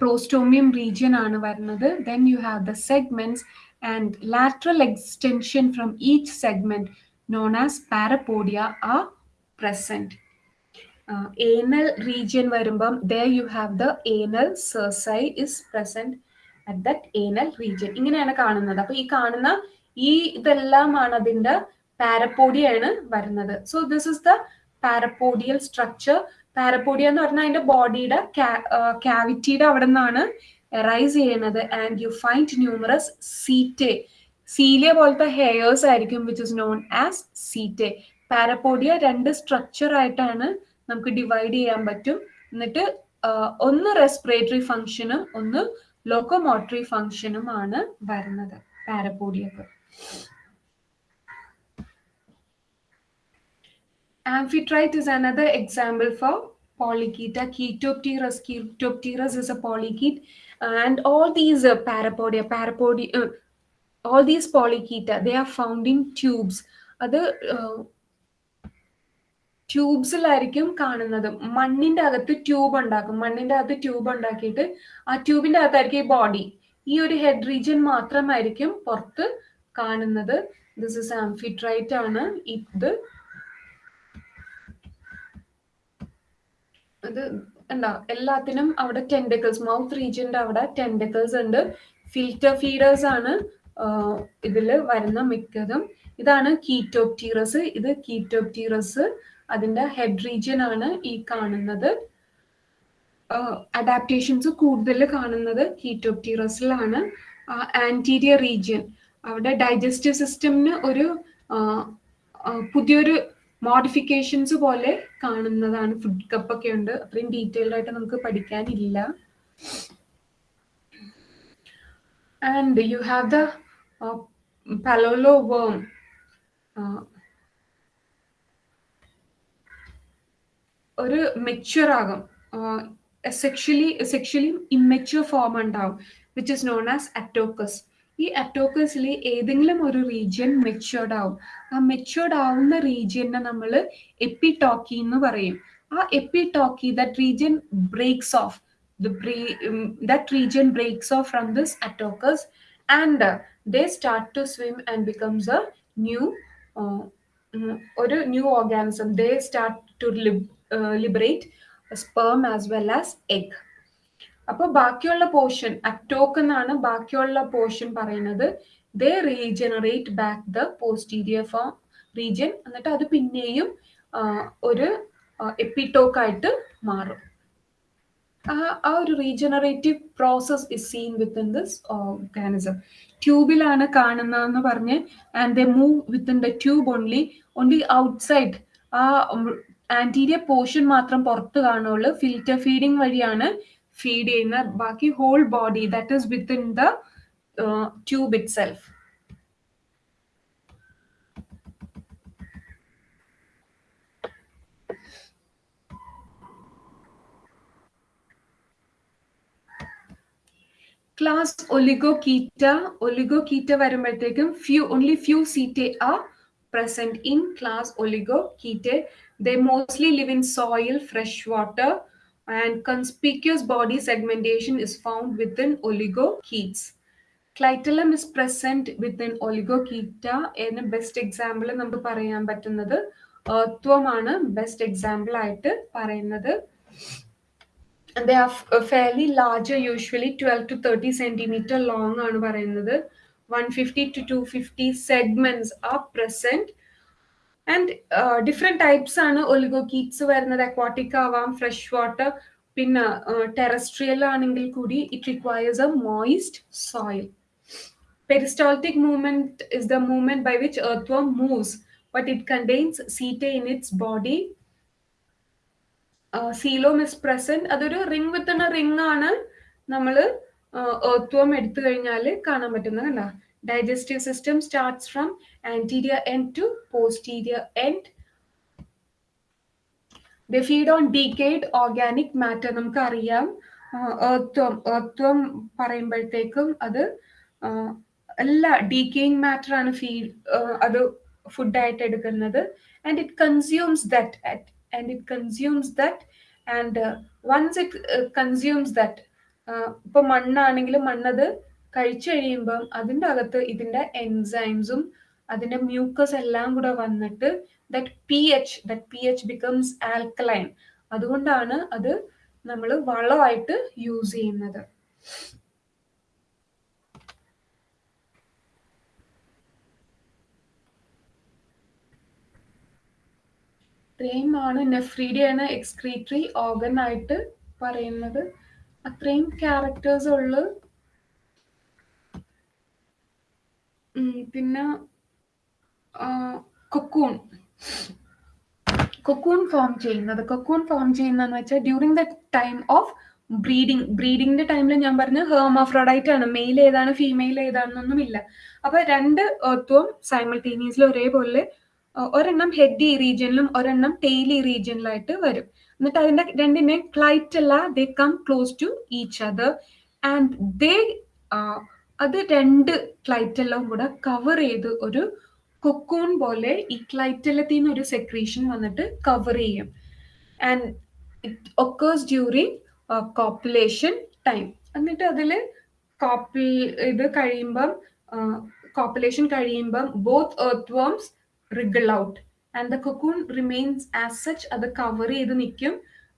പ്രോസ്റ്റോമിയം റീജിയൻ ആണ് വരുന്നത്. Then you have the segments and lateral extension from each segment known as parapodia are present anal region വരുമ്പം there you have the anal cerci is present at that anal region ഇങ്ങനെയാണ് കാണുന്നത്. അപ്പൊ ഈ കാണുന്ന ഈ ഇതെല്ലാമാണ് അതിന്റെ പാരപ്പോഡിയാണ് വരുന്നത്. So this is the parapodial structure parapodia എന്ന് പറഞ്ഞാൽ അതിന്റെ ബോഡിയുടെ ക്യാവിറ്റിയുടെ അവിടെ നിന്നാണ് റൈസ് ചെയ്യുന്നത്. And you find numerous setae cilia പോലത്തെ ഹെയർസ് ആയിരിക്കും which is known as setae parapodia രണ്ട് സ്ട്രക്ചർ ആയിട്ടാണ് നമുക്ക് ഡിവൈഡ് ചെയ്യാൻ പറ്റും. എന്നിട്ട് ഒന്ന് റെസ്പിറേറ്ററി ഫംഗ്ഷനും ഒന്ന് ലോക്കോമോട്ടറി ഫംഗ്ഷനും ആണ് വരുന്നത് പാരപ്പോഡിയക്ക് Amphitrite is another example for polychaeta. Chaetopterus Chaetopterus is a polychaete these uh, parapodia, parapodia, uh, all these polychaeta, they are found in tubes. അത് ട്യൂബ്സിലായിരിക്കും കാണുന്നത്. മണ്ണിന്റെ അകത്ത് ട്യൂബ് ഉണ്ടാക്കും. മണ്ണിന്റെ അകത്ത് ട്യൂബ് ഉണ്ടാക്കിയിട്ട് ആ ട്യൂബിന്റെ അകത്തായിരിക്കും ഈ ബോഡി ഈ ഒരു ഹെഡ് റീജിയൻ മാത്രമായിരിക്കും പുറത്ത് കാണുന്നത്. ദിസ് ഇസ് ആംഫിട്രൈറ്റ് ആണ്. ഇത് ഇത് എന്താ എല്ലാത്തിനും അവിടെ ടെൻഡക്കിൾസ് മൗത്ത് റീജിയന്റെ അവിടെ ടെൻഡക്കിൾസ് ഉണ്ട്. ഫിൽറ്റർ ഫീഡേഴ്സ് ആണ്. ഇതിൽ വരുന്ന മിക്കതും ഇതാണ് കീറ്റോപ്റ്റീറസ്. ഇത് കീറ്റോപ്റ്റീറസ് അതിന്റെ ഹെഡ് റീജിയൻ ആണ് ഈ കാണുന്നത്. അഡാപ്റ്റേഷൻസ് കൂടുതൽ കാണുന്നത് കീറ്റോപ്റ്റീറസിലാണ്. ആന്റീരിയർ റീജിയൻ അവിടെ ഡൈജസ്റ്റീവ് സിസ്റ്റമിന് ഒരു പുതിയൊരു മോഡിഫിക്കേഷൻസ് പോലെ കാണുന്നതാണ്. ഫുഡ് കപ്പൊക്കെ ഉണ്ട്. അത്രയും ഡീറ്റെയിൽഡ് ആയിട്ട് നമുക്ക് പഠിക്കാനില്ല. And have the uh, palolo worm. ഒരു മെച്യൂർ ആകും. സെക്ഷലി സെക്ഷലി ഇമ്മെച്യൂർ ഫോം ഉണ്ടാവും which is known as atokous ഈ അറ്റോക്കസിൽ ഏതെങ്കിലും ഒരു റീജിയൻ മെച്യൂർഡ് ആവും. ആ മെച്യൂർഡ് ആവുന്ന റീജിയനെ നമ്മൾ എപ്പിടോക്കി എന്ന് പറയും. ആ epitoke that region breaks off that region breaks off from this atokous and they start to swim and becomes a new ഒരു new organism they start to liberate sperm as well as egg അപ്പൊ ബാക്കിയുള്ള പോർഷൻ അറ്റോക്ക് എന്നാണ് ബാക്കിയുള്ള പോർഷൻ പറയുന്നത്. They regenerate back the posterior form region എന്നിട്ട് അത് പിന്നെയും ഒരു എപ്പിടോക്ക് ആയിട്ട് മാറും. ആ ഒരു regenerative process is seen within this organism ട്യൂബിലാണ് കാണുന്നതെന്ന് പറഞ്ഞ് and they move within the tube only only outside ആ ആന്റീരിയർ പോർഷൻ മാത്രം പുറത്ത് കാണുള്ളൂ ഫിൽറ്റർ ഫീഡിങ് വഴിയാണ് ഫീഡ് ചെയ്യുന്ന ബാക്കി whole body that is within the tube itself class Oligochaeta Oligochaeta വരുമ്പോഴത്തേക്കും few only few setae are present in class Oligochaetae. They mostly live in soil, fresh water, and conspicuous body segmentation is found within oligochaetes. Clitellum is present within Oligochaeta. എന്ന ബെസ്റ്റ് എക്സാമ്പിൾ നമുക്ക് പറയാൻ പറ്റുന്നത് ഏർത്വമാണ് ബെസ്റ്റ് എക്സാമ്പിൾ ആയിട്ട് പറയുന്നത് and they are f- fairly larger usually 12 to 30 centimeter long ആണ് പറയുന്നത് 150 to 250 segments are present and uh, different types ആണ് ഒലിഗോകീറ്റ്സ് വരുന്നത് അക്വാട്ടിക് ആവാം ഫ്രഷ് വാട്ടർ പിന്നെ ടെറസ്ട്രിയൽ ആണെങ്കിൽ കൂടി it requires a moist soil peristaltic movement is the movement by which earthworm moves but it contains setae in its body Coelom is present അതൊരു റിംഗ് വിത്ത് റിംഗ് ആണ് നമ്മൾ ഏർത്വം എടുത്തു കഴിഞ്ഞാൽ കാണാൻ പറ്റുന്നത് കണ്ട. Digestive system starts from anterior end to posterior end they feed on decayed organic matter നമുക്കറിയാം. ഏർത്വം ഏർത്വം പറയുമ്പോഴത്തേക്കും അത് എല്ലാ ഡീക്കേയിങ് മാറ്റർ ആണ് ഫീഡ് അത് ഫുഡായിട്ട് എടുക്കുന്നത്. And it consumes that and it consumes that. And uh, once it uh, consumes that ഇപ്പൊ മണ്ണാണെങ്കിൽ മണ്ണത് കഴിച്ചു കഴിയുമ്പം അതിന്റെ അകത്ത് ഇതിന്റെ എൻസൈംസും അതിന്റെ മ്യൂക്കസ് എല്ലാം കൂടെ വന്നിട്ട് that P H that P H becomes alkaline അതുകൊണ്ടാണ് അത് നമ്മൾ വളമായിട്ട് യൂസ് ചെയ്യുന്നത്. ഇത്രയുമാണ് നെഫ്രീഡിയാണ് എക്സ്ക്രീറ്ററി ഓർഗൻ ആയിട്ട് പറയുന്നത്. അത്രയും ക്യാരക്ടേഴ്സ് ഉള്ളു. പിന്നെ കൊക്കൂൺ കൊക്കൂൺ ഫോം ചെയ്യുന്നത്. കൊക്കൂൺ ഫോം ചെയ്യുന്നതെന്ന് വെച്ചാൽ during the time of breeding ബ്രീഡിങ്ങിന്റെ ടൈമിൽ ഞാൻ പറഞ്ഞു ഹേമോഫ്രോഡൈറ്റ് ആണ്. മെയിൽ ഏതാണ് ഫീമെയിൽ ഏതാണെന്നൊന്നുമില്ല. അപ്പൊ രണ്ട് ഏർത്തും സൈമിൾട്ടേനിയസ്ലി ഒരേപോലെ ഒരെണ്ണം ഹെഡ് റീജിയനിലും ഒരെണ്ണം ടെയിലി റീജിയനിലായിട്ട് വരും. എന്നിട്ട് അതിന്റെ രണ്ടിനെ clitella they come close to each other and they അത് രണ്ട് ക്ലൈറ്റെല്ലാം കൂടെ കവർ ചെയ്ത് ഒരു കൊക്കൂൺ പോലെ ഈ ക്ലൈറ്റലത്തിൽ നിന്ന് ഒരു സെക്രീഷൻ വന്നിട്ട് കവർ ചെയ്യും. And it occurs during copulation time എന്നിട്ട് അതിൽ കോപ്പിൽ ഇത് കഴിയുമ്പം കോപ്പുലേഷൻ കഴിയുമ്പം both earthworms wriggle out and the cocoon remains as such അത് കവർ ചെയ്ത് നിൽക്കും.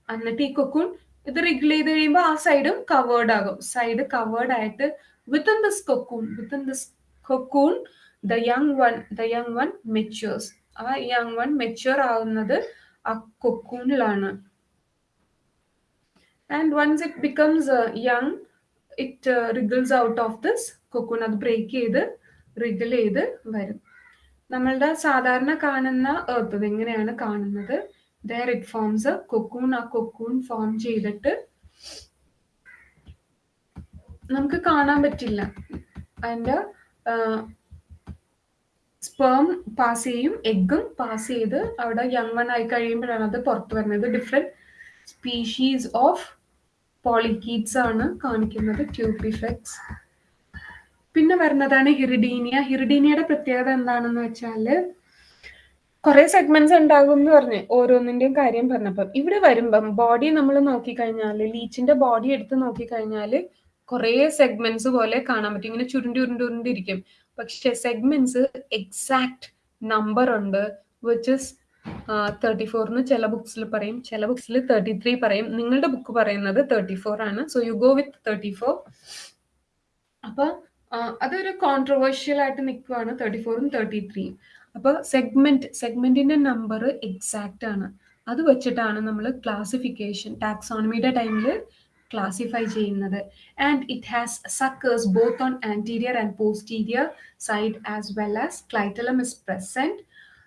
എന്നിട്ട് ഈ കൊക്കൂൺ ഇത് റിഗിൾ ചെയ്ത് കഴിയുമ്പോൾ ആ സൈഡും കവേർഡ് ആകും. സൈഡ് കവേർഡ് ആയിട്ട് within this cocoon within this cocoon the young one the young one matures ആ യങ് വൺ മെച്യൂർ ആവുന്നത് ആ കൊക്കൂണിലാണ് and once it becomes young it wriggles out of this cocoon അത് ബ്രേക്ക് ചെയ്ത് റിഗിൾ ചെയ്ത് വരും. നമ്മളുടെ സാധാരണ കാണുന്ന എർത്ത് എങ്ങനെയാണ് കാണുന്നത്? ദർ ഇറ്റ് ഫോംസ് കൊക്കൂൺ ആ കൊക്കൂൺ ഫോം ചെയ്തിട്ട് നമുക്ക് കാണാൻ പറ്റില്ല. അതിന്റെ സ്പേം പാസ് ചെയ്യും എഗ്ഗും പാസ് ചെയ്ത് അവിടെ യങ് വൺ ആയി കഴിയുമ്പോഴാണ് അത് പുറത്തു വരുന്നത്. ഡിഫറെന്റ് സ്പീഷീസ് ഓഫ് പോളിക്കീറ്റ്സ് ആണ് കാണിക്കുന്നത് ട്യൂബിഫെക്സ് പിന്നെ വരുന്നതാണ് ഹിറിഡീനിയ. ഹിറിഡീനിയയുടെ പ്രത്യേകത എന്താണെന്ന് വെച്ചാൽ കുറെ സെഗ്മെന്റ്സ് ഉണ്ടാകും എന്ന് പറഞ്ഞ് ഓരോന്നിന്റെയും കാര്യം പറഞ്ഞപ്പം. ഇവിടെ വരുമ്പം ബോഡി നമ്മൾ നോക്കിക്കഴിഞ്ഞാൽ ലീച്ചിന്റെ ബോഡി എടുത്ത് നോക്കിക്കഴിഞ്ഞാൽ കുറെ സെഗ്മെന്റ്സ് പോലെ കാണാൻ പറ്റും. ഇങ്ങനെ ചുരുണ്ടി ഉരുണ്ടി ഉരുണ്ടിരിക്കും പക്ഷെ സെഗ്മെന്റ്സ് എക്സാക്ട് നമ്പർ ഉണ്ട് വിച്ച് ഇസ് തേർട്ടി ഫോറിന് ചില ബുക്സിൽ പറയും. ചില ബുക്സിൽ തേർട്ടി ത്രീ പറയും. നിങ്ങളുടെ ബുക്ക് പറയുന്നത് തേർട്ടി ഫോർ ആണ്. So you go with thirty four അപ്പൊ അതൊരു കോൺട്രവേഴ്ഷ്യൽ ആയിട്ട് നിൽക്കുവാണ് തേർട്ടി ഫോറും തേർട്ടി ത്രീയും അപ്പൊ സെഗ്മെന്റ് സെഗ്മെന്റിന്റെ നമ്പർ എക്സാക്റ്റ് ആണ് അത് വെച്ചിട്ടാണ് നമ്മൾ ക്ലാസിഫിക്കേഷൻ ടാക്സോണമിയുടെ ടൈമിൽ ക്ലാസിഫൈ ചെയ്യുന്നത് and it has suckers both on anterior and posterior side as well as clitellum is present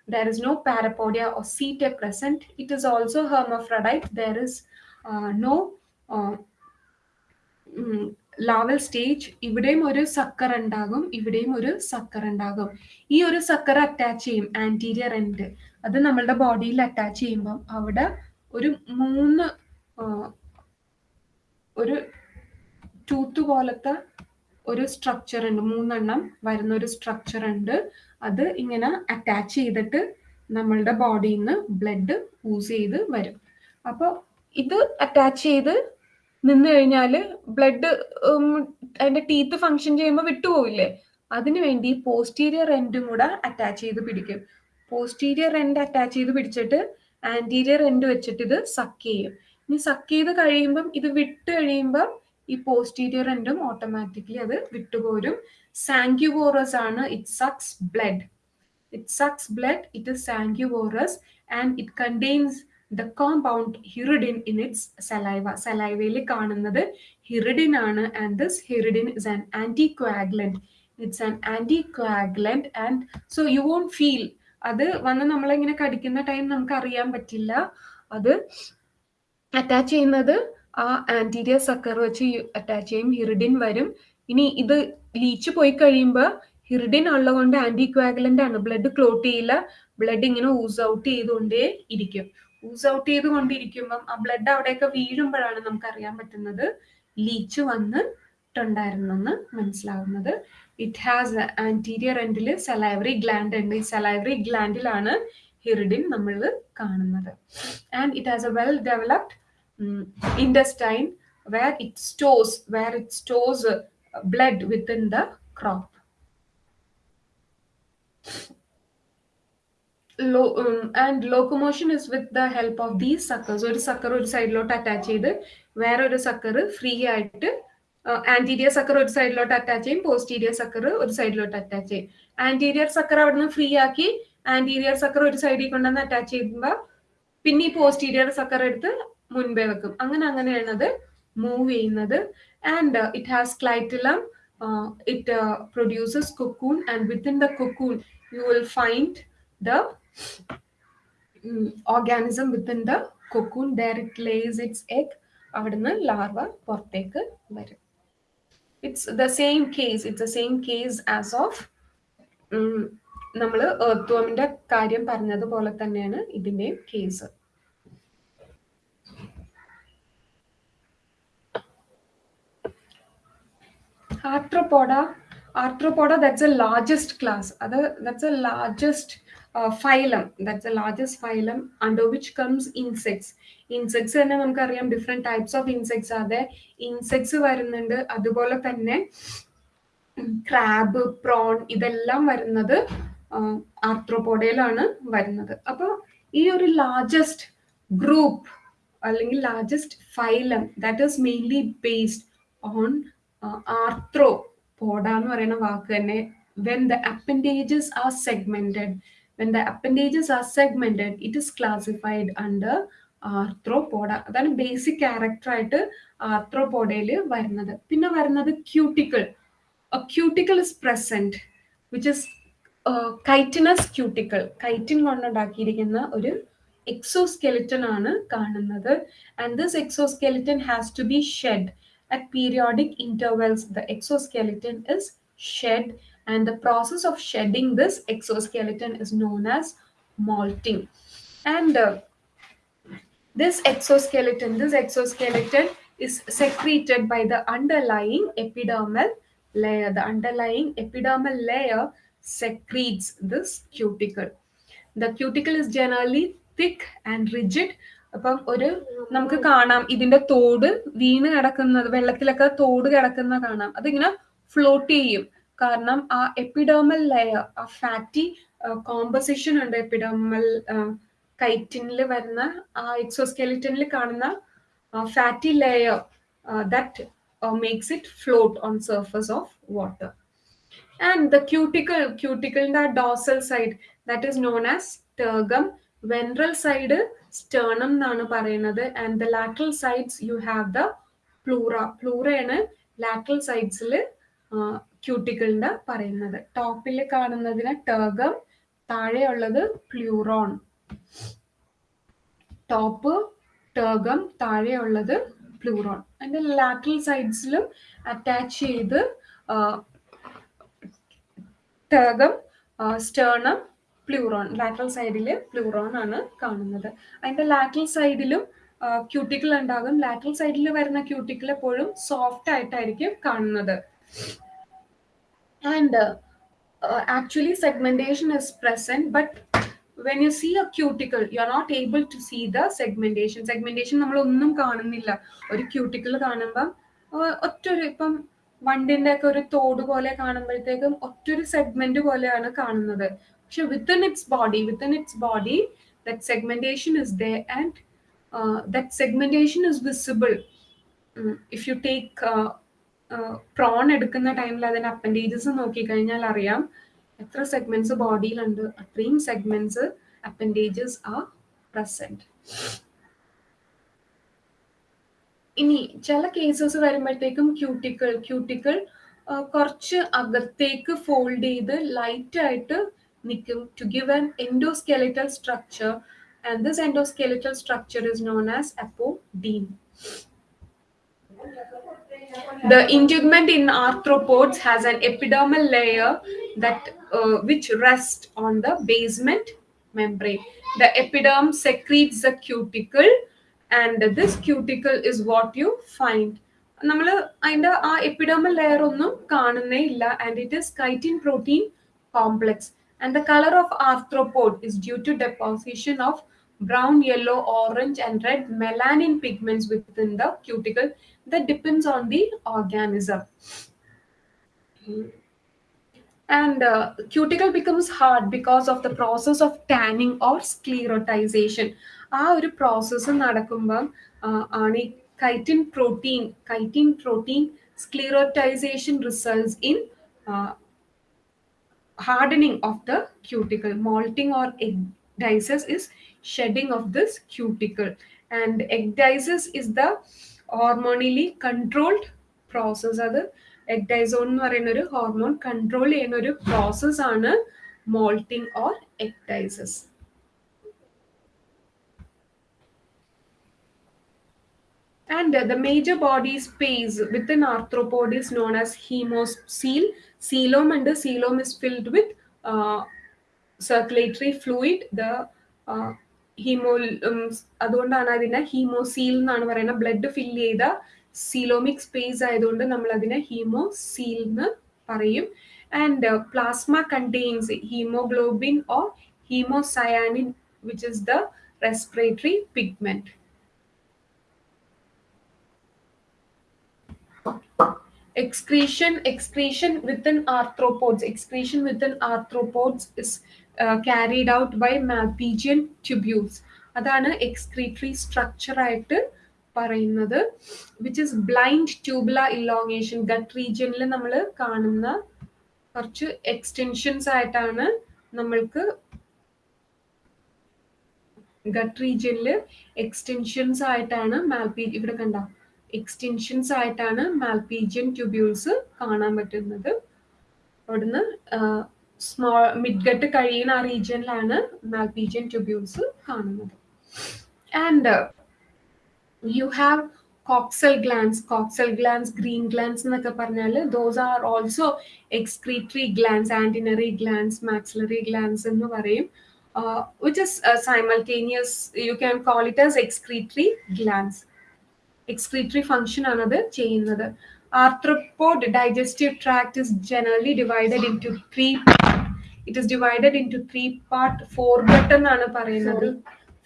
there is no parapodia setae present. It is also hermaphrodite. There is uh, no uh, larval stage ഇവിടെയും ഒരു സക്കർ ഉണ്ടാകും ഇവിടെയും ഒരു സക്കർ ഉണ്ടാകും. ഈ ഒരു സക്കർ അറ്റാച്ച് ചെയ്യും ആന്റീരിയർ എൻഡ് അത് നമ്മളുടെ ബോഡിയിൽ അറ്റാച്ച് ചെയ്യുമ്പം അവിടെ ഒരു മൂന്ന് ഒരു ടൂത്ത് പോലത്തെ ഒരു സ്ട്രക്ചർ ഉണ്ട്. മൂന്നെണ്ണം വരുന്ന ഒരു സ്ട്രക്ചർ ഉണ്ട്. അത് ഇങ്ങനെ അറ്റാച്ച് ചെയ്തിട്ട് നമ്മളുടെ ബോഡിയിൽ നിന്ന് ബ്ലഡ് യൂസ് ചെയ്ത് വരും. അപ്പോൾ ഇത് അറ്റാച്ച് ചെയ്ത് നിന്ന് കഴിഞ്ഞാൽ ബ്ലഡ് അതിന്റെ ടീത്ത് ഫങ്ഷൻ ചെയ്യുമ്പോൾ വിട്ടുപോവില്ലേ? അതിനു വേണ്ടി പോസ്റ്റീരിയർ എൻഡും കൂടെ അറ്റാച്ച് ചെയ്ത് പിടിക്കും. പോസ്റ്റീരിയർ എൻഡ് അറ്റാച്ച് ചെയ്ത് പിടിച്ചിട്ട് ആന്റീരിയർ എൻഡ് വെച്ചിട്ട് ഇത് സക്ക് ചെയ്യും. ഇനി സക്ക് ചെയ്ത് കഴിയുമ്പം ഇത് വിട്ട് കഴിയുമ്പം ഈ പോസ്റ്റീരിയർ എൻഡും ഓട്ടോമാറ്റിക്കലി അത് വിട്ടുപോരും. സാങ്ക്യുവോറസ് ആണ്. It sucks blood it sucks blood it is sanguivorous and it contains the compound hirudin in its saliva സലൈവയിൽ കാണുന്നത് ഹിറിഡിൻ ആണ് and this hirudin is an anti coagulant it's an anti coagulant and so you won't feel അത് വന്ന് നമ്മളിങ്ങനെ കടിക്കുന്ന ടൈം നമുക്ക് അറിയാൻ പറ്റില്ല. അത് അറ്റാച്ച് ചെയ്യുന്നത് ആ ആന്റീരിയർ സക്കർ വെച്ച് അറ്റാച്ച് ചെയ്യും. ഹിറിഡിൻ വരും. ഇനി ഇത് ലീച്ച് പോയി കഴിയുമ്പോൾ ഹിറിഡിൻ ഉള്ളതുകൊണ്ട് ആന്റി ക്വാഗ്ലന്റ് ആണ്. ബ്ലഡ് ക്ലോട്ട് ചെയ്യില്ല. ബ്ലഡ് ഇങ്ങനെ ഊസ് ഔട്ട് ചെയ്തുകൊണ്ടേ ഇരിക്കും. ഊസ് ഔട്ട് ചെയ്തുകൊണ്ടിരിക്കുമ്പം ആ ബ്ലഡ് അവിടെയൊക്കെ വീഴുമ്പോഴാണ് നമുക്ക് അറിയാൻ പറ്റുന്നത് ലീച്ച് വന്നിട്ടുണ്ടായിരുന്നെന്ന് മനസ്സിലാവുന്നത്. ഇറ്റ് ഹാസ് ആന്റീരിയർ എൻഡിൽ സലൈവറി ഗ്ലാൻഡ് ഉണ്ട്. ഈ സലൈവറി ഗ്ലാൻഡിലാണ് ഹിറിഡിൻ നമ്മൾ കാണുന്നത്. And it has a well developed intestine where it stores where it stores uh, blood within the um, and locomotion is with the help of these suckers. ഒരു സക്കർ ഒരു സൈഡിലോട്ട് അറ്റാച്ച് ചെയ്ത് വേറെ ഒരു സക്കർ ഫ്രീ ആയിട്ട് ആന്റീരിയർ സക്കർ ഒരു സൈഡിലോട്ട് അറ്റാച്ച് ചെയ്യും പോസ്റ്റീരിയർ സക്കർ ഒരു സൈഡിലോട്ട് അറ്റാച്ച് ചെയ്യും. ആന്റീരിയർ സക്കർ അവിടുന്ന് ഫ്രീ ആക്കി ആന്റീരിയർ സക്കർ ഒരു സൈഡിൽ കൊണ്ടുവന്ന് അറ്റാച്ച് ചെയ്യുമ്പോൾ പിന്നെ ഈ പോസ്റ്റീരിയർ സക്കർ എടുത്ത് മുൻപേ വെക്കും. അങ്ങനെ അങ്ങനെയാണ് അത് മൂവ് ചെയ്യുന്നത്. And it has clitellum it produces cocoon and within the cocoon you will find the organism within the cocoon there lays its egg അവിടുന്ന് ലാർവ പുറത്തേക്ക് വരും. It's the same case it's the same case as of നമ്മൾ ഏർത്ത്വമിന്റെ കാര്യം പറഞ്ഞതുപോലെ തന്നെയാണ് ഇതിന്റെയും case arthropoda. Arthropoda that's a largest class അത് that's a largest uh, phylum that's the largest phylum under which comes insects. Insects തന്നെ നമുക്കറിയാം ഡിഫറെന്റ് ടൈപ്സ് ഓഫ് ഇൻസെക്ട്സ് അതെ ഇൻസെക്ട്സ് വരുന്നുണ്ട് അതുപോലെ തന്നെ ക്രാബ് പ്രോൺ ഇതെല്ലാം വരുന്നത് ആർത്രോപോഡയിലാണ് വരുന്നത്. അപ്പോൾ ഈ ഒരു ലാർജസ്റ്റ് ഗ്രൂപ്പ് അല്ലെങ്കിൽ largest phylum that is mainly based on Arthropoda എന്ന് പറയുന്ന വാക്ക് തന്നെ when the appendages are segmented when the appendages are segmented it is classified under Arthropoda അതാണ് ബേസിക് ക്യാരക്ടർ ആയിട്ട് ആർത്രോപോഡയിൽ വരുന്നത്. പിന്നെ വരുന്നത് cuticle cuticle is present which is chitinous cuticle chitin കൊണ്ടുണ്ടാക്കിയിരിക്കുന്ന ഒരു എക്സോസ്കെലിറ്റൻ ആണ് കാണുന്നത്. And this exoskeleton has to be shed at periodic intervals. The exoskeleton is shed and the process of shedding this exoskeleton is known as molting and uh, this exoskeleton this exoskeleton is secreted by the underlying epidermal layer the underlying epidermal layer secretes this cuticle the cuticle is generally thick and rigid അപ്പം ഒരു നമുക്ക് കാണാം ഇതിന്റെ തോട് വീണ് കിടക്കുന്നത് വെള്ളത്തിലൊക്കെ തോട് കിടക്കുന്ന കാണാം അതിങ്ങനെ ഫ്ലോട്ട് ചെയ്യും കാരണം ആ എപ്പിഡേമൽ ലെയർ ആ ഫാറ്റി കോമ്പസിഷൻ ഉണ്ട് എപ്പിഡേമൽ കൈറ്റിനിൽ വരുന്ന ആ എക്സോസ്കെലിറ്റനിൽ കാണുന്ന fatty layer that makes it float on surface of water and the cuticle ക്യൂട്ടിക്കലിന്റെ ആ dorsal side that is known as tergum ventral side sternum എന്നാണ് പറയുന്നത്. And the lateral sides you have the pleura പ്ലൂറയാണ് lateral സൈഡ്സിൽ ക്യൂട്ടിക്കിളിന്റെ പറയുന്നത്. ടോപ്പിൽ കാണുന്നതിന് ടേഗം താഴെയുള്ളത് പ്ലൂറോൺ ടോപ്പ് ടേഗം താഴെയുള്ളത് പ്ലൂറോൺ അതിന്റെ ലാറ്ററൽ സൈഡ്സിലും അറ്റാച്ച് ചെയ്ത് ടേഗം സ്റ്റേർണം പ്ലൂറോൺ ലാറ്ററൽ സൈഡിൽ പ്ലൂറോൺ ആണ് കാണുന്നത്. അതിന്റെ ലാറ്ററൽ സൈഡിലും ക്യൂട്ടിക്കിൾ ഉണ്ടാകും. ലാറ്ററൽ സൈഡിൽ വരുന്ന ക്യൂട്ടിക്കിൾ എപ്പോഴും സോഫ്റ്റ് ആയിട്ടായിരിക്കും കാണുന്നത്. And uh, segmentation is present but when you see a cuticle you are not able to see the segmentation segmentation. നമ്മൾ ഒന്നും കാണുന്നില്ല. ഒരു ക്യൂട്ടിക്കിൾ കാണുമ്പം ഒറ്റൊരു ഇപ്പം വണ്ടിന്റെ ഒക്കെ ഒരു തോട് പോലെ കാണുമ്പോഴത്തേക്കും ഒറ്റൊരു സെഗ്മെന്റ് പോലെയാണ് കാണുന്നത്. പക്ഷെ within its body within its body that segmentation is the and that segmentation is visible if you take prawn എടുക്കുന്ന ടൈമിൽ അതിന്റെ അപ്പൻഡേജസ് നോക്കിക്കഴിഞ്ഞാൽ അറിയാം. എത്ര സെഗ്മെന്റ്സ് ബോഡിയിലുണ്ട് അത്രയും സെഗ്മെന്റ്സ് അപ്പൻഡേജസ് ആർ പ്രസന്റ് ഇനി ചില കേസസ് വരുമ്പോഴത്തേക്കും ക്യൂട്ടിക്കിൾ ക്യൂട്ടിക്കിൾ കുറച്ച് അകത്തേക്ക് ഫോൾഡ് ചെയ്ത് ലൈറ്റ് ആയിട്ട് നിൽക്കും to give an endoskeletal structure and this endoskeletal structure is known as apodeme The integument in arthropods has an epidermal layer that uh, which rests on the basement membrane. The epiderm secretes the cuticle and this cuticle is what you find. നമ്മൾ അതിന്റെ ആ എപ്പിഡർമൽ ലെയർ ഒന്നും കാണുന്നേ ഇല്ല and it is chitin protein complex and the colour of arthropod is due to deposition of brown, yellow, orange, and red melanin pigments within the cuticle that depends on the organism. And uh, cuticle becomes hard because of the process of tanning or sclerotization. ആ ഒരു പ്രോസസ്സ് നടക്കുമ്പം ആണ് ഈ chitin protein chitin protein sclerotization results in hardening of the cuticle molting or ecdysis is shedding of this cuticle and ecdysis is the hormonally controlled process അത് എക്ഡൈസോൺ എന്ന് പറയുന്ന ഒരു ഹോർമോൺ കൺട്രോൾ ചെയ്യുന്ന ഒരു പ്രോസസ് ആണ് moulting or ecdysis And uh, the major body space within arthropod is known as hemocoel. Coelom and the coelom is filled with uh, circulatory fluid. The uh, haemo അതുകൊണ്ടാണ് അതിനെ ഹീമോസീൽ എന്നാണ് പറയുന്നത്. ബ്ലഡ് ഫില്ല് ചെയ്ത സീലോമിക് സ്പേസ് ആയതുകൊണ്ട് നമ്മൾ അതിനെ ഹീമോസീൽ എന്ന് പറയും. And plasma contains haemoglobin or haemocyanin which is the respiratory pigment excretion excretion within arthropods. Excretion within arthropods is uh, out by by tubules അതാണ് എക്സ്ക്രീറ്ററി സ്ട്രക്ചർ ആയിട്ട് പറയുന്നത് which is blind tubular elongation gut റീജിയനിൽ നമ്മൾ കാണുന്ന കുറച്ച് എക്സ്റ്റെൻഷൻസ് ആയിട്ടാണ് നമ്മൾക്ക് ഗട്ട് റീജിയനിൽ എക്സ്റ്റെൻഷൻസ് ആയിട്ടാണ് മാൽപി ഇവിടെ കണ്ട എക്സ്റ്റെൻഷൻസ് ആയിട്ടാണ് മാൽപീജിയൻ ട്യൂബ്യൂൾസ് കാണാൻ പറ്റുന്നത്. അവിടുന്ന് സ്മോൾ മിഡ്ഗട്ട് കഴിയുന്ന ആ റീജിയനിലാണ് മാൽപീജിയൻ ട്യൂബ്യൂൾസ് കാണുന്നത്. And you have coxal glands coxal glands green glands എന്നൊക്കെ പറഞ്ഞാൽ those are also excretory glands antennary glands maxillary glands എന്ന് പറയും. Which is simultaneous you can call it as excretory glands excretory function ആണ് അത് ചെയ്യുന്നത്. Arthropod digestive tract is generally divided into three it is divided into three part fore gut എന്നാണ് പറയുന്നത്.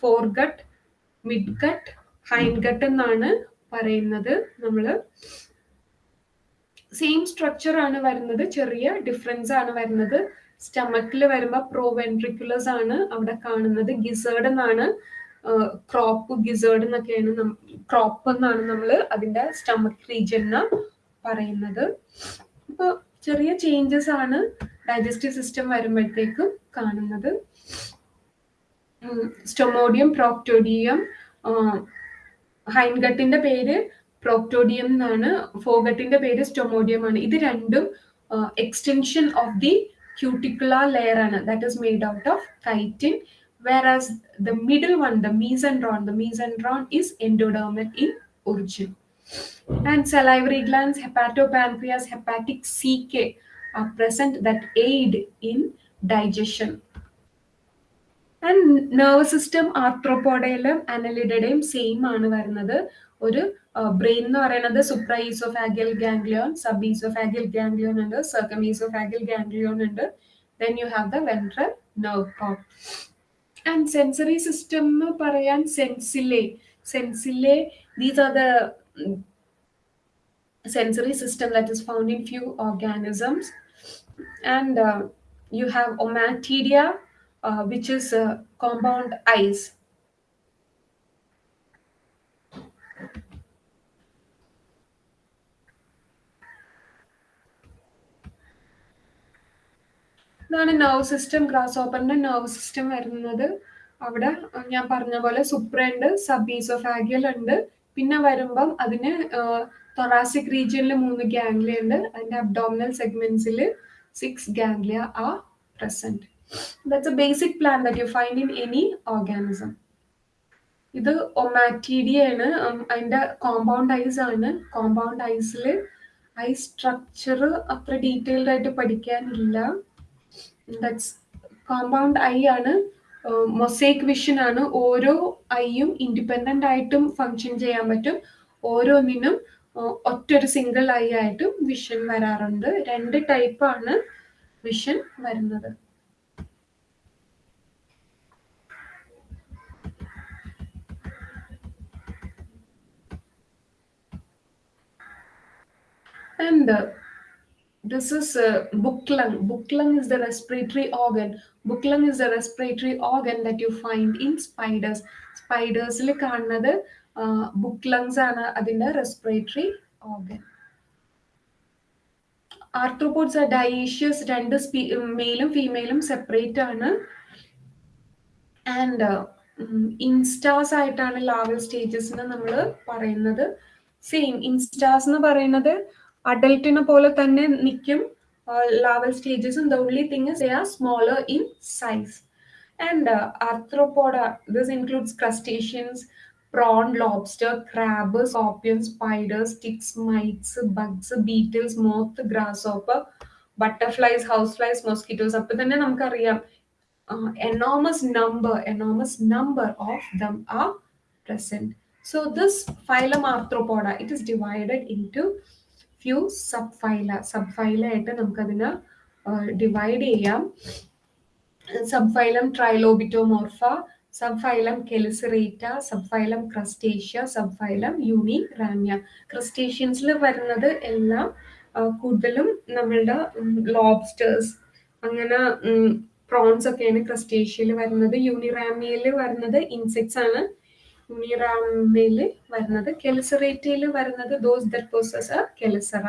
Fore gut mid gut hind gut എന്നാണ് പറയുന്നത്. നമ്മൾ സെയിം സ്ട്രക്ചർ ആണ് വരുന്നത്. ചെറിയ ഡിഫറൻസ് ആണ് വരുന്നത്. സ്റ്റമക്കിൽ വരുമ്പോൾ പ്രോവെൻട്രിക്കുലേഴ്സ് ആണ് അവിടെ കാണുന്നത്. ഗിസേർഡ് എന്നാണ് ക്രോപ്പ് ഗിസേർഡ് എന്നൊക്കെയാണ് ക്രോപ്പ് എന്നാണ് നമ്മൾ അതിന്റെ സ്റ്റമക് റീജിയൻ പറയുന്നത്. അപ്പോൾ ചെറിയ ചേഞ്ചസ് ആണ്. ഡൈജസ്റ്റീവ് സിസ്റ്റം വരുമ്പോഴത്തേക്കും കാണുന്നത് സ്റ്റൊമോഡിയം പ്രോക്ടോഡിയം ഹൈൻഗട്ടിന്റെ പേര് പ്രോക്ടോഡിയം എന്നാണ് ഫോഗട്ടിന്റെ പേര് സ്റ്റൊമോഡിയം ആണ്. ഇത് രണ്ടും extension of the cuticular layer ആണ്. That is made out of chitin whereas the middle one the mesenteron the mesenteron is endodermal in origin and salivary glands hepatopancreas hepatic caeca are present that aid in digestion. And nerve system ആർത്രോപോഡയിലും അനലിഡയുടെയും സെയിം ആണ് വരുന്നത്. ഒരു ബ്രെയിൻ എന്ന് പറയുന്നത് supra oesophageal ganglion sub oesophageal ganglion ഉണ്ട് സർക്കം ഈസോഫാഗിയൽ ഗാംഗ്ലിയോൺ ഉണ്ട്. Then you have the ventral nerve cone and sensory system എന്ന് പറയാൻ sensilla sensilla these are the sensory system that is found in few organisms. And uh, you have omatidia uh, which is uh, compound eyes ഇതാണ് നെർവ് സിസ്റ്റം ഗ്രാസ് ഓപ്പറിന്റെ നെർവ് സിസ്റ്റം വരുന്നത്. അവിടെ ഞാൻ പറഞ്ഞ പോലെ സുപ്രണ്ട് സബ് ഈസോഫാഗിയൽ ഉണ്ട്. പിന്നെ വരുമ്പം അതിന് തൊറാസിക് റീജിയനിൽ മൂന്ന് ഗാംഗ്ലിയ ഉണ്ട്. അതിന്റെ അബ്ഡോമിനൽ സെഗ്മെന്റ്സിൽ six ganglia are present. That's a basic plan that you find in any organism. ഇത് ഒമാറ്റീഡിയ ആണ്. അതിന്റെ കോമ്പൗണ്ട് ഐസ് ആണ്. കോമ്പൗണ്ട് ഐസിൽ ഐ സ്ട്രക്ചർ അത്ര ഡീറ്റെയിൽഡ് ആയിട്ട് പഠിക്കാനില്ല. ദാറ്റ്സ് കോമ്പൗണ്ട് ഐ ആണ്. മൊസൈക്ക് വിഷൻ ആണ്. ഓരോ ഐയും ഇൻഡിപെൻഡന്റ് ആയിട്ടും ഫങ്ഷൻ ചെയ്യാൻ പറ്റും. ഓരോന്നിനും ഒറ്റൊരു സിംഗിൾ ഐ ആയിട്ടും വിഷൻ വരാറുണ്ട് രണ്ട് ടൈപ്പാണ് വിഷൻ വരുന്നത് and uh, this is uh, book lung. Book lung is the respiratory organ. Book lung is the respiratory organ that you find in spiders. Spiders like കാണുന്നത് ബുക്ക് ലങ്സ് ആണ് അതിന്റെ respiratory organ arthropods are dioecious രണ്ട് മെയിലും ഫീമെയിലും സെപ്പറേറ്റ് ആണ്. ആൻഡ് ഇൻസ്റ്റാസ് ആയിട്ടാണ് ലാവൽ സ്റ്റേജസിന് നമ്മൾ പറയുന്നത്. സെയിം ഇൻസ്റ്റാസ് എന്ന് പറയുന്നത് അഡൽട്ടിനെ പോലെ തന്നെ നിൽക്കും larval സ്റ്റേജസും the only thing is they are smaller in size and Arthropoda this includes crustaceans prawn, lobster, crab, scorpion, spiders, ticks, mites, bugs, beetles, moth, grasshopper, butterflies, houseflies, mosquitoes. അപ്പൊ തന്നെ നമുക്കറിയാം enormous number enormous number of them are present. So this phylum Arthropoda, it is divided into few subphyla. Subphyla ആയിട്ട് നമുക്കതിനെ ഡിവൈഡ് ചെയ്യാം subphylum Trilobitomorpha subphylum Chelicerata subphylum Crustacea subphylum Uniramia ക്രസ്റ്റേഷ്യൻസിൽ വരുന്നത് എല്ലാം കൂടുതലും നമ്മളുടെ ലോബ്സ്റ്റേഴ്സ് അങ്ങനെ പ്രോൺസ് ഒക്കെയാണ് ക്രസ്റ്റേഷ്യയിൽ വരുന്നത്. യൂണിറാമിയയിൽ വരുന്നത് ഇൻസെക്ട്സ് ആണ്. യൂണിറാമയിൽ വരുന്നത് കെലിസറേറ്റയിൽ വരുന്നത് those that possess chelicerae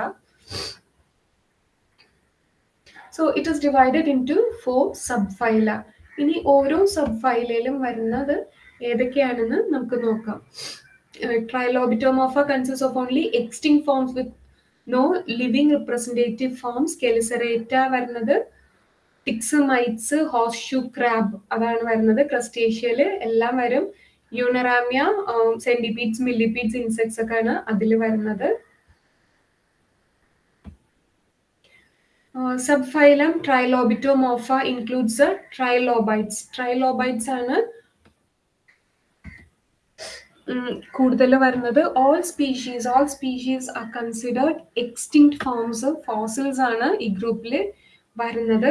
so it is divided into four subphyla ഇനി ഓരോ സബ് ഫൈലയിലും വരുന്നത് ഏതൊക്കെയാണെന്ന് നമുക്ക് നോക്കാം. Trilobitomorpha consist of only extinct forms with no living representative forms Chelicerata വരുന്നത് ticks mites horseshoe crab അതാണ് വരുന്നത്. ക്രസ്റ്റേഷ്യയിൽ എല്ലാം വരും. യൂണറാമ്യ സെന്റിപീഡ്സ് മില്ലിപീഡ്സ് ഇൻസെക്ട്സ് ഒക്കെയാണ് അതിൽ വരുന്നത്. Subphylum ട്രൈലോബിറ്റോമോഫ includes trilobites. ട്രൈലോബൈറ്റ്സ് ആണ് കൂടുതൽ വരുന്നത്. All species all species are considered extinct forms fossils ആണ് ഈ ഗ്രൂപ്പിൽ വരുന്നത്.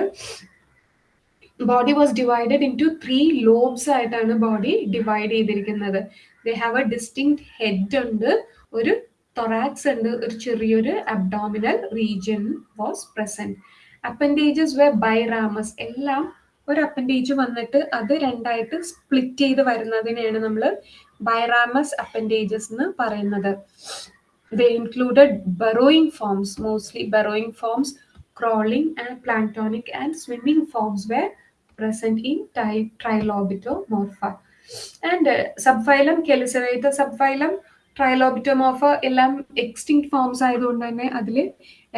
Body was divided into three lobes ആയിട്ടാണ് ബോഡി ഡിവൈഡ് ചെയ്തിരിക്കുന്നത്. They have a distinct head ഉണ്ട് ഒരു തൊറാക്സ് ഉണ്ട് ഒരു ചെറിയൊരു abdominal region was present appendages were biramous എല്ലാം ഒരു അപ്പൻഡേജ് വന്നിട്ട് അത് രണ്ടായിട്ട് സ്പ്ലിറ്റ് ചെയ്ത് വരുന്നതിനെയാണ് നമ്മൾ ബൈറാമസ് അപ്പൻഡേജസ് എന്ന് പറയുന്നത്. The included burrowing forms mostly burrowing forms crawling and planktonic and swimming forms were present in Trilobitomorpha. And uh, subphylum Chelicerata subphylum Trilobitomorpha എല്ലാം എക്സ്റ്റിങ് ഫോംസ് ആയതുകൊണ്ട് തന്നെ അതിൽ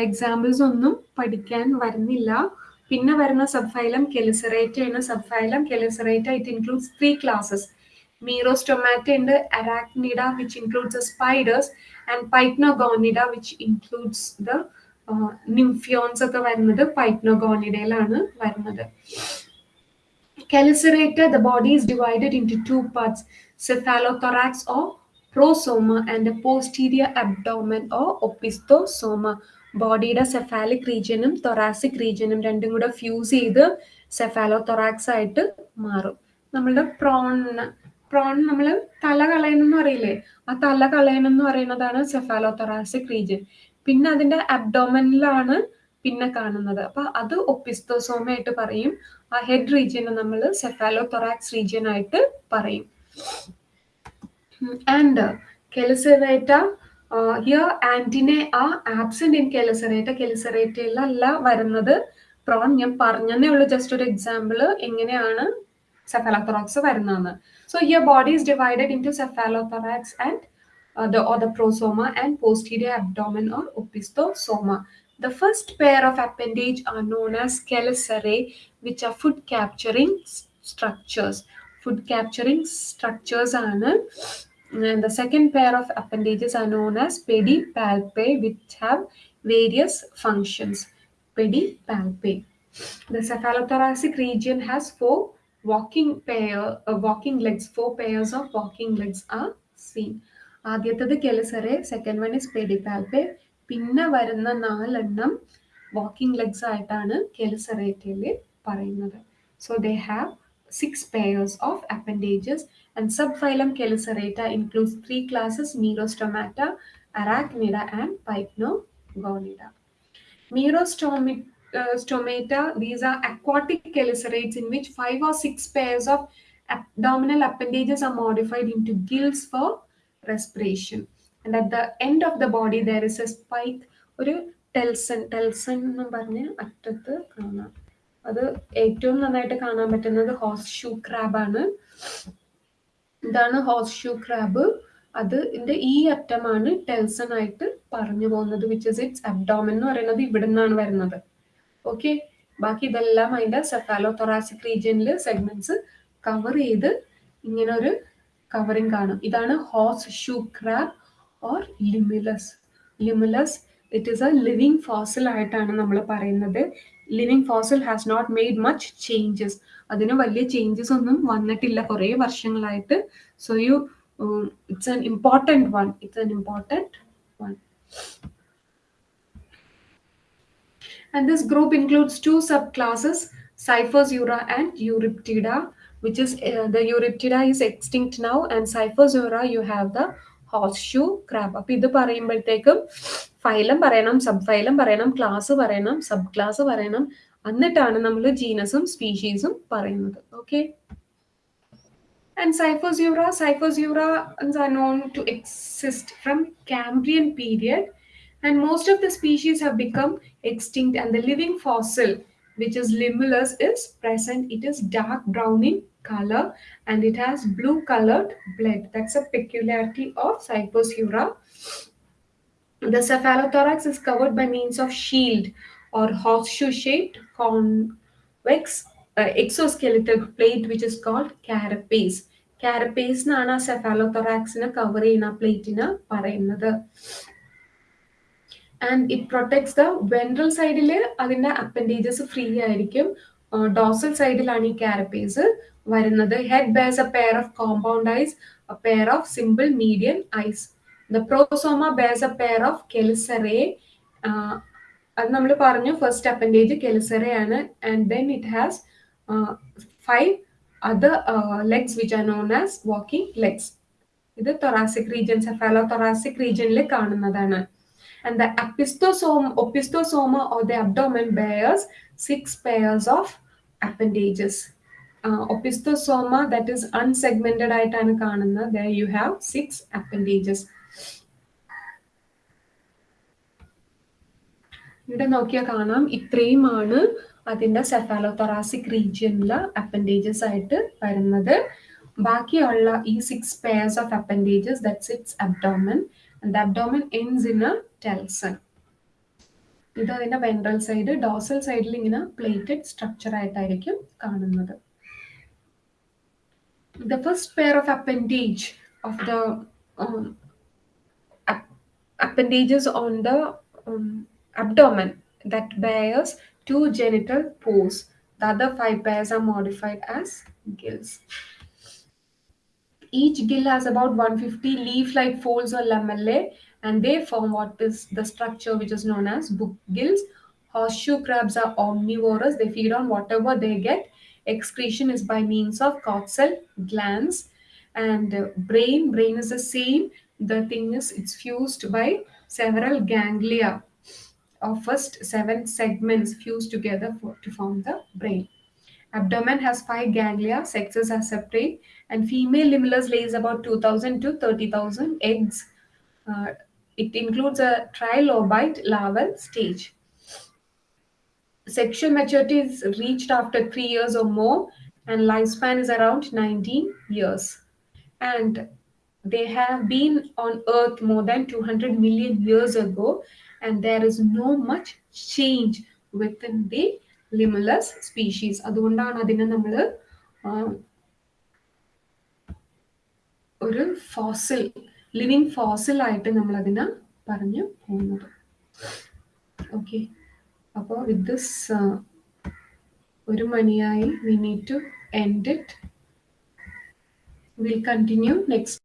എക്സാമ്പിൾസ് ഒന്നും പഠിക്കാൻ വരുന്നില്ല. പിന്നെ വരുന്ന സബ് ഫൈലം കെലിസറേറ്റ എന്ന subphylum Chelicerata it includes three classes Merostomata ഉണ്ട് Arachnida which includes spiders and Pycnogonida which includes the nymphons ഒക്കെ വരുന്നത് പൈറ്റ്നോഗോണിഡയിലാണ് വരുന്നത്. Chelicerator, the body is divided into two parts, cephalothorax or prosoma and a posterior abdomen or opistosoma. ബോഡിയുടെ സെഫാലിക് റീജിയനും തൊറാസിക് റീജിയനും രണ്ടും കൂടെ ഫ്യൂസ് ചെയ്ത് സെഫാലോ തൊറാക്സ് ആയിട്ട് മാറും. നമ്മളുടെ പ്രോൺ പ്രോൺ നമ്മൾ തല കളയണമെന്ന് അറിയില്ലേ ആ തല കളയണമെന്ന് പറയുന്നതാണ് സെഫാലോ തൊറാസിക് റീജിയൻ പിന്നെ അതിന്റെ അബ്ഡോമനിലാണ് പിന്നെ കാണുന്നത്. അപ്പൊ അത് ഒപ്പിസ്തോസോമ ആയിട്ട് പറയും. ആ ഹെഡ് റീജിയനെ നമ്മൾ സെഫാലോ തൊറാക്സ് റീജിയൻ ആയിട്ട് പറയും. ആൻഡ് കെലിസറേറ്റ ഹിയർ ആന്റിനെ ആ ആബ്സെന്റ് ഇൻ കെലിസറേറ്റ കെലിസറേറ്റയിലല്ല വരുന്നത് പ്രോൺ ഞാൻ പറഞ്ഞതേ ഉള്ളൂ ജസ്റ്റ് ഒരു എക്സാമ്പിൾ എങ്ങനെയാണ് സെഫാലോതൊറാക്സ് വരുന്നതെന്ന് so here body is divided into cephalothorax and the or the prosoma and posterior abdomen or opistosoma. The first pair of appendage are known as chelicerae, which are food capturing structures. Food capturing structures are and the second pair of appendages are known as pedipalpae, which have various functions. Pedipalpae. The cephalothoracic region has four walking pair, uh, walking legs. Four pairs of walking legs are seen. ആദ്യത്തത് chelicerae second one is pedipalpi പിന്നെ വരുന്ന നാലെണ്ണം വാക്കിംഗ് ലെഗ്സ് ആയിട്ടാണ് കെലിസറേറ്റയിൽ പറയുന്നത് so they have six pairs of appendages and subphylum Chelicerata includes three classes Merostomata, Arachnida, and Pycnogonida. Merostomata, uh, these are aquatic chelicerates in which five or six pairs of abdominal appendages are modified into gills for respiration. And at the end of the body, there is a spike, ഒരു ടെൽസൺ telson. എന്ന് പറഞ്ഞ് അറ്റത്ത് കാണാം അത് ഏറ്റവും നന്നായിട്ട് കാണാൻ പറ്റുന്നത് ഹോസ് ഷൂ ക്രാബാണ് ഇതാണ് ഹോസ് ഷൂ ക്രാബ് അത് ഇതിന്റെ ഈ അറ്റമാണ് ടെൽസൺ ആയിട്ട് പറഞ്ഞു പോകുന്നത് വിച്ച് ഇസ് ഇറ്റ്സ് അബ്ഡോമൻ എന്ന് പറയുന്നത് ഇവിടെ നിന്നാണ് വരുന്നത്. ഓക്കെ ബാക്കി ഇതെല്ലാം അതിന്റെ സെഫാലോ തൊറാസിക് റീജിയനിൽ സെഗ്മെന്റ്സ് കവർ ചെയ്ത് ഇങ്ങനെ ഒരു കവറിങ് കാണും. ഇതാണ് horseshoe crab or Limulus Limulus it is a living fossil ആയിട്ടാണ് നമ്മൾ പറയുന്നത്. Living fossil has not made much changes അതിന് വലിയ ചേഞ്ചസ് ഒന്നും വന്നിട്ടില്ല കുറേ വർഷങ്ങളായിട്ട് so you it's an important one it's an important one And this group includes two subclasses, Cyphoseura and Euryptida, which is uh, the Euryptida is extinct now, and Cyphoseura you have the horseshoe crab. അപ്പൊ ഇത് പറയുമ്പോഴത്തേക്കും ഫൈലം പറയണം സബ് ഫൈലം പറയണം ക്ലാസ് പറയണം സബ് ക്ലാസ് പറയണം എന്നിട്ടാണ് നമ്മൾ ജീനസും സ്പീഷീസും പറയുന്നത് okay And Cyphoseura, Cyphoseura are known to exist from Cambrian period and most of the species have become extinct and the living fossil which is limulus is present it is dark brown in color and it has blue colored blood that's a peculiarity of cyphoseura the cephalothorax is covered by means of shield Or horseshoe shaped convex uh, exoskeletal plate which is called carapace. Carapace എന്നാണ് ആ സെഫാലോതൊറാക്സിനെ കവർ ചെയ്യുന്ന പ്ലേറ്റിന് പറയുന്നത്. And it protects the ventral സൈഡിൽ അതിന്റെ അപ്പൻഡേജസ് ഫ്രീ ആയിരിക്കും. ഡോസൽ സൈഡിലാണ് ഈ കാരപ്പേസ് വരുന്നത്. Head bears a pair of compound eyes a pair of simple median eyes the prosoma bears a pair of chelicerae അത് നമ്മൾ പറഞ്ഞു first appendage കെലസറയാണ് and then it has five other legs which are known as walking legs ഇത് തൊറാസിക് റീജിയൻ സെഫാലോ തൊറാസിക് റീജിയനിൽ കാണുന്നതാണ്. And the opisthosoma opisthosoma or the abdomen bears six pairs of appendages opisthosoma that is unsegmented ആയിട്ടാണ് കാണുന്നത്. The you have six appendages ഇവിടെ നോക്കിയാൽ കാണാം. ഇത്രയുമാണ് അതിന്റെ സെഫാലോതൊറാസിക് റീജിയനിലെ അപ്പൻഡേജസ് ആയിട്ട് വരുന്നത്. ബാക്കിയുള്ള ഈ six pairs of appendages that's it's abdomen and abdomen ends in a telson ഇത് അതിന്റെ വെൻട്രൽ സൈഡ് ഡോസൽ സൈഡിൽ ഇങ്ങനെ പ്ലേറ്റഡ് സ്ട്രക്ചർ ആയിട്ടായിരിക്കും കാണുന്നത്. The first pair of appendage of the um, on the abdomen that bears two genital pores. The other five pairs are modified as gills. Each gill has about 150 leaf-like folds or lamellae, and they form what is the structure which is known as book gills. Horseshoe crabs are omnivorous; they feed on whatever they get. Excretion is by means of coxal glands, and uh, brain. Brain is the same. The thing is, it's fused by several ganglia first seven segments fused together for, to form the brain. Abdomen has five ganglia, sexes are separate, and female limulus lays about 2000 to 30,000 eggs. Uh, it includes a trilobite larval stage. Sexual maturity is reached after three years or more, and lifespan is around 19 years. And they have been on Earth more than 200 million years ago, and there is no much change within the Limulus species അതുകൊണ്ടാണ് അതിനെ നമ്മൾ ഒരു ഫോസിൽ ലിവിങ് ഫോസിൽ ആയിട്ട് നമ്മൾ അതിനെ പറഞ്ഞു പോകുന്നത്. ഓക്കെ അപ്പോൾ വിത്ത് ദിസ് ഒരു മണിയായി we need to end it will continue next